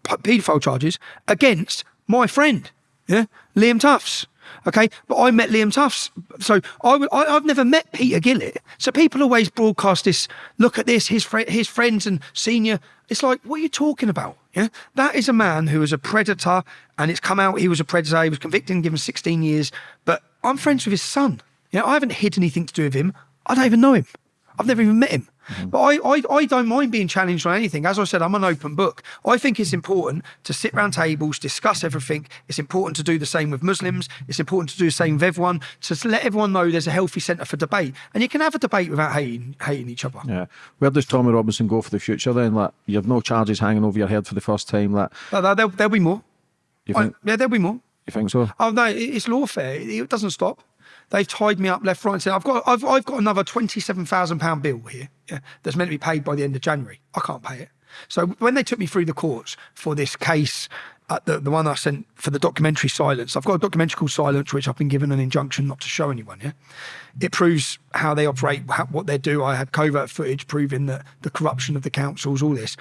paedophile charges against my friend, yeah, Liam Tuffs. Okay, but I met Liam Tuffs, so I, I have never met Peter Gillett. So people always broadcast this. Look at this, his fr- his friends and senior. It's like, what are you talking about? Yeah, that is a man who was a predator, and it's come out he was a predator. He was convicted and given 16 years. But I'm friends with his son. You know, I haven't hid anything to do with him. I don't even know him. I've never even met him. Mm-hmm. But I, I, I don't mind being challenged on anything. As I said, I'm an open book. I think it's important to sit round tables, discuss everything. It's important to do the same with Muslims. It's important to do the same with everyone, to let everyone know there's a healthy centre for debate. And you can have a debate without hating, hating each other.
Yeah. Where does Tommy Robinson go for the future then? Like, you have no charges hanging over your head for the first time. Like,
No, there'll, there'll be more.
you
I-
think,
yeah, there'll be more.
you think so?
Oh no, it's lawfare. It doesn't stop. They've tied me up left, right, and centre. I've got, I've, I've got another twenty-seven thousand pound bill here. Yeah, that's meant to be paid by the end of January. I can't pay it. So when they took me through the courts for this case, uh, the the one I sent for the documentary Silence, I've got a documentary called Silence, which I've been given an injunction not to show anyone. Yeah, it proves how they operate, how, what they do. I had covert footage proving that the corruption of the councils, all this.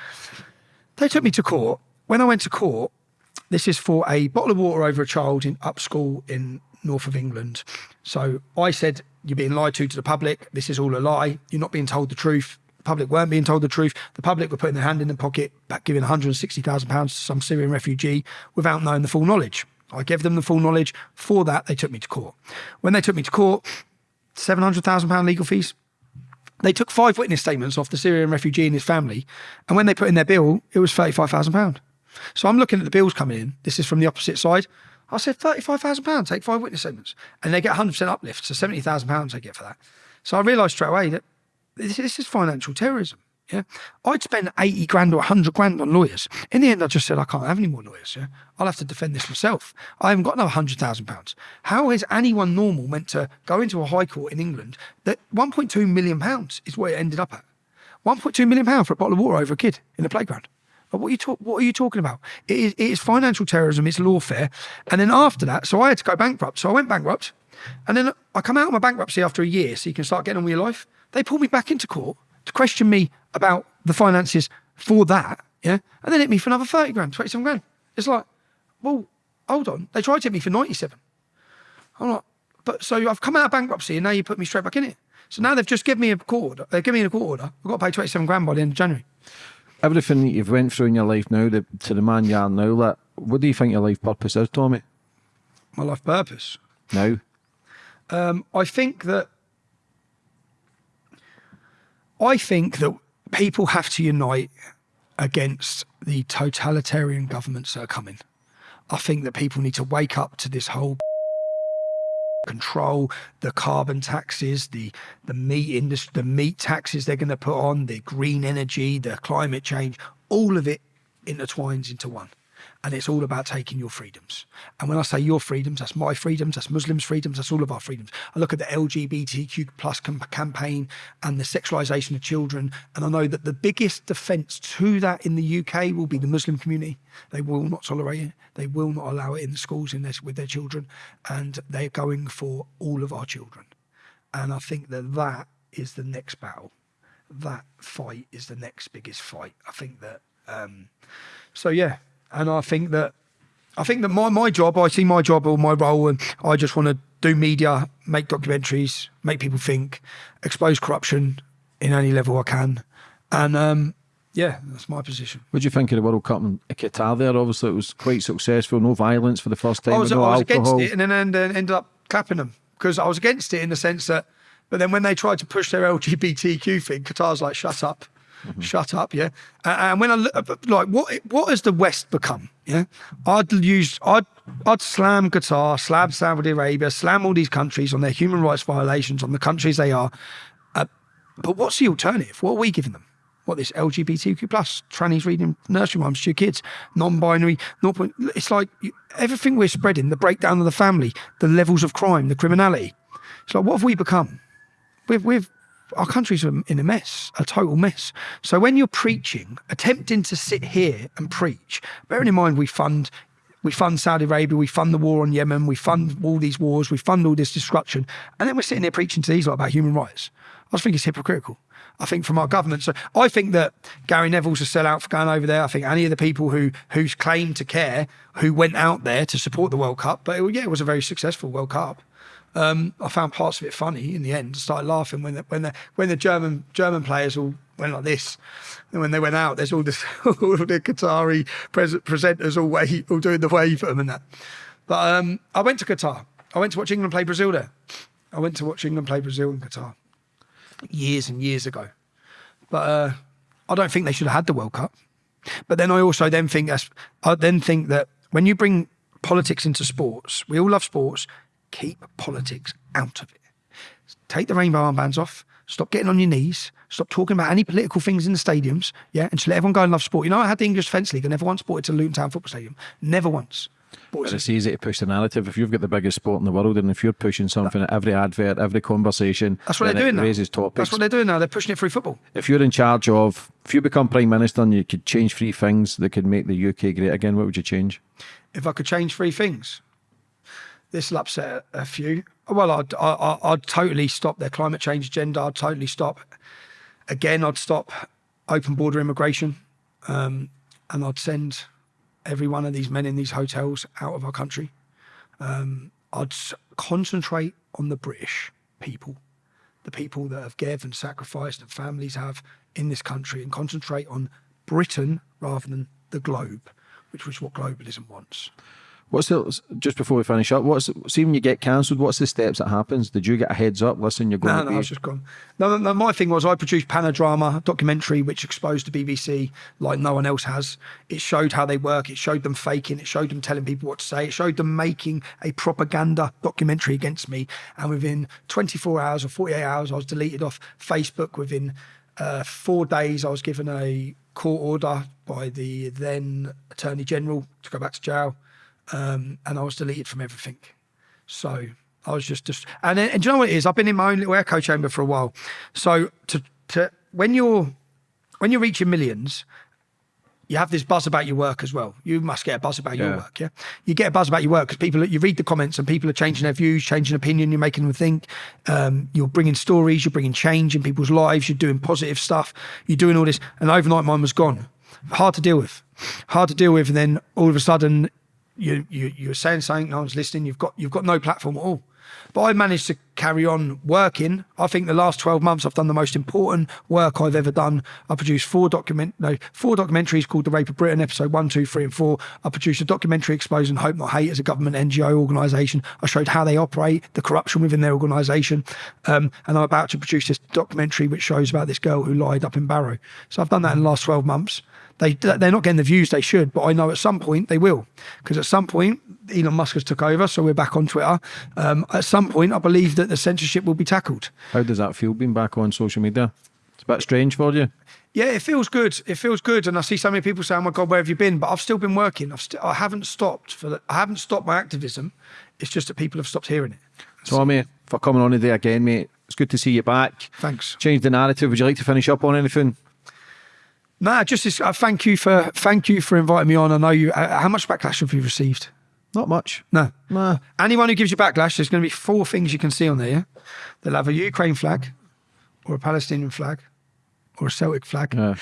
They took me to court. When I went to court, this is for a bottle of water over a child in up school in north of England. So I said, You're being lied to to the public. This is all a lie. You're not being told the truth. The public weren't being told the truth. The public were putting their hand in the pocket, giving £160,000 to some Syrian refugee without knowing the full knowledge. I gave them the full knowledge. For that, they took me to court. When they took me to court, £700,000 legal fees, they took five witness statements off the Syrian refugee and his family, and when they put in their bill, it was thirty-five thousand pound. So I'm looking at the bills coming in. This is from the opposite side. I said thirty-five thousand pounds. Take five witness statements, and they get hundred percent uplift. So seventy thousand pounds they get for that. So I realised straight away that this, this is financial terrorism. Yeah, I'd spend eighty grand or hundred grand on lawyers. In the end, I just said I can't have any more lawyers. Yeah, I'll have to defend this myself. I haven't got another hundred thousand pounds. How is anyone normal meant to go into a high court in England that one point two million pounds is what it ended up at? One point two million pound for a bottle of water over a kid in a playground. But what are you talk, What are you talking about? It is, it is financial terrorism. It's lawfare. And then after that, so I had to go bankrupt. So I went bankrupt, and then I come out of my bankruptcy after a year, so you can start getting on with your life. They pulled me back into court to question me about the finances for that. Yeah, and then hit me for another thirty grand, twenty-seven grand. It's like, well, hold on. They tried to hit me for ninety-seven. I'm like, but so I've come out of bankruptcy and now you put me straight back in it. So now they've just given me a court order. They've given me a court order. I've got to pay 27 grand by the end of January.
Everything that you've went through in your life now, the, to the man you are now, like, what do you think your life purpose is, Tommy?
My life purpose.
Now?
Um, I think that I think that people have to unite against the totalitarian governments that are coming. I think that people need to wake up to this whole control, the carbon taxes, the the meat industry, the meat taxes they're going to put on, the green energy, the climate change, all of it intertwines into one. And it's all about taking your freedoms. And when I say your freedoms, that's my freedoms, that's Muslims' freedoms, that's all of our freedoms. I look at the LGBTQ plus cam- campaign and the sexualisation of children, and I know that the biggest defence to that in the UK will be the Muslim community. They will not tolerate it. They will not allow it in the schools in their, with their children, and they're going for all of our children. And I think that that is the next battle. That fight is the next biggest fight. I think that. Um, so yeah, and I think that I think that my, my job, I see my job or my role, and I just want to do media, make documentaries, make people think, expose corruption in any level I can, and um, yeah, that's my position.
What do you think of the World Cup in Qatar there? Obviously, it was quite successful. No violence for the first time.
I was, I was against it, and then ended up clapping them because I was against it in the sense that, but then when they tried to push their LGBTQ thing, Qatar's like, shut up. Shut up, yeah. And when I look, like, what what has the West become? Yeah, I'd use, I'd, I'd slam Qatar, slam Saudi Arabia, slam all these countries on their human rights violations, on the countries they are. Uh, but what's the alternative? What are we giving them? What this LGBTQ plus trannies reading nursery rhymes to your kids, non-binary, point. It's like everything we're spreading, the breakdown of the family, the levels of crime, the criminality. It's like what have we become? We've we've our country's in a mess, a total mess. So when you're preaching, attempting to sit here and preach, bearing in mind we fund we fund Saudi Arabia, we fund the war on Yemen, we fund all these wars, we fund all this destruction, and then we're sitting here preaching to these lot about human rights. I just think it's hypocritical. I think from our government. So I think that Gary Neville's a sellout for going over there. I think any of the people who who's claimed to care, who went out there to support the World Cup, but it, yeah, it was a very successful World Cup. Um, I found parts of it funny in the end. I started laughing when the, when the when the German German players all went like this, and when they went out, there's all this all the Qatari pres- presenters all wave, all doing the wave at them and that. But um, I went to Qatar. I went to watch England play Brazil there. I went to watch England play Brazil in Qatar. years and years ago. But uh, I don't think they should have had the World Cup. But then I also then think I then think that when you bring politics into sports, we all love sports. Keep politics out of it. Take the rainbow armbands off. Stop getting on your knees. Stop talking about any political things in the stadiums. Yeah, and just let everyone go and love sport. You know, I had the English Defence League. I never once bought it to Luton Town Football Stadium. Never once.
But it's easy to push the narrative. If you've got the biggest sport in the world, and if you're pushing something at every advert, every conversation,
That's what they're doing now.
raises topics.
That's what they're doing now. They're pushing it through football.
if you're in charge of, if you become prime minister and you could change three things that could make the UK great again, what would you change?
if I could change three things. This will upset a few. Well, I'd, I- I'd totally stop their climate change agenda. I'd totally stop. Again, I'd stop open border immigration, um, and I'd send every one of these men in these hotels out of our country. Um, I'd concentrate on the British people, the people that have given and sacrificed and families have in this country, and concentrate on Britain rather than the globe, which was what globalism wants.
What's the just before we finish up? What's see when you get cancelled? What's the steps that happens? Did you get a heads up? Listen, you're going
No,
to
no,
be.
I was just gone. No, no, no, my thing was I produced Panodrama documentary, which exposed the BBC like no one else has. It showed how they work. It showed them faking. It showed them telling people what to say. It showed them making a propaganda documentary against me. And within 24 hours or 48 hours, I was deleted off Facebook. Within uh, four days, I was given a court order by the then Attorney General to go back to jail. Um, and I was deleted from everything. So I was just, just and, then, and do you know what it is? I've been in my own little echo chamber for a while. So to, to when you're when you're reaching millions, you have this buzz about your work as well. You must get a buzz about your work, yeah. You get a buzz about your work because people, you read the comments and people are changing their views, changing opinion. You're making them think. Um, you're bringing stories. You're bringing change in people's lives. You're doing positive stuff. You're doing all this, and overnight mine was gone. Hard to deal with. Hard to deal with, and then all of a sudden you you you're saying something, no one's listening. You've got you've got no platform at all. But I managed to carry on working. I think the last twelve months I've done the most important work I've ever done. I produced four document no four documentaries called The Rape of Britain, episode one, two, three, and four. I produced a documentary exposing Hope Not Hate as a government NGO organisation. I showed how they operate, the corruption within their organisation, um, and I'm about to produce this documentary which shows about this girl who lied up in Barrow. So I've done that in the last twelve months. They they're not getting the views they should, but I know at some point they will, because at some point Elon Musk has took over, so we're back on Twitter. Um, at some point, I believe that the censorship will be tackled.
How does that feel being back on social media? It's a bit strange for you.
Yeah, it feels good. It feels good, and I see so many people saying, "Oh my God, where have you been?" But I've still been working. I've I haven't stopped for the, I haven't stopped my activism. It's just that people have stopped hearing it.
Tommy, for coming on today again, mate. It's good to see you back.
Thanks.
Change the narrative. Would you like to finish up on anything?
Nah, just this, uh, thank you for thank you for inviting me on. I know you. Uh, how much backlash have you received?
Not much.
No.
Nah.
Anyone who gives you backlash, there's going to be four things you can see on there. Yeah? They'll have a Ukraine flag, or a Palestinian flag, or a Celtic flag.
Yeah.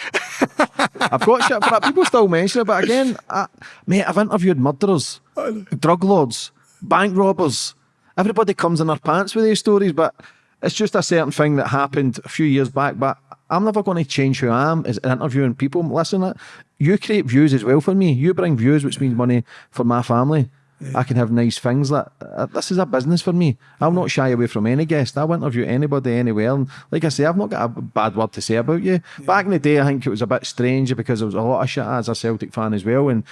I've got shit for that. People still mention it, but again, I, mate, I've interviewed murderers, drug lords, bank robbers. Everybody comes in their pants with these stories, but it's just a certain thing that happened a few years back. But I'm never going to change who I am is interviewing people. Listen, you create views as well for me. You bring views, which means money for my family. I can have nice things. That uh, this is a business for me. I'll not shy away from any guest. I'll interview anybody anywhere. And like I say, I've not got a bad word to say about you. Back in the day, I think it was a bit strange because there was a lot of shit as a Celtic fan as well. And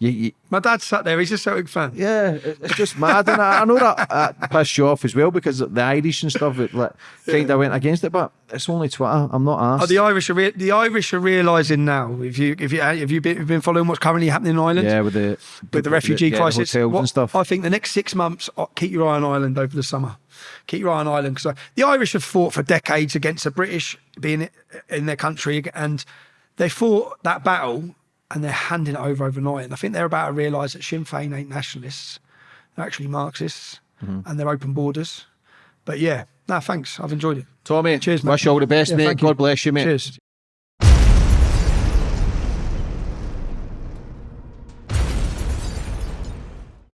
you, you,
My dad sat there. He's a Celtic fan.
yeah, it- it's just mad. And I, I know that, that pissed you off as well because the Irish and stuff it, like, kind of went against it. But it's only Twitter. I'm not asked.
Oh, the Irish are re- the Irish are realising now. If you if you uh, have you been, have been following what's currently happening in Ireland?
yeah, with the
with the refugee
yeah,
crisis.
hotels
What-
and stuff.
I think the next six months, uh, keep your eye on Ireland over the summer. Keep your eye on Ireland because uh, the Irish have fought for decades against the British being in their country, and they fought that battle and they're handing it over overnight. And I think they're about to realise that Sinn Féin ain't nationalists; they're actually Marxists,
Mm-hmm.
and they're open borders. But yeah, no, thanks. I've enjoyed it.
Tommy,
Cheers, mate.
wish you all the best,
Yeah,
mate.
thank you.
God bless you, mate.
Cheers.